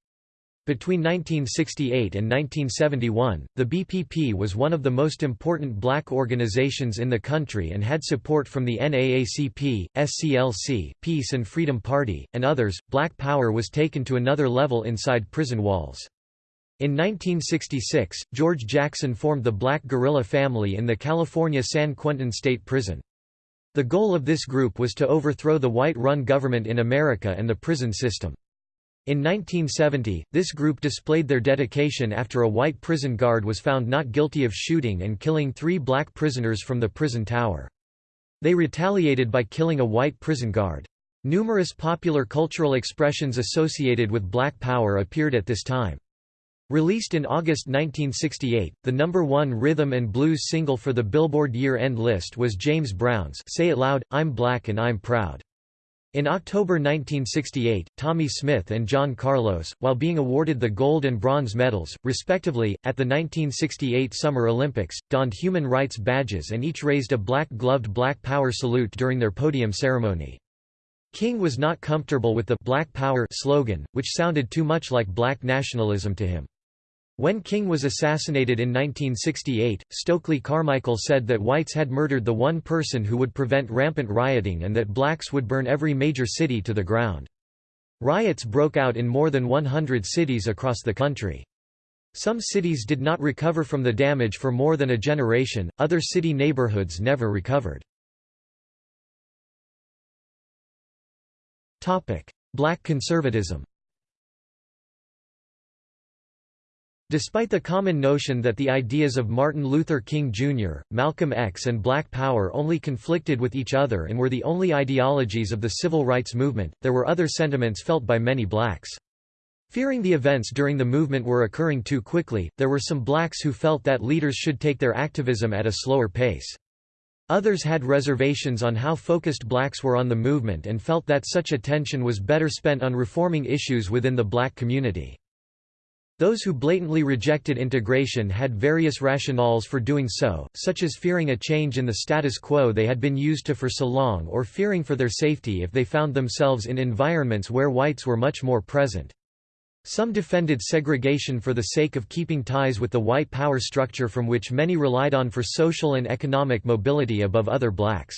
Between 1968 and 1971, the BPP was one of the most important black organizations in the country and had support from the NAACP, SCLC, Peace and Freedom Party, and others. Black power was taken to another level inside prison walls. In 1966, George Jackson formed the Black Guerrilla family in the California San Quentin State Prison. The goal of this group was to overthrow the white-run government in America and the prison system. In 1970, this group displayed their dedication after a white prison guard was found not guilty of shooting and killing three black prisoners from the prison tower. They retaliated by killing a white prison guard. Numerous popular cultural expressions associated with black power appeared at this time. Released in August 1968, the number one rhythm and blues single for the Billboard year-end list was James Brown's Say It Loud, I'm Black and I'm Proud. In October 1968, Tommie Smith and John Carlos, while being awarded the gold and bronze medals, respectively, at the 1968 Summer Olympics, donned human rights badges and each raised a black-gloved Black Power salute during their podium ceremony. King was not comfortable with the «Black Power» slogan, which sounded too much like black nationalism to him. When King was assassinated in 1968, Stokely Carmichael said that whites had murdered the one person who would prevent rampant rioting and that blacks would burn every major city to the ground. Riots broke out in more than 100 cities across the country. Some cities did not recover from the damage for more than a generation, other city neighborhoods never recovered. Black conservatism Despite the common notion that the ideas of Martin Luther King Jr., Malcolm X and Black Power only conflicted with each other and were the only ideologies of the civil rights movement, there were other sentiments felt by many blacks. Fearing the events during the movement were occurring too quickly, there were some blacks who felt that leaders should take their activism at a slower pace. Others had reservations on how focused blacks were on the movement and felt that such attention was better spent on reforming issues within the black community. Those who blatantly rejected integration had various rationales for doing so, such as fearing a change in the status quo they had been used to for so long or fearing for their safety if they found themselves in environments where whites were much more present. Some defended segregation for the sake of keeping ties with the white power structure from which many relied on for social and economic mobility above other blacks.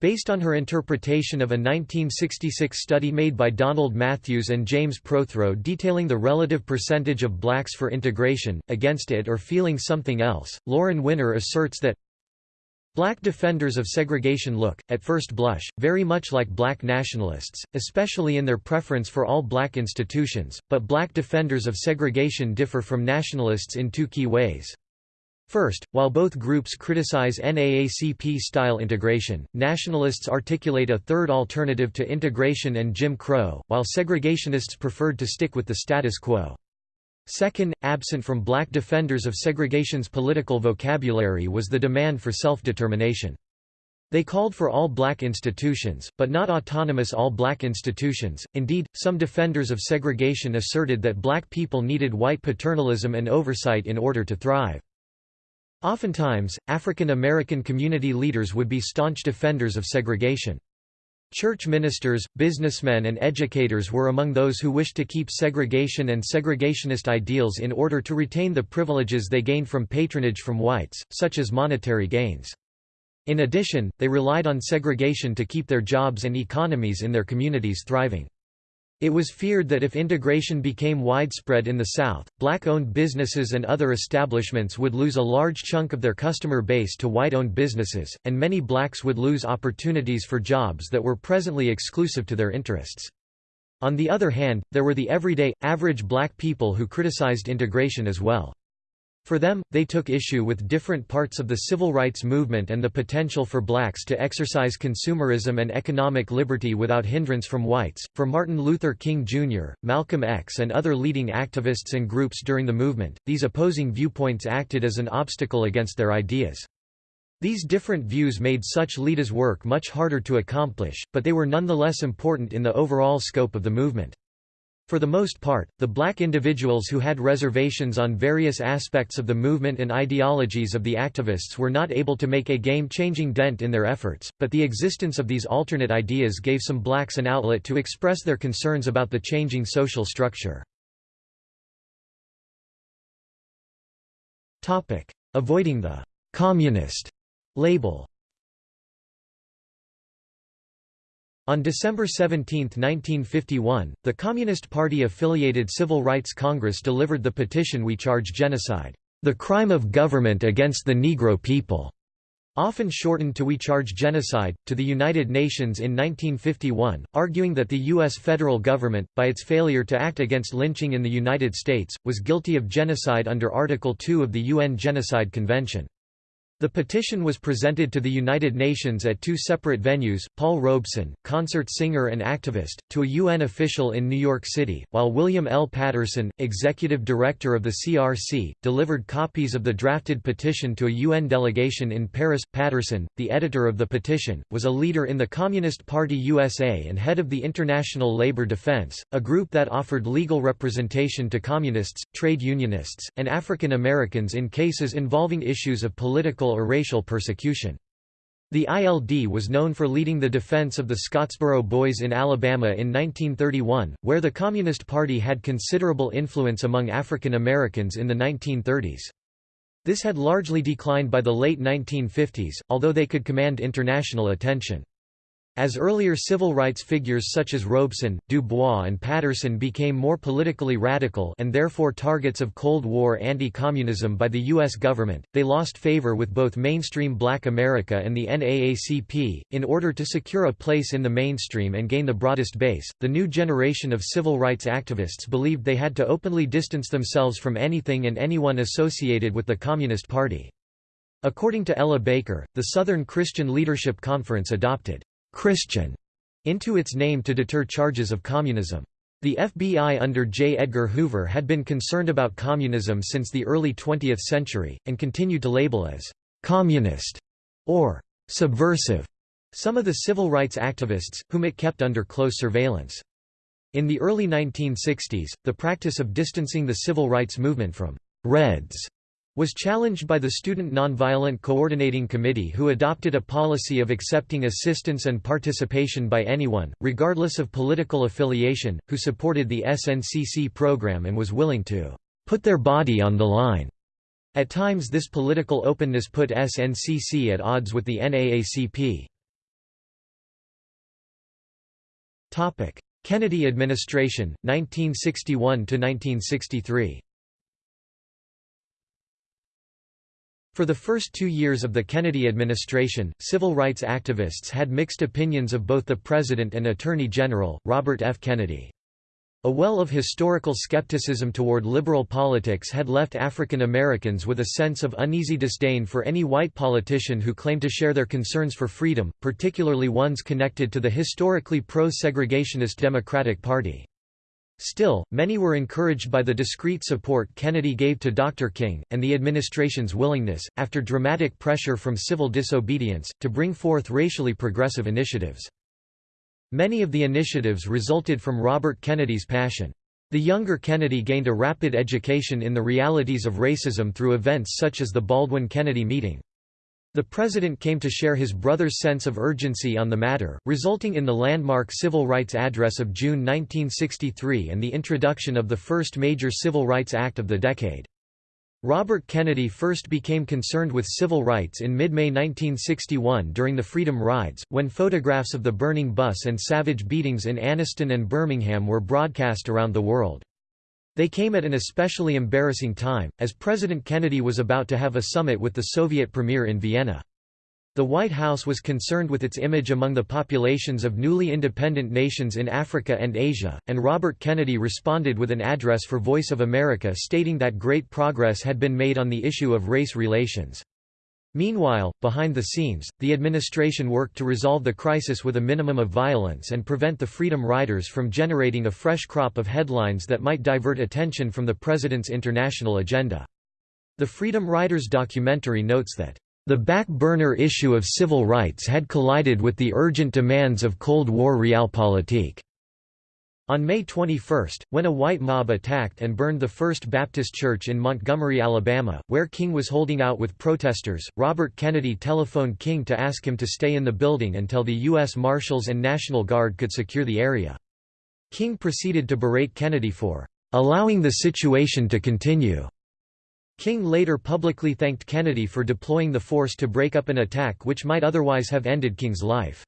Based on her interpretation of a 1966 study made by Donald Matthews and James Prothro detailing the relative percentage of blacks for integration, against it or feeling something else, Lauren Winner asserts that Black defenders of segregation look, at first blush, very much like black nationalists, especially in their preference for all black institutions, but black defenders of segregation differ from nationalists in two key ways. First, while both groups criticize NAACP-style integration, nationalists articulate a third alternative to integration and Jim Crow, while segregationists preferred to stick with the status quo. Second, absent from black defenders of segregation's political vocabulary was the demand for self-determination. They called for all black institutions, but not autonomous all-black institutions. Indeed, some defenders of segregation asserted that black people needed white paternalism and oversight in order to thrive. Oftentimes, African American community leaders would be staunch defenders of segregation. Church ministers, businessmen and educators were among those who wished to keep segregation and segregationist ideals in order to retain the privileges they gained from patronage from whites, such as monetary gains. In addition, they relied on segregation to keep their jobs and economies in their communities thriving. It was feared that if integration became widespread in the South, black-owned businesses and other establishments would lose a large chunk of their customer base to white-owned businesses, and many blacks would lose opportunities for jobs that were presently exclusive to their interests. On the other hand, there were the everyday, average black people who criticized integration as well. For them, they took issue with different parts of the civil rights movement and the potential for blacks to exercise consumerism and economic liberty without hindrance from whites. For Martin Luther King Jr., Malcolm X, and other leading activists and groups during the movement, these opposing viewpoints acted as an obstacle against their ideas. These different views made such leaders' work much harder to accomplish, but they were nonetheless important in the overall scope of the movement. For the most part, the black individuals who had reservations on various aspects of the movement and ideologies of the activists were not able to make a game-changing dent in their efforts, but the existence of these alternate ideas gave some blacks an outlet to express their concerns about the changing social structure. Avoiding the «communist» label On December 17, 1951, the Communist Party-affiliated Civil Rights Congress delivered the petition We Charge Genocide, the crime of government against the Negro people, often shortened to We Charge Genocide, to the United Nations in 1951, arguing that the U.S. federal government, by its failure to act against lynching in the United States, was guilty of genocide under Article 2 of the UN Genocide Convention. The petition was presented to the United Nations at two separate venues, Paul Robeson, concert singer and activist, to a UN official in New York City, while William L. Patterson, executive director of the CRC, delivered copies of the drafted petition to a UN delegation in Paris. Patterson, the editor of the petition, was a leader in the Communist Party USA and head of the International Labor Defense, a group that offered legal representation to communists, trade unionists, and African Americans in cases involving issues of political or racial persecution. The ILD was known for leading the defense of the Scottsboro Boys in Alabama in 1931, where the Communist Party had considerable influence among African Americans in the 1930s. This had largely declined by the late 1950s, although they could command international attention. As earlier civil rights figures such as Robeson, Du Bois and Patterson became more politically radical and therefore targets of Cold War anti-communism by the U.S. government, they lost favor with both mainstream black America and the NAACP. In order to secure a place in the mainstream and gain the broadest base, the new generation of civil rights activists believed they had to openly distance themselves from anything and anyone associated with the Communist Party. According to Ella Baker, the Southern Christian Leadership Conference adopted Christian into its name to deter charges of communism. The FBI under J. Edgar Hoover had been concerned about communism since the early 20th century, and continued to label as «communist» or «subversive» some of the civil rights activists, whom it kept under close surveillance. In the early 1960s, the practice of distancing the civil rights movement from «Reds» was challenged by the Student Nonviolent Coordinating Committee who adopted a policy of accepting assistance and participation by anyone, regardless of political affiliation, who supported the SNCC program and was willing to put their body on the line. At times this political openness put SNCC at odds with the NAACP. Kennedy administration, 1961–1963 For the first two years of the Kennedy administration, civil rights activists had mixed opinions of both the President and Attorney General, Robert F. Kennedy. A well of historical skepticism toward liberal politics had left African Americans with a sense of uneasy disdain for any white politician who claimed to share their concerns for freedom, particularly ones connected to the historically pro-segregationist Democratic Party. Still, many were encouraged by the discreet support Kennedy gave to Dr. King, and the administration's willingness, after dramatic pressure from civil disobedience, to bring forth racially progressive initiatives. Many of the initiatives resulted from Robert Kennedy's passion. The younger Kennedy gained a rapid education in the realities of racism through events such as the Baldwin-Kennedy meeting. The president came to share his brother's sense of urgency on the matter, resulting in the landmark Civil Rights Address of June 1963 and the introduction of the first major Civil Rights Act of the decade. Robert Kennedy first became concerned with civil rights in mid-May 1961 during the Freedom Rides, when photographs of the burning bus and savage beatings in Anniston and Birmingham were broadcast around the world. They came at an especially embarrassing time, as President Kennedy was about to have a summit with the Soviet premier in Vienna. The White House was concerned with its image among the populations of newly independent nations in Africa and Asia, and Robert Kennedy responded with an address for Voice of America stating that great progress had been made on the issue of race relations. Meanwhile, behind the scenes, the administration worked to resolve the crisis with a minimum of violence and prevent the Freedom Riders from generating a fresh crop of headlines that might divert attention from the president's international agenda. The Freedom Riders documentary notes that the back-burner issue of civil rights had collided with the urgent demands of Cold War realpolitik. On May 21, when a white mob attacked and burned the First Baptist Church in Montgomery, Alabama, where King was holding out with protesters, Robert Kennedy telephoned King to ask him to stay in the building until the U.S. Marshals and National Guard could secure the area. King proceeded to berate Kennedy for allowing the situation to continue. King later publicly thanked Kennedy for deploying the force to break up an attack which might otherwise have ended King's life.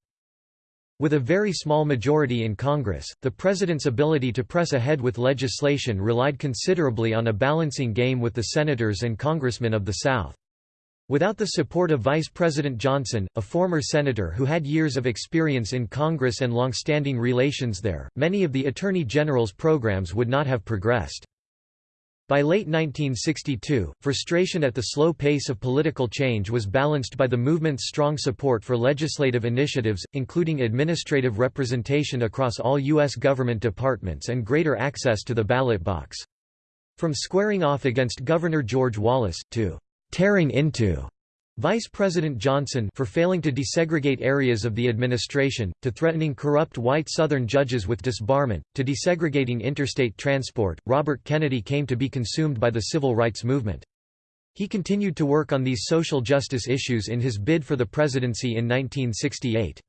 With a very small majority in Congress, the president's ability to press ahead with legislation relied considerably on a balancing game with the senators and congressmen of the South. Without the support of Vice President Johnson, a former senator who had years of experience in Congress and long-standing relations there, many of the Attorney General's programs would not have progressed. By late 1962, frustration at the slow pace of political change was balanced by the movement's strong support for legislative initiatives, including administrative representation across all U.S. government departments and greater access to the ballot box. From squaring off against Governor George Wallace, to tearing into Vice President Johnson for failing to desegregate areas of the administration, to threatening corrupt white Southern judges with disbarment, to desegregating interstate transport, Robert Kennedy came to be consumed by the civil rights movement. He continued to work on these social justice issues in his bid for the presidency in 1968.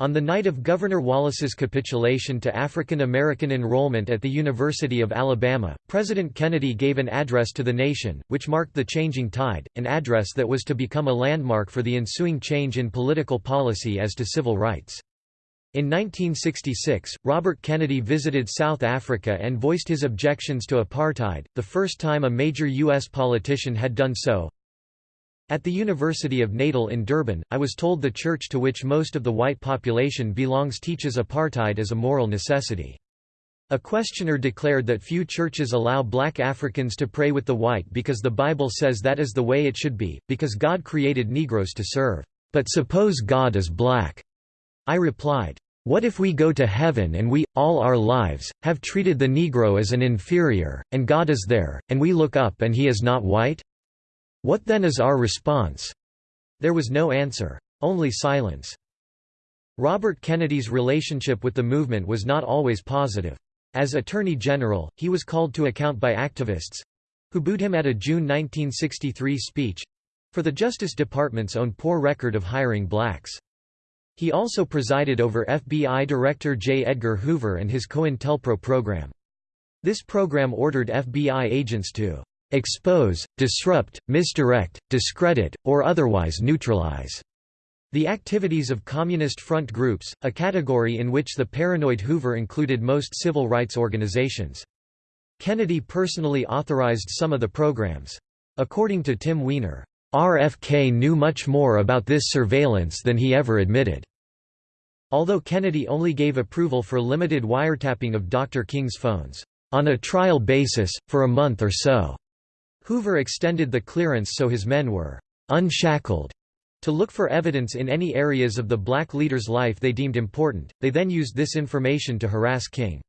On the night of Governor Wallace's capitulation to African American enrollment at the University of Alabama, President Kennedy gave an address to the nation, which marked the changing tide, an address that was to become a landmark for the ensuing change in political policy as to civil rights. In 1966, Robert Kennedy visited South Africa and voiced his objections to apartheid, the first time a major U.S. politician had done so. At the University of Natal in Durban, I was told the church to which most of the white population belongs teaches apartheid as a moral necessity. A questioner declared that few churches allow black Africans to pray with the white because the Bible says that is the way it should be, because God created Negroes to serve. But suppose God is black. I replied, What if we go to heaven and we, all our lives, have treated the Negro as an inferior, and God is there, and we look up and he is not white? What then is our response? There was no answer. Only silence. Robert Kennedy's relationship with the movement was not always positive. As Attorney General, he was called to account by activists—who booed him at a June 1963 speech—for the Justice Department's own poor record of hiring blacks. He also presided over FBI Director J. Edgar Hoover and his COINTELPRO program. This program ordered FBI agents to expose, disrupt, misdirect, discredit, or otherwise neutralize. The activities of Communist Front groups, a category in which the paranoid Hoover included most civil rights organizations. Kennedy personally authorized some of the programs. According to Tim Weiner, RFK knew much more about this surveillance than he ever admitted. Although Kennedy only gave approval for limited wiretapping of Dr. King's phones, on a trial basis, for a month or so. Hoover extended the clearance so his men were unshackled to look for evidence in any areas of the black leader's life they deemed important. They then used this information to harass King.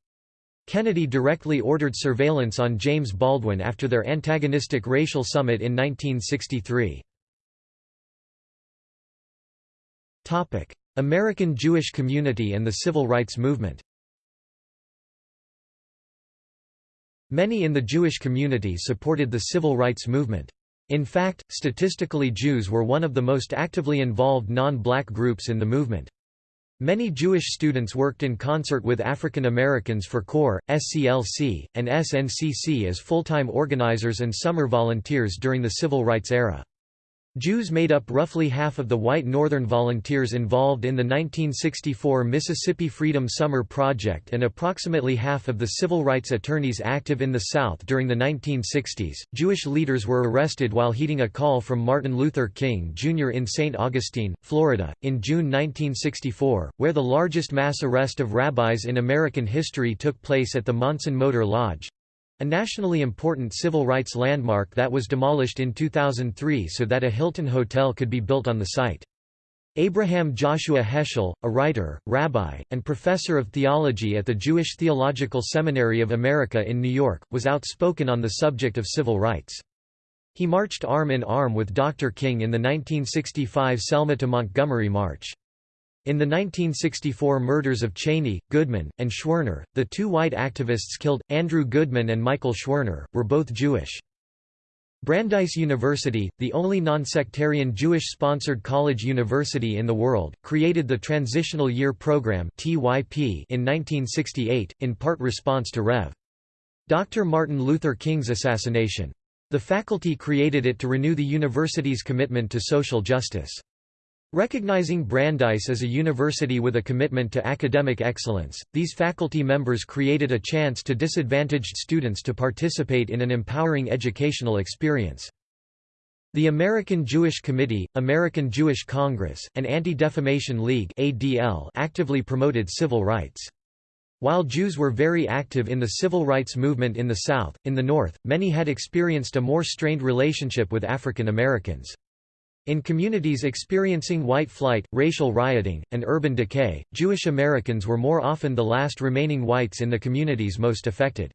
Kennedy directly ordered surveillance on James Baldwin after their antagonistic racial summit in 1963. American Jewish community and the Civil Rights Movement Many in the Jewish community supported the civil rights movement. In fact, statistically Jews were one of the most actively involved non-black groups in the movement. Many Jewish students worked in concert with African Americans for CORE, SCLC, and SNCC as full-time organizers and summer volunteers during the Civil Rights era. Jews made up roughly half of the white Northern volunteers involved in the 1964 Mississippi Freedom Summer Project and approximately half of the civil rights attorneys active in the South during the 1960s. Jewish leaders were arrested while heeding a call from Martin Luther King Jr. in St. Augustine, Florida, in June 1964, where the largest mass arrest of rabbis in American history took place at the Monson Motor Lodge. A nationally important civil rights landmark that was demolished in 2003 so that a Hilton hotel could be built on the site. Abraham Joshua Heschel, a writer, rabbi, and professor of theology at the Jewish Theological Seminary of America in New York, was outspoken on the subject of civil rights. He marched arm in arm with Dr. King in the 1965 Selma to Montgomery March. In the 1964 murders of Chaney, Goodman, and Schwerner, the two white activists killed, Andrew Goodman and Michael Schwerner, were both Jewish. Brandeis University, the only non-sectarian Jewish-sponsored college university in the world, created the Transitional Year Program in 1968, in part response to Rev. Dr. Martin Luther King's assassination. The faculty created it to renew the university's commitment to social justice. Recognizing Brandeis as a university with a commitment to academic excellence, these faculty members created a chance to disadvantaged students to participate in an empowering educational experience. The American Jewish Committee, American Jewish Congress, and Anti-Defamation League ADL actively promoted civil rights. While Jews were very active in the civil rights movement in the South, in the North, many had experienced a more strained relationship with African Americans. In communities experiencing white flight, racial rioting, and urban decay, Jewish Americans were more often the last remaining whites in the communities most affected.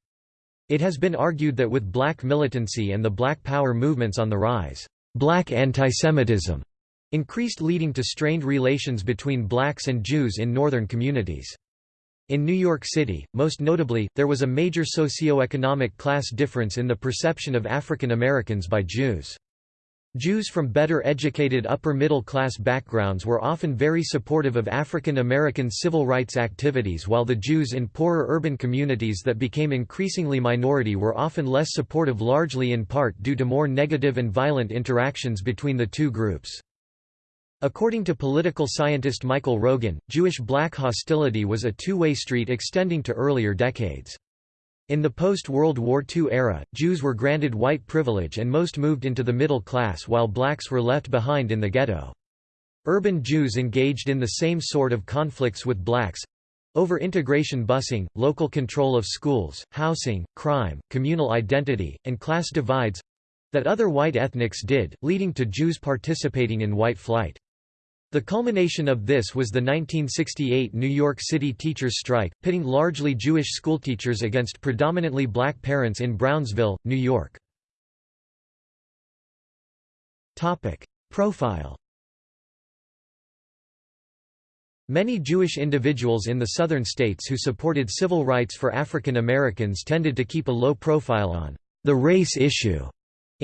It has been argued that with black militancy and the black power movements on the rise, black antisemitism increased leading to strained relations between blacks and Jews in northern communities. In New York City, most notably, there was a major socio-economic class difference in the perception of African Americans by Jews. Jews from better educated upper-middle-class backgrounds were often very supportive of African American civil rights activities while the Jews in poorer urban communities that became increasingly minority were often less supportive largely in part due to more negative and violent interactions between the two groups. According to political scientist Michael Rogin, Jewish-black hostility was a two-way street extending to earlier decades. In the post-World War II era, Jews were granted white privilege and most moved into the middle class while blacks were left behind in the ghetto. Urban Jews engaged in the same sort of conflicts with blacks over integration busing, local control of schools, housing, crime, communal identity, and class divides that other white ethnics did, leading to Jews participating in white flight. The culmination of this was the 1968 New York City teachers' strike, pitting largely Jewish schoolteachers against predominantly black parents in Brownsville, New York. Profile Many Jewish individuals in the southern states who supported civil rights for African Americans tended to keep a low profile on the race issue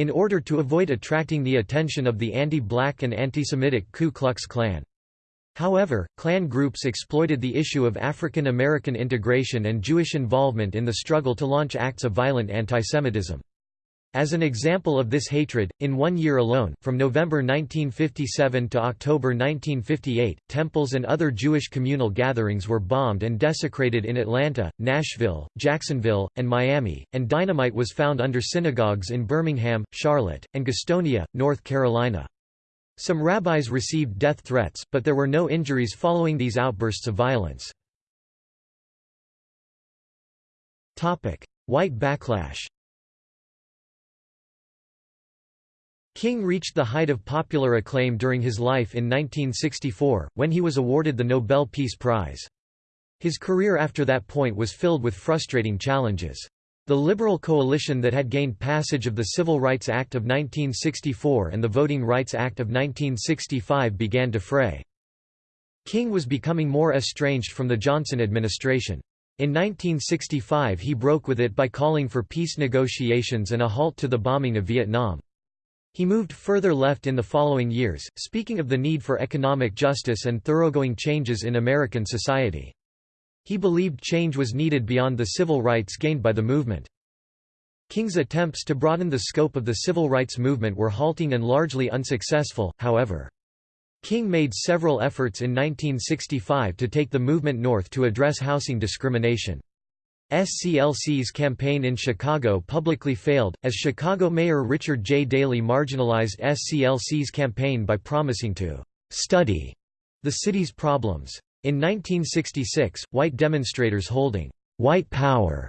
in order to avoid attracting the attention of the anti-black and anti-Semitic Ku Klux Klan. However, Klan groups exploited the issue of African American integration and Jewish involvement in the struggle to launch acts of violent antisemitism. As an example of this hatred, in one year alone, from November 1957 to October 1958, temples and other Jewish communal gatherings were bombed and desecrated in Atlanta, Nashville, Jacksonville, and Miami, and dynamite was found under synagogues in Birmingham, Charlotte, and Gastonia, North Carolina. Some rabbis received death threats, but there were no injuries following these outbursts of violence. White backlash King reached the height of popular acclaim during his life in 1964, when he was awarded the Nobel Peace Prize. His career after that point was filled with frustrating challenges. The Liberal coalition that had gained passage of the Civil Rights Act of 1964 and the Voting Rights Act of 1965 began to fray. King was becoming more estranged from the Johnson administration. In 1965 he broke with it by calling for peace negotiations and a halt to the bombing of Vietnam. He moved further left in the following years, speaking of the need for economic justice and thoroughgoing changes in American society. He believed change was needed beyond the civil rights gained by the movement. King's attempts to broaden the scope of the civil rights movement were halting and largely unsuccessful, however. King made several efforts in 1965 to take the movement north to address housing discrimination. SCLC's campaign in Chicago publicly failed, as Chicago Mayor Richard J. Daley marginalized SCLC's campaign by promising to «study» the city's problems. In 1966, white demonstrators holding «white power»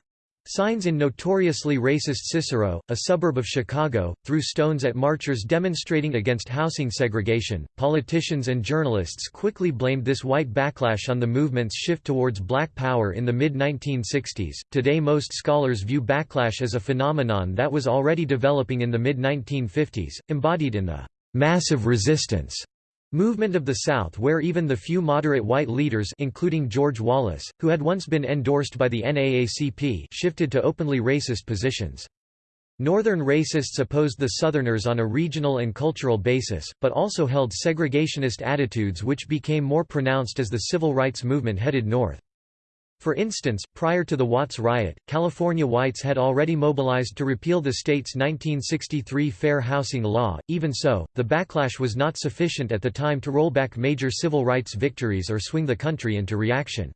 Signs in notoriously racist Cicero, a suburb of Chicago, threw stones at marchers demonstrating against housing segregation. Politicians and journalists quickly blamed this white backlash on the movement's shift towards black power in the mid 1960s. Today, most scholars view backlash as a phenomenon that was already developing in the mid 1950s, embodied in the massive resistance Movement of the South where even the few moderate white leaders including George Wallace, who had once been endorsed by the NAACP shifted to openly racist positions. Northern racists opposed the Southerners on a regional and cultural basis, but also held segregationist attitudes which became more pronounced as the civil rights movement headed north. For instance, prior to the Watts riot, California whites had already mobilized to repeal the state's 1963 Fair Housing Law. Even so, the backlash was not sufficient at the time to roll back major civil rights victories or swing the country into reaction.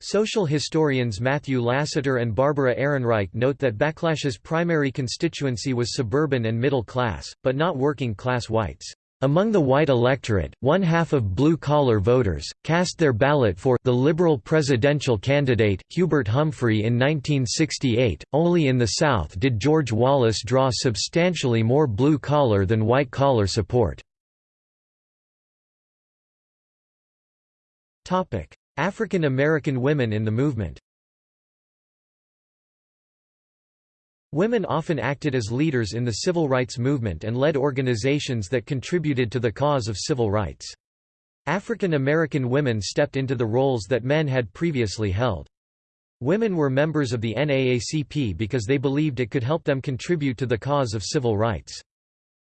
Social historians Matthew Lassiter and Barbara Ehrenreich note that Backlash's primary constituency was suburban and middle class, but not working class whites. Among the white electorate, one half of blue-collar voters, cast their ballot for the Liberal presidential candidate, Hubert Humphrey in 1968. Only in the South did George Wallace draw substantially more blue-collar than white-collar support. African American women in the movement Women often acted as leaders in the civil rights movement and led organizations that contributed to the cause of civil rights. African American women stepped into the roles that men had previously held. Women were members of the NAACP because they believed it could help them contribute to the cause of civil rights.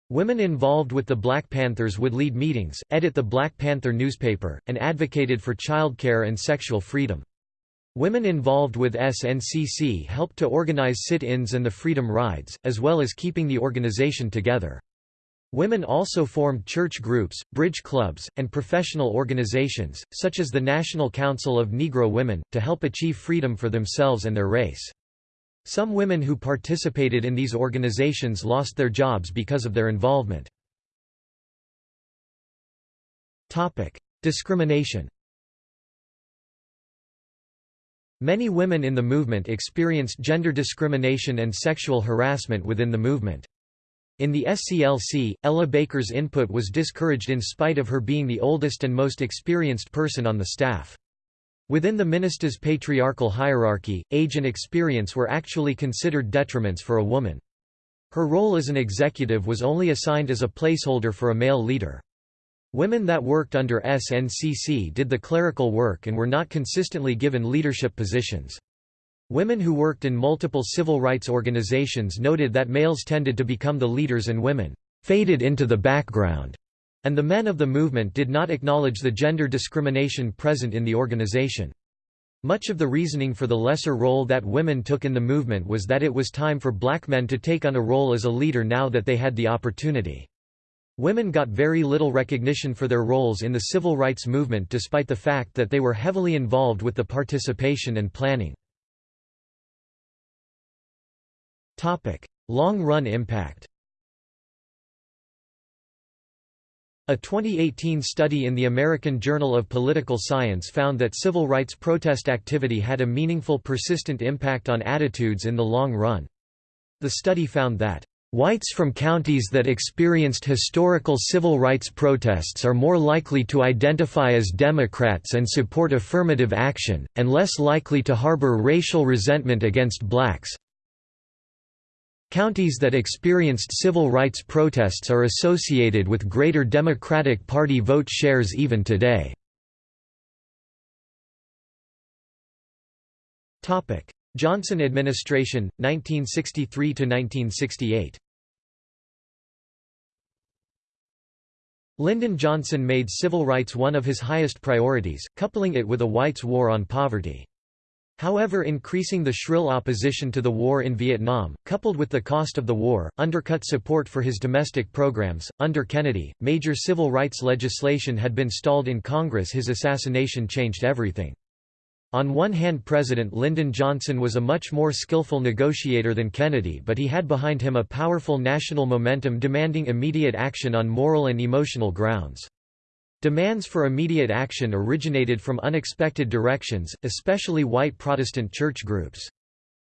Women involved with the Black Panthers would lead meetings, edit the Black Panther newspaper, and advocated for childcare and sexual freedom. Women involved with SNCC helped to organize sit-ins and the Freedom Rides, as well as keeping the organization together. Women also formed church groups, bridge clubs, and professional organizations, such as the National Council of Negro Women, to help achieve freedom for themselves and their race. Some women who participated in these organizations lost their jobs because of their involvement. Discrimination Many women in the movement experienced gender discrimination and sexual harassment within the movement. In the SCLC, Ella Baker's input was discouraged in spite of her being the oldest and most experienced person on the staff. Within the minister's patriarchal hierarchy, age and experience were actually considered detriments for a woman. Her role as an executive was only assigned as a placeholder for a male leader. Women that worked under SNCC did the clerical work and were not consistently given leadership positions. Women who worked in multiple civil rights organizations noted that males tended to become the leaders and women faded into the background, and the men of the movement did not acknowledge the gender discrimination present in the organization. Much of the reasoning for the lesser role that women took in the movement was that it was time for black men to take on a role as a leader now that they had the opportunity. Women got very little recognition for their roles in the civil rights movement despite the fact that they were heavily involved with the participation and planning. Long-run impact A 2018 study in the American Journal of Political Science found that civil rights protest activity had a meaningful persistent impact on attitudes in the long run. The study found that Whites from counties that experienced historical civil rights protests are more likely to identify as Democrats and support affirmative action, and less likely to harbor racial resentment against blacks. Counties that experienced civil rights protests are associated with greater Democratic Party vote shares even today. Johnson administration, 1963–1968 Lyndon Johnson made civil rights one of his highest priorities, coupling it with a whites' war on poverty. However increasing the shrill opposition to the war in Vietnam, coupled with the cost of the war, undercut support for his domestic programs. Under Kennedy, major civil rights legislation had been stalled in Congress his assassination changed everything. On one hand President Lyndon Johnson was a much more skillful negotiator than Kennedy but he had behind him a powerful national momentum demanding immediate action on moral and emotional grounds. Demands for immediate action originated from unexpected directions, especially white Protestant church groups.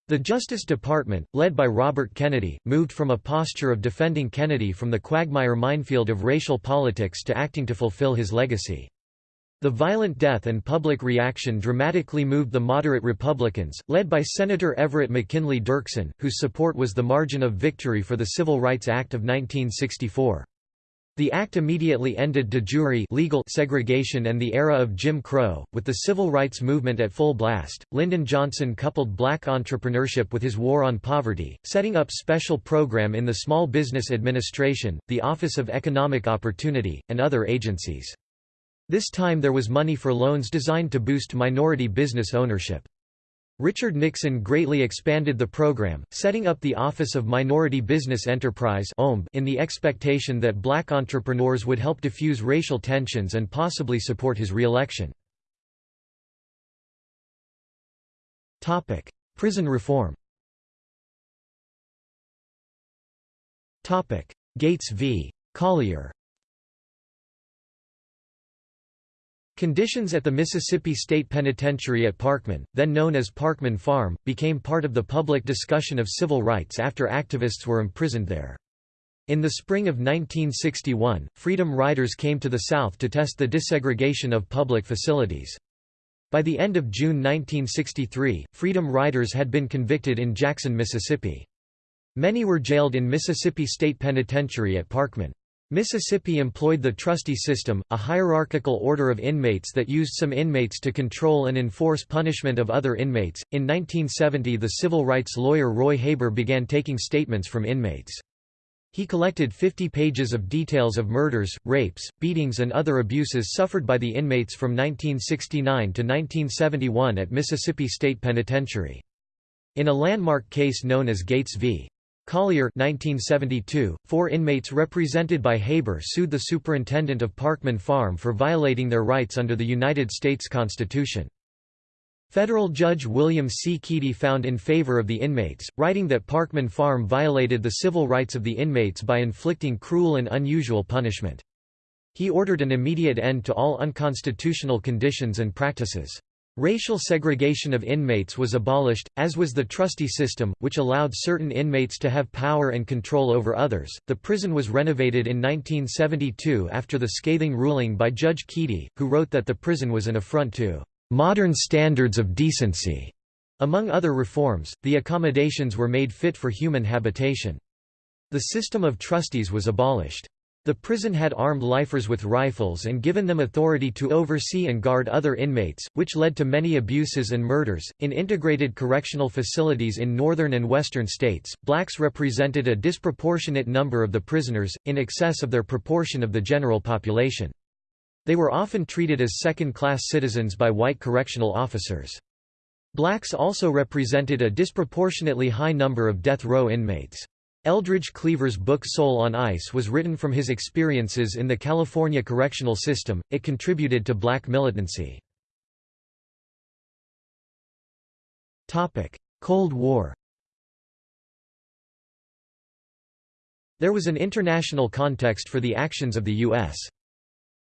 The Justice Department, led by Robert Kennedy, moved from a posture of defending Kennedy from the quagmire minefield of racial politics to acting to fulfill his legacy. The violent death and public reaction dramatically moved the moderate Republicans, led by Senator Everett McKinley Dirksen, whose support was the margin of victory for the Civil Rights Act of 1964. The act immediately ended de jure legal segregation and the era of Jim Crow. With the civil rights movement at full blast, Lyndon Johnson coupled black entrepreneurship with his war on poverty, setting up special program in the Small Business Administration, the Office of Economic Opportunity, and other agencies. This time there was money for loans designed to boost minority business ownership. Richard Nixon greatly expanded the program, setting up the Office of Minority Business Enterprise in the expectation that black entrepreneurs would help diffuse racial tensions and possibly support his re-election. Prison reform Gates v. Collier Conditions at the Mississippi State Penitentiary at Parchman, then known as Parchman Farm, became part of the public discussion of civil rights after activists were imprisoned there. In the spring of 1961, Freedom Riders came to the South to test the desegregation of public facilities. By the end of June 1963, Freedom Riders had been convicted in Jackson, Mississippi. Many were jailed in Mississippi State Penitentiary at Parchman. Mississippi employed the trustee system, a hierarchical order of inmates that used some inmates to control and enforce punishment of other inmates. In 1970, the civil rights lawyer Roy Haber began taking statements from inmates. He collected 50 pages of details of murders, rapes, beatings, and other abuses suffered by the inmates from 1969 to 1971 at Mississippi State Penitentiary. In a landmark case known as Gates v. Collier 1972, four inmates represented by Haber sued the superintendent of Parchman Farm for violating their rights under the United States Constitution. Federal Judge William C. Keady found in favor of the inmates, writing that Parchman Farm violated the civil rights of the inmates by inflicting cruel and unusual punishment. He ordered an immediate end to all unconstitutional conditions and practices. Racial segregation of inmates was abolished, as was the trustee system, which allowed certain inmates to have power and control over others. The prison was renovated in 1972 after the scathing ruling by Judge Keady, who wrote that the prison was an affront to modern standards of decency. Among other reforms, the accommodations were made fit for human habitation. The system of trustees was abolished. The prison had armed lifers with rifles and given them authority to oversee and guard other inmates, which led to many abuses and murders. In integrated correctional facilities in northern and western states, blacks represented a disproportionate number of the prisoners, in excess of their proportion of the general population. They were often treated as second-class citizens by white correctional officers. Blacks also represented a disproportionately high number of death row inmates. Eldridge Cleaver's book Soul on Ice was written from his experiences in the California correctional system. It contributed to black militancy. Cold War. There was an international context for the actions of the US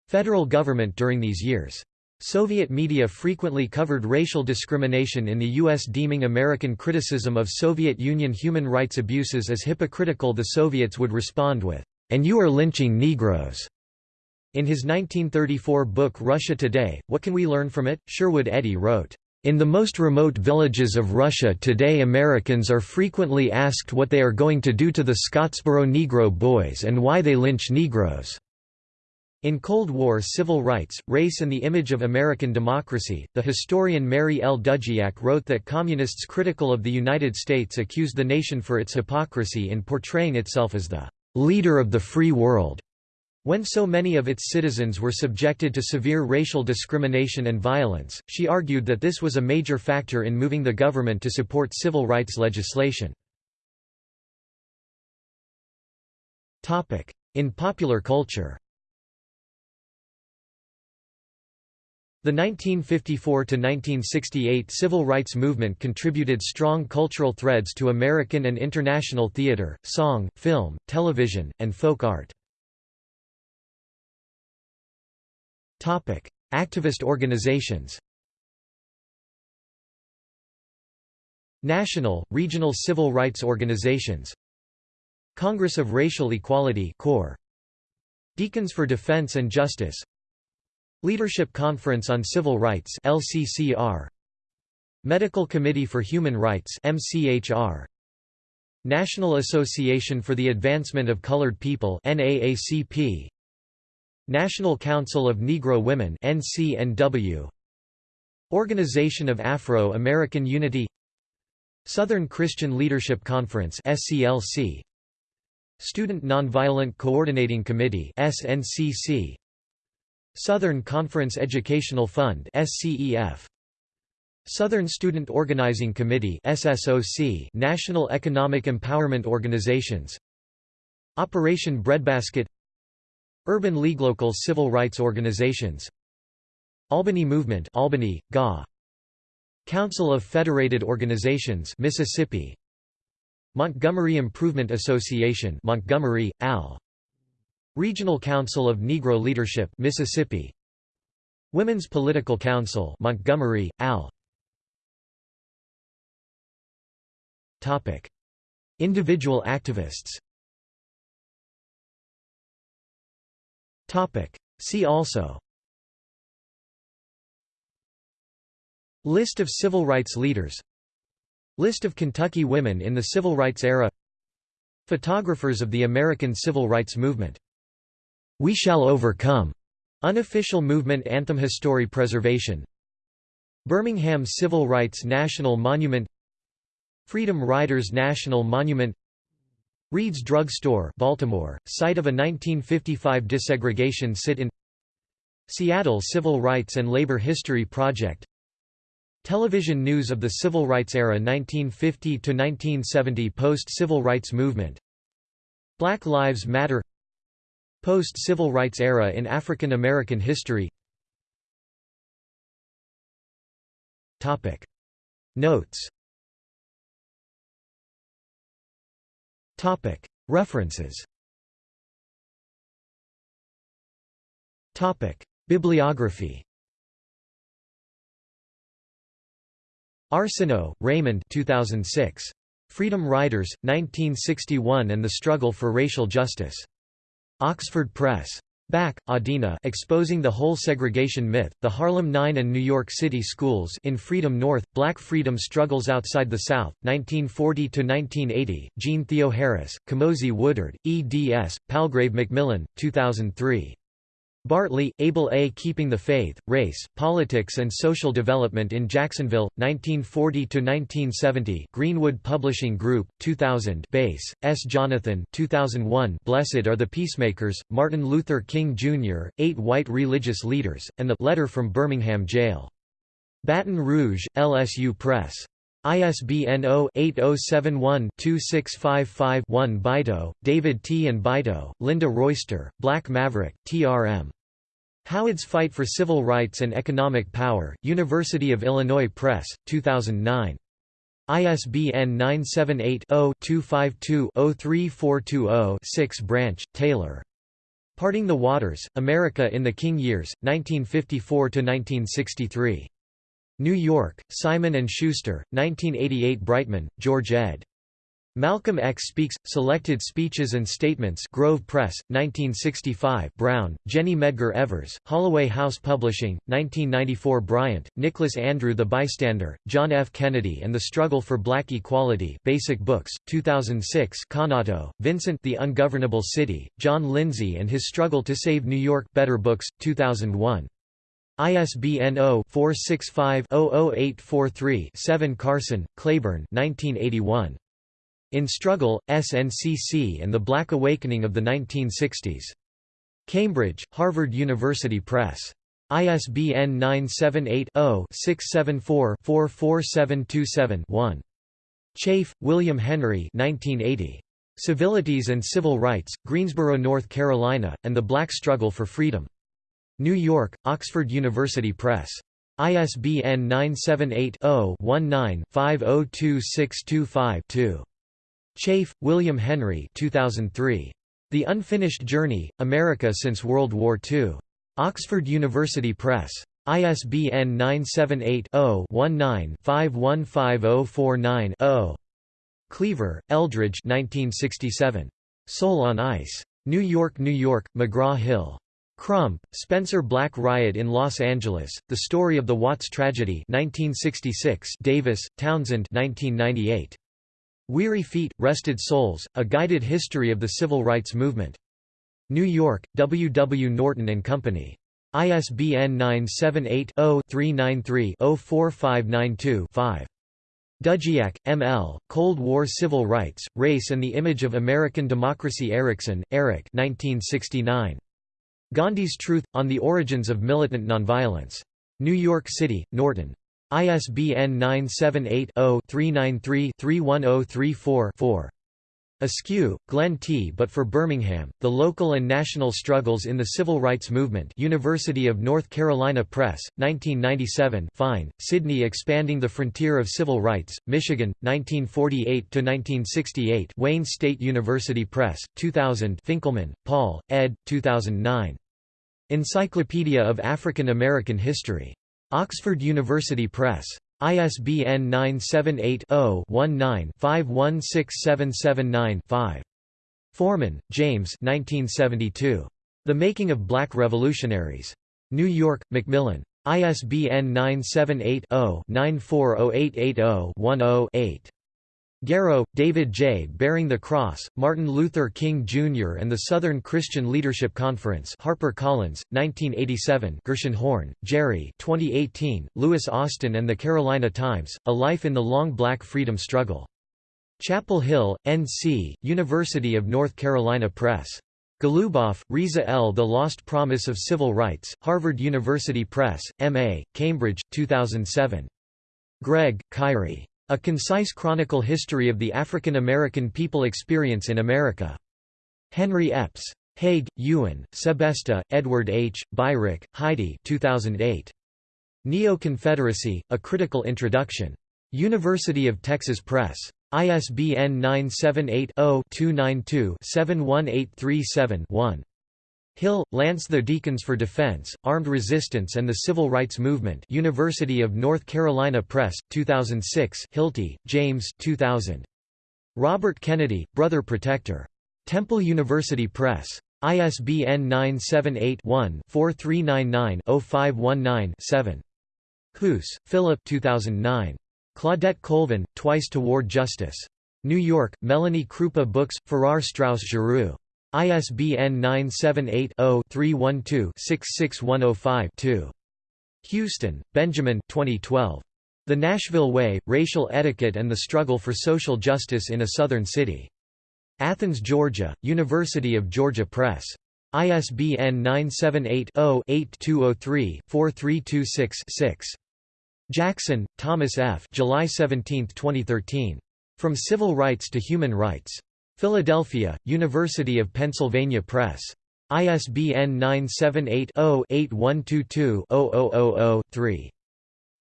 federal government during these years. Soviet media frequently covered racial discrimination in the U.S. deeming American criticism of Soviet Union human rights abuses as hypocritical the Soviets would respond with, "'And you are lynching Negroes'." In his 1934 book Russia Today, What Can We Learn From It?, Sherwood Eddy wrote, in the most remote villages of Russia today Americans are frequently asked what they are going to do to the Scottsboro Negro boys and why they lynch Negroes. In Cold War Civil Rights, Race and the Image of American Democracy, the historian Mary L. Dudziak wrote that communists critical of the United States accused the nation for its hypocrisy in portraying itself as the "...leader of the free world." When so many of its citizens were subjected to severe racial discrimination and violence, she argued that this was a major factor in moving the government to support civil rights legislation. In popular culture The 1954–1968 civil rights movement contributed strong cultural threads to American and international theater, song, film, television, and folk art. Activist organizations. National, regional civil rights organizations. Congress of Racial Equality (CORE). Deacons for Defense and Justice. Leadership Conference on Civil Rights (LCCR). Medical Committee for Human Rights (MCHR). National Association for the Advancement of Colored People NAACP National Council of Negro Women NCNW Organization of Afro-American Unity Southern Christian Leadership Conference SCLC Student Nonviolent Coordinating Committee SNCC Southern Conference Educational Fund SCEF Southern Student Organizing Committee SSOC National Economic Empowerment Organizations. Operation Breadbasket. Urban League local civil rights organizations. Albany Movement Albany, GA Council of Federated Organizations Mississippi. Montgomery Improvement Association Montgomery, AL Regional Council of Negro Leadership Mississippi. Women's Political Council Montgomery, AL. Topic. Individual activists. Topic. See also. List of civil rights leaders. List of Kentucky women in the civil rights era. Photographers of the American Civil Rights Movement. We Shall Overcome, unofficial movement anthem History preservation Birmingham Civil Rights National Monument Freedom Riders National Monument Reed's Drug Store Baltimore, site of a 1955 desegregation sit-in Seattle Civil Rights and Labor History Project Television news of the Civil Rights era 1950–1970 Post-Civil Rights Movement Black Lives Matter Post-Civil Rights era in African American history. Notes. Topic. References. Topic. Bibliography. Arsenault, Raymond 2006. Freedom Riders, 1961 and the Struggle for Racial Justice. Oxford Press. Back, Adina exposing the whole segregation myth, the Harlem Nine and New York City schools in Freedom North, Black Freedom Struggles Outside the South, 1940–1980, Jeanne Theoharis, Komozi Woodard, eds, Palgrave Macmillan, 2003. Bartley, Abel A. Keeping the Faith, Race, Politics and Social Development in Jacksonville, 1940–1970 Greenwood Publishing Group, 2000 Bass, S. Jonathan 2001 Blessed are the Peacemakers, Martin Luther King, Jr., Eight White Religious Leaders, and the Letter from Birmingham Jail. Baton Rouge, LSU Press. ISBN 0-8071-2655-1 Beito, David T. and Beito, Linda Royster, Black Maverick, TRM. Howard's Fight for Civil Rights and Economic Power, University of Illinois Press, 2009. ISBN 978-0-252-03420-6 Branch, Taylor. Parting the Waters, America in the King Years, 1954–1963. New York, Simon & Schuster, 1988 Breitman, George ed. Malcolm X Speaks, Selected Speeches and Statements Grove Press, 1965 Brown, Jenny Medgar Evers, Holloway House Publishing, 1994 Bryant, Nicholas Andrew The Bystander, John F. Kennedy and the Struggle for Black Equality Basic Books, 2006 Cannato, Vincent The Ungovernable City, John Lindsay and His Struggle to Save New York Better Books, 2001. ISBN 0-465-00843-7 Carson, Claiborne 1981. In Struggle, SNCC and the Black Awakening of the 1960s. Cambridge, Harvard University Press. ISBN 978-0-674-44727-1. Chafe, William Henry 1980. Civilities and Civil Rights, Greensboro, North Carolina, and the Black Struggle for Freedom. New York, Oxford University Press. ISBN 978-0-19-502625-2. Chafe, William Henry 2003. The Unfinished Journey, America Since World War II. Oxford University Press. ISBN 978-0-19-515049-0. Cleaver, Eldridge 1967. Soul on Ice. New York, New York, McGraw-Hill. Crump, Spencer Black Riot in Los Angeles, The Story of the Watts Tragedy 1966 Davis, Townsend 1998. Weary Feet, Rested Souls, A Guided History of the Civil Rights Movement. New York, W. W. Norton and Company. ISBN 978-0-393-04592-5. Dudziak, M. L., Cold War Civil Rights, Race and the Image of American Democracy Erikson, Erik 1969. Gandhi's Truth, On the Origins of Militant Nonviolence. New York City, Norton. ISBN 978 0 393 31034 4. Eskew, Glenn T. But for Birmingham, The Local and National Struggles in the Civil Rights Movement University of North Carolina Press, 1997 Fine, Sydney Expanding the Frontier of Civil Rights, Michigan, 1948–1968 Wayne State University Press, 2000 Finkelman, Paul, ed. 2009. Encyclopedia of African American History. Oxford University Press. ISBN 978-0-19-516779-5. Forman, James The Making of Black Revolutionaries. New York, Macmillan. ISBN 978 0 940880 8 Garrow, David J. Bearing the Cross, Martin Luther King Jr. and the Southern Christian Leadership Conference HarperCollins, 1987 Gershenhorn, Jerry 2018, Louis Austin and the Carolina Times, A Life in the Long Black Freedom Struggle. Chapel Hill, N.C., University of North Carolina Press. Goluboff, Risa L. The Lost Promise of Civil Rights, Harvard University Press, M.A., Cambridge, 2007. Gregg, Kyrie. A Concise Chronicle History of the African American People Experience in America. Henry Epps. Hague, Euan, Sebesta, Edward H., Beirich, Heidi 2008. Neo-Confederacy, A Critical Introduction. University of Texas Press. ISBN 978 0 292 71837 1. Hill, Lance The Deacons for Defense, Armed Resistance and the Civil Rights Movement University of North Carolina Press, 2006 Hilty, James 2000. Robert Kennedy, Brother Protector. Temple University Press. ISBN 978-1-4399-0519-7. Hoose, Philip 2009. Claudette Colvin, Twice Toward Justice. New York, Melanie Kroupa Books, Farrar Straus Giroux. ISBN 978-0-312-66105-2. Houston, Benjamin 2012. The Nashville Way, Racial Etiquette and the Struggle for Social Justice in a Southern City. Athens, Georgia, University of Georgia Press. ISBN 978-0-8203-4326-6. Jackson, Thomas F. July 17, 2013. From Civil Rights to Human Rights. Philadelphia, University of Pennsylvania Press. ISBN 978-0-8122-0000-3.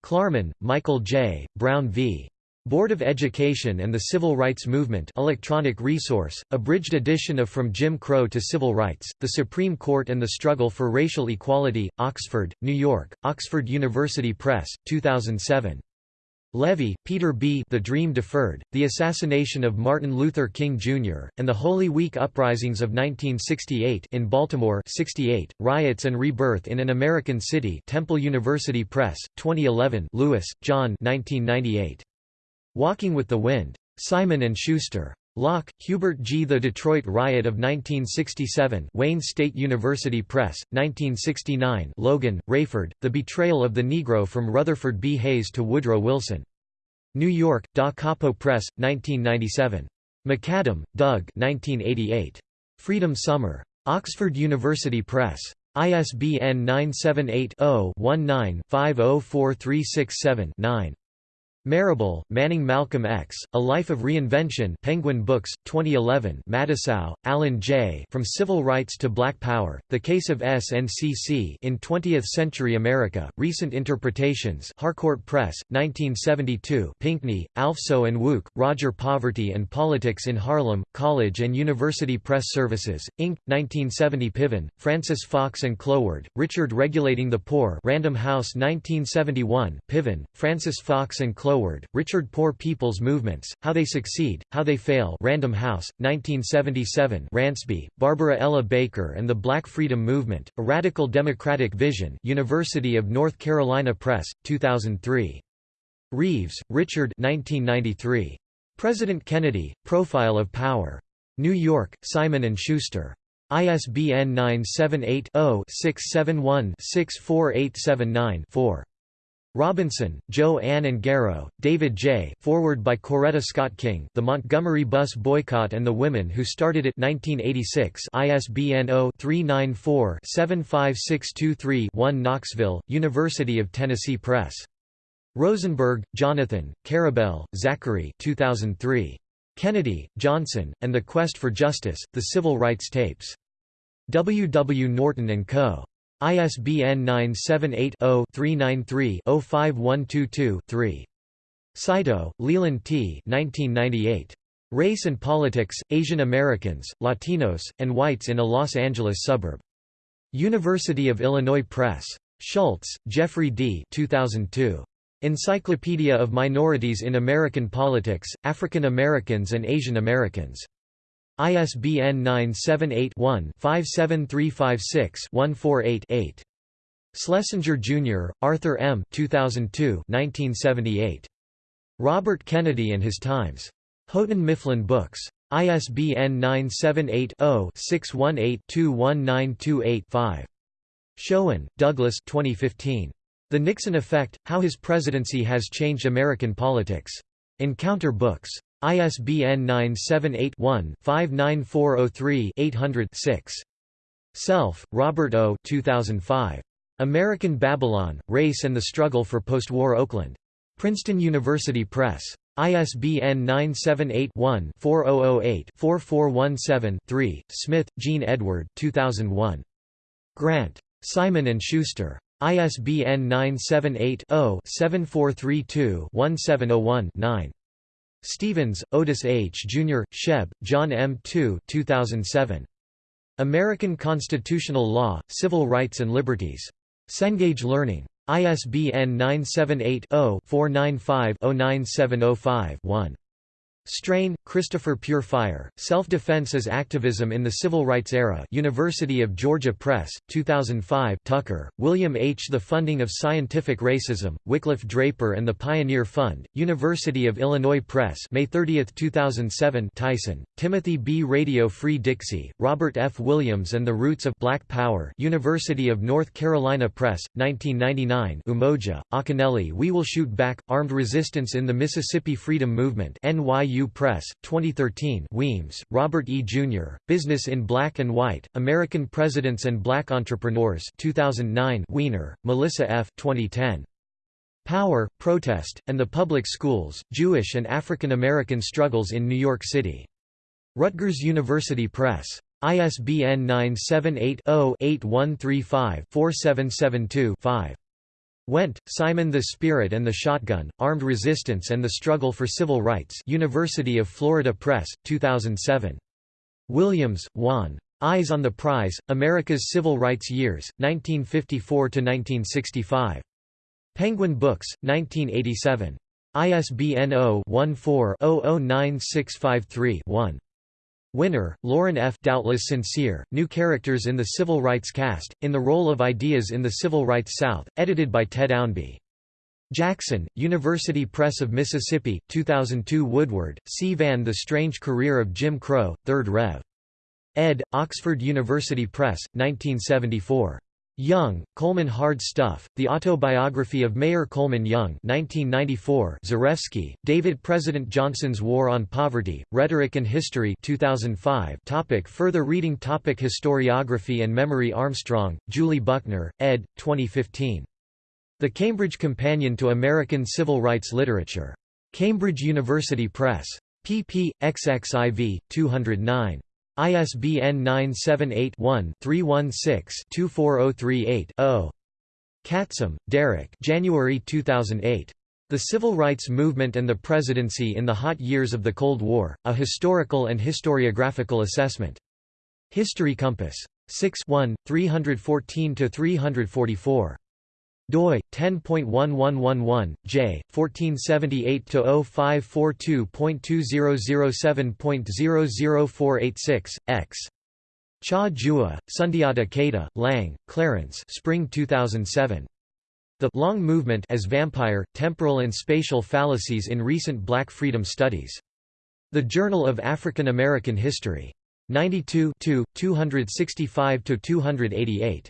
Klarman, Michael J., Brown v. Board of Education and the Civil Rights Movement electronic resource, abridged edition of From Jim Crow to Civil Rights, The Supreme Court and the Struggle for Racial Equality, Oxford, New York, Oxford University Press, 2007. Levy, Peter B. The Dream Deferred, The Assassination of Martin Luther King, Jr., and the Holy Week Uprisings of 1968 in Baltimore 68, Riots and Rebirth in an American City Temple University Press, 2011 Lewis, John 1998. Walking with the Wind. Simon & Schuster. Locke, Hubert G. The Detroit Riot of 1967 Wayne State University Press, 1969 Logan, Rayford, The Betrayal of the Negro from Rutherford B. Hayes to Woodrow Wilson. New York, Da Capo Press, 1997. McAdam, Doug 1988. Freedom Summer. Oxford University Press. ISBN 978 0 19 504367 9. Marable, Manning Malcolm X, A Life of Reinvention Penguin Books, 2011 Matusow, Alan J. From Civil Rights to Black Power, The Case of SNCC in Twentieth-Century America, Recent Interpretations Harcourt Press, 1972 Pinckney, Alphso and Wouk, Roger Poverty and Politics in Harlem, College and University Press Services, Inc., 1970 Piven, Frances Fox and Cloward, Richard Regulating the Poor Random House 1971 Piven, Frances Fox and Cloward Richard Poor People's Movements, How They Succeed, How They Fail Random House, 1977 Ransby, Barbara Ella Baker and the Black Freedom Movement, A Radical Democratic Vision University of North Carolina Press, 2003. Reeves, Richard 1993. President Kennedy, Profile of Power. New York, Simon & Schuster. ISBN 978 0 671 64879 4. Robinson, Jo Ann and Garrow, David J. Foreword by Coretta Scott King The Montgomery Bus Boycott and the Women Who Started It 1986 ISBN 0-394-75623-1 Knoxville, University of Tennessee Press. Rosenberg, Jonathan, Karabell, Zachary 2003. Kennedy, Johnson, and the Quest for Justice, The Civil Rights Tapes. W. W. Norton & Co. ISBN 978-0-393-05122-3. Saito, Leland T. 1998. Race and Politics, Asian Americans, Latinos, and Whites in a Los Angeles Suburb. University of Illinois Press. Schultz, Jeffrey D. 2002. Encyclopedia of Minorities in American Politics, African Americans and Asian Americans. ISBN 978-1-57356-148-8. Schlesinger, Jr., Arthur M. 2002 1978. Robert Kennedy and His Times. Houghton Mifflin Books. ISBN 978-0-618-21928-5. Schoen, Douglas 2015. The Nixon Effect, How His Presidency Has Changed American Politics. Encounter Books. ISBN 978-1-59403-800-6. Self, Robert O. 2005. American Babylon, Race and the Struggle for Postwar Oakland. Princeton University Press. ISBN 978-1-4008-4417-3. Smith, Gene Edward 2001. Grant. Simon & Schuster. ISBN 978 0 7432 1701 9. Stephens, Otis H. Jr., Scheb, John M. 2 2007. American Constitutional Law, Civil Rights and Liberties. Cengage Learning. ISBN 978 0 495 09705 1. Strain, Christopher Pure Fire, Self-Defense as Activism in the Civil Rights Era University of Georgia Press, 2005 Tucker, William H. The Funding of Scientific Racism, Wickliffe Draper and the Pioneer Fund, University of Illinois Press May 30, 2007 Tyson, Timothy B. Radio Free Dixie, Robert F. Williams and the Roots of Black Power University of North Carolina Press, 1999 Umoja, Akinyele We Will Shoot Back, Armed Resistance in the Mississippi Freedom Movement NYU Press, 2013 Weems, Robert E. Jr., Business in Black and White, American Presidents and Black Entrepreneurs 2009 Weiner, Melissa F. 2010. Power, Protest, and the Public Schools, Jewish and African American Struggles in New York City. Rutgers University Press. ISBN 978 0 8135 4772 5. Wendt, Simon The Spirit and the Shotgun, Armed Resistance and the Struggle for Civil Rights University of Florida Press, 2007. Williams, Juan. Eyes on the Prize, America's Civil Rights Years, 1954–1965. Penguin Books, 1987. ISBN 0-14-009653-1. Winner, Lauren F. Doubtless Sincere, New Characters in the Civil Rights Cast, in the Role of Ideas in the Civil Rights South, edited by Ted Ownby. Jackson, University Press of Mississippi, 2002 Woodward, C. Van The Strange Career of Jim Crow, 3rd Rev. ed., Oxford University Press, 1974. Young, Coleman Hard Stuff, The Autobiography of Mayor Coleman Young 1994 Zarefsky, David President Johnson's War on Poverty, Rhetoric and History 2005 topic Further reading topic Historiography and Memory Armstrong, Julie Buckner, ed. 2015. The Cambridge Companion to American Civil Rights Literature. Cambridge University Press. pp. xxiv. 209. ISBN 978-1-316-24038-0. Catsam, Derek January 2008. The Civil Rights Movement and the Presidency in the Hot Years of the Cold War, A Historical and Historiographical Assessment. History Compass. 6 314–344 doi 10.1111 j 1478-0542.2007.00486 x Cha Jua, Sundiata Keita, Lang, Clarence Spring 2007. The Long Movement as Vampire, Temporal and Spatial Fallacies in Recent Black Freedom Studies. The Journal of African American History. 92 265–288.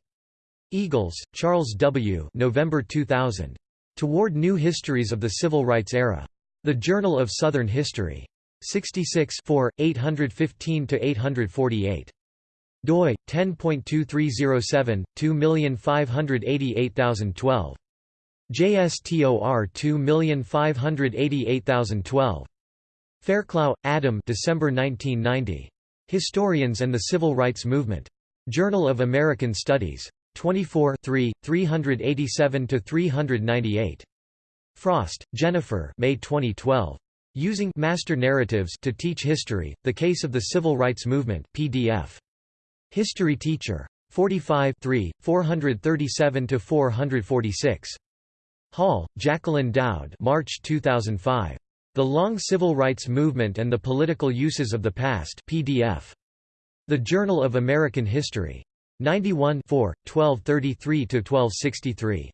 Eagles, Charles W. November 2000. Toward New Histories of the Civil Rights Era. The Journal of Southern History. 66 815–848. doi, 10.2307, 2588012. JSTOR 2588012. Fairclough, Adam December 1990. Historians and the Civil Rights Movement. Journal of American Studies. 24 387–398. Frost, Jennifer May 2012. Using Master Narratives to Teach History, The Case of the Civil Rights Movement PDF. History Teacher. 45 437–446. Hall, Jacqueline Dowd March 2005. The Long Civil Rights Movement and the Political Uses of the Past PDF. The Journal of American History. 91 1233–1263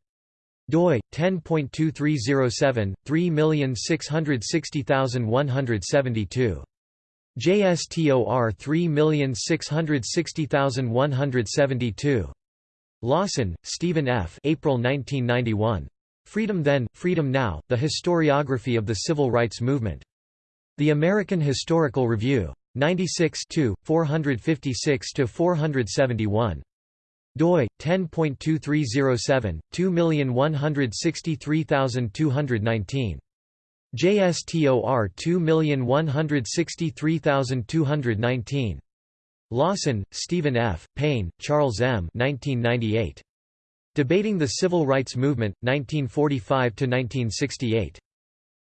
doi 10.2307 3660172 JSTOR 3660172 Lawson, Stephen F. April 1991. Freedom Then, Freedom Now, The Historiography of the Civil Rights Movement. The American Historical Review. 96 456 471 doi 10.2307 2163219 JSTOR 2163219 Lawson, Stephen F., Payne, Charles M. 1998. Debating the Civil Rights Movement, 1945–1968.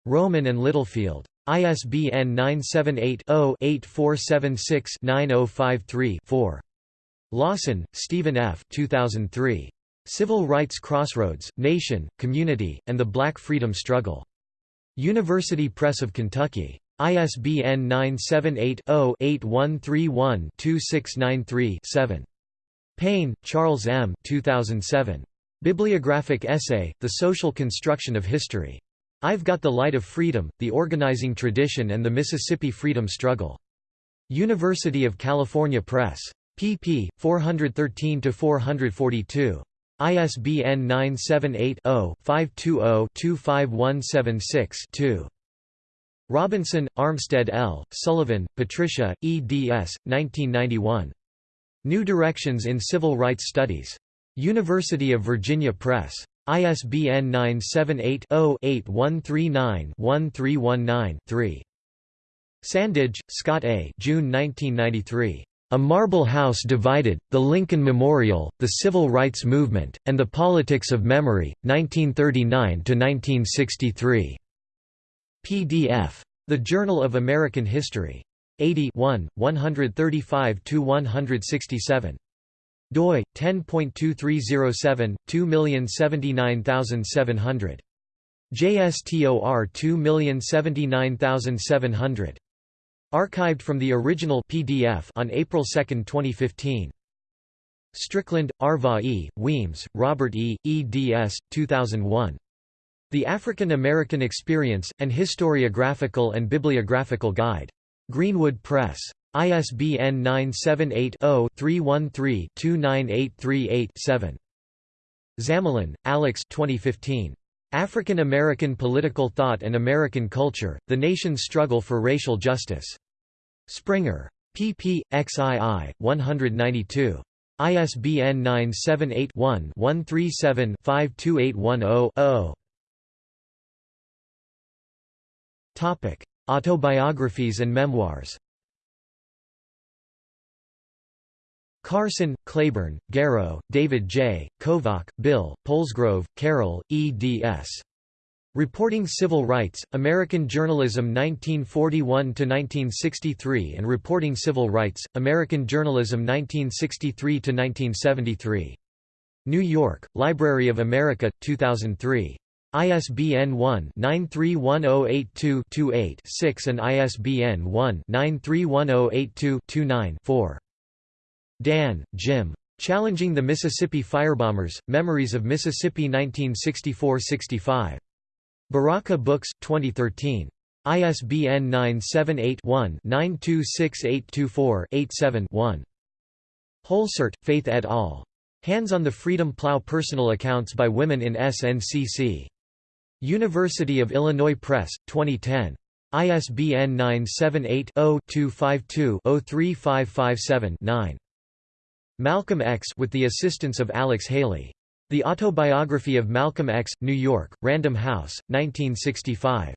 Rowman and Littlefield. ISBN 978-0-8476-9053-4. Lawson, Stephen F. 2003. Civil Rights Crossroads, Nation, Community, and the Black Freedom Struggle. University Press of Kentucky. ISBN 978-0-8131-2693-7. Payne, Charles M. 2007. Bibliographic Essay, The Social Construction of History. I've Got the Light of Freedom, The Organizing Tradition and the Mississippi Freedom Struggle. University of California Press. pp. 413–442. ISBN 978-0-520-25176-2. Robinson, Armstead L., Sullivan, Patricia, eds. 1991. New Directions in Civil Rights Studies. University of Virginia Press. ISBN 978-0-8139-1319-3. Sandage, Scott A. June 1993. A Marble House Divided, The Lincoln Memorial, The Civil Rights Movement, and the Politics of Memory, 1939–1963. PDF. The Journal of American History. 80 135–167 doi 10.2307 2079700 JSTOR 2079700 archived from the original PDF on April 2, 2015 Strickland, Arva E., Weems, Robert E., eds. 2001. The African American Experience, an Historiographical and Bibliographical Guide. Greenwood Press. ISBN 978-0-313-29838-7. Zamalin, Alex 2015. African American Political Thought and American Culture, The Nation's Struggle for Racial Justice. Springer. pp. xii. 192. ISBN 978 one 137 52810 Topic: Autobiographies and memoirs. Carson, Claiborne, Garrow, David J., Kovach, Bill, Polsgrove, Carol, eds. Reporting Civil Rights, American Journalism 1941–1963 and Reporting Civil Rights, American Journalism 1963–1973. New York, Library of America, 2003. ISBN 1-931082-28-6 and ISBN 1-931082-29-4. Dann, Jim. Challenging the Mississippi Firebombers, Memories of Mississippi 1964–65. Baraka Books, 2013. ISBN 978-1-926824-87-1. Holsaert, Faith et al. Hands on the Freedom Plow Personal Accounts by Women in SNCC. University of Illinois Press, 2010. ISBN 978 0 252 03557 9. Malcolm X with the assistance of Alex Haley. The Autobiography of Malcolm X, New York, Random House, 1965.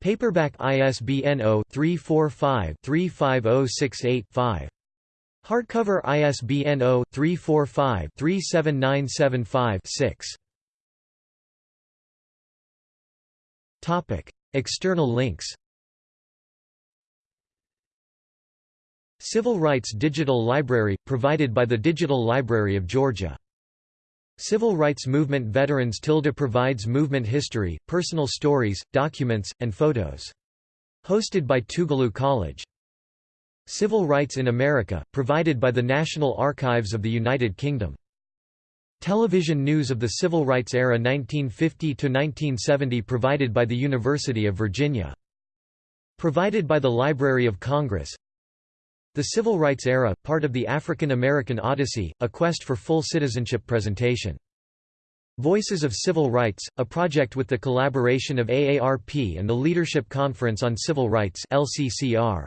Paperback ISBN 0-345-35068-5. Hardcover ISBN 0-345-37975-6. External links Civil Rights Digital Library, provided by the Digital Library of Georgia. Civil Rights Movement Veterans Tilde provides movement history, personal stories, documents, and photos. Hosted by Tougaloo College. Civil Rights in America, provided by the National Archives of the United Kingdom. Television news of the Civil Rights era 1950–1970 provided by the University of Virginia. Provided by the Library of Congress the Civil Rights Era, part of the African American Odyssey, a quest for full citizenship presentation. Voices of Civil Rights, a project with the collaboration of AARP and the Leadership Conference on Civil Rights LCCR.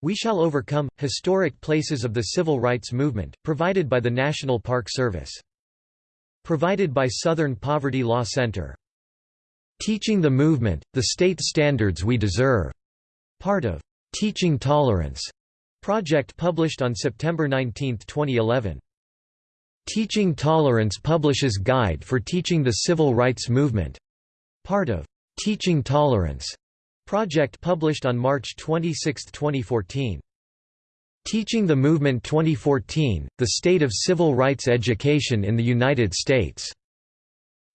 We Shall Overcome – Historic Places of the Civil Rights Movement, provided by the National Park Service. Provided by Southern Poverty Law Center. Teaching the Movement, the State Standards We Deserve, part of Teaching Tolerance Project published on September 19, 2011. Teaching Tolerance publishes Guide for Teaching the Civil Rights Movement, part of Teaching Tolerance project published on March 26, 2014. Teaching the Movement 2014, The State of Civil Rights Education in the United States,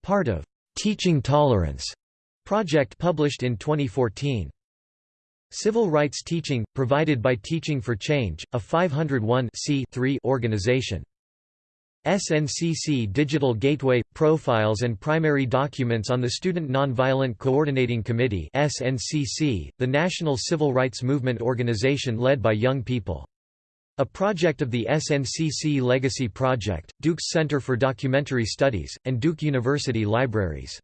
part of Teaching Tolerance project published in 2014. Civil rights teaching, provided by Teaching for Change, a 501 organization. SNCC Digital Gateway – Profiles and primary documents on the Student Nonviolent Coordinating Committee SNCC, the national civil rights movement organization led by young people. A project of the SNCC Legacy Project, Duke's Center for Documentary Studies, and Duke University Libraries.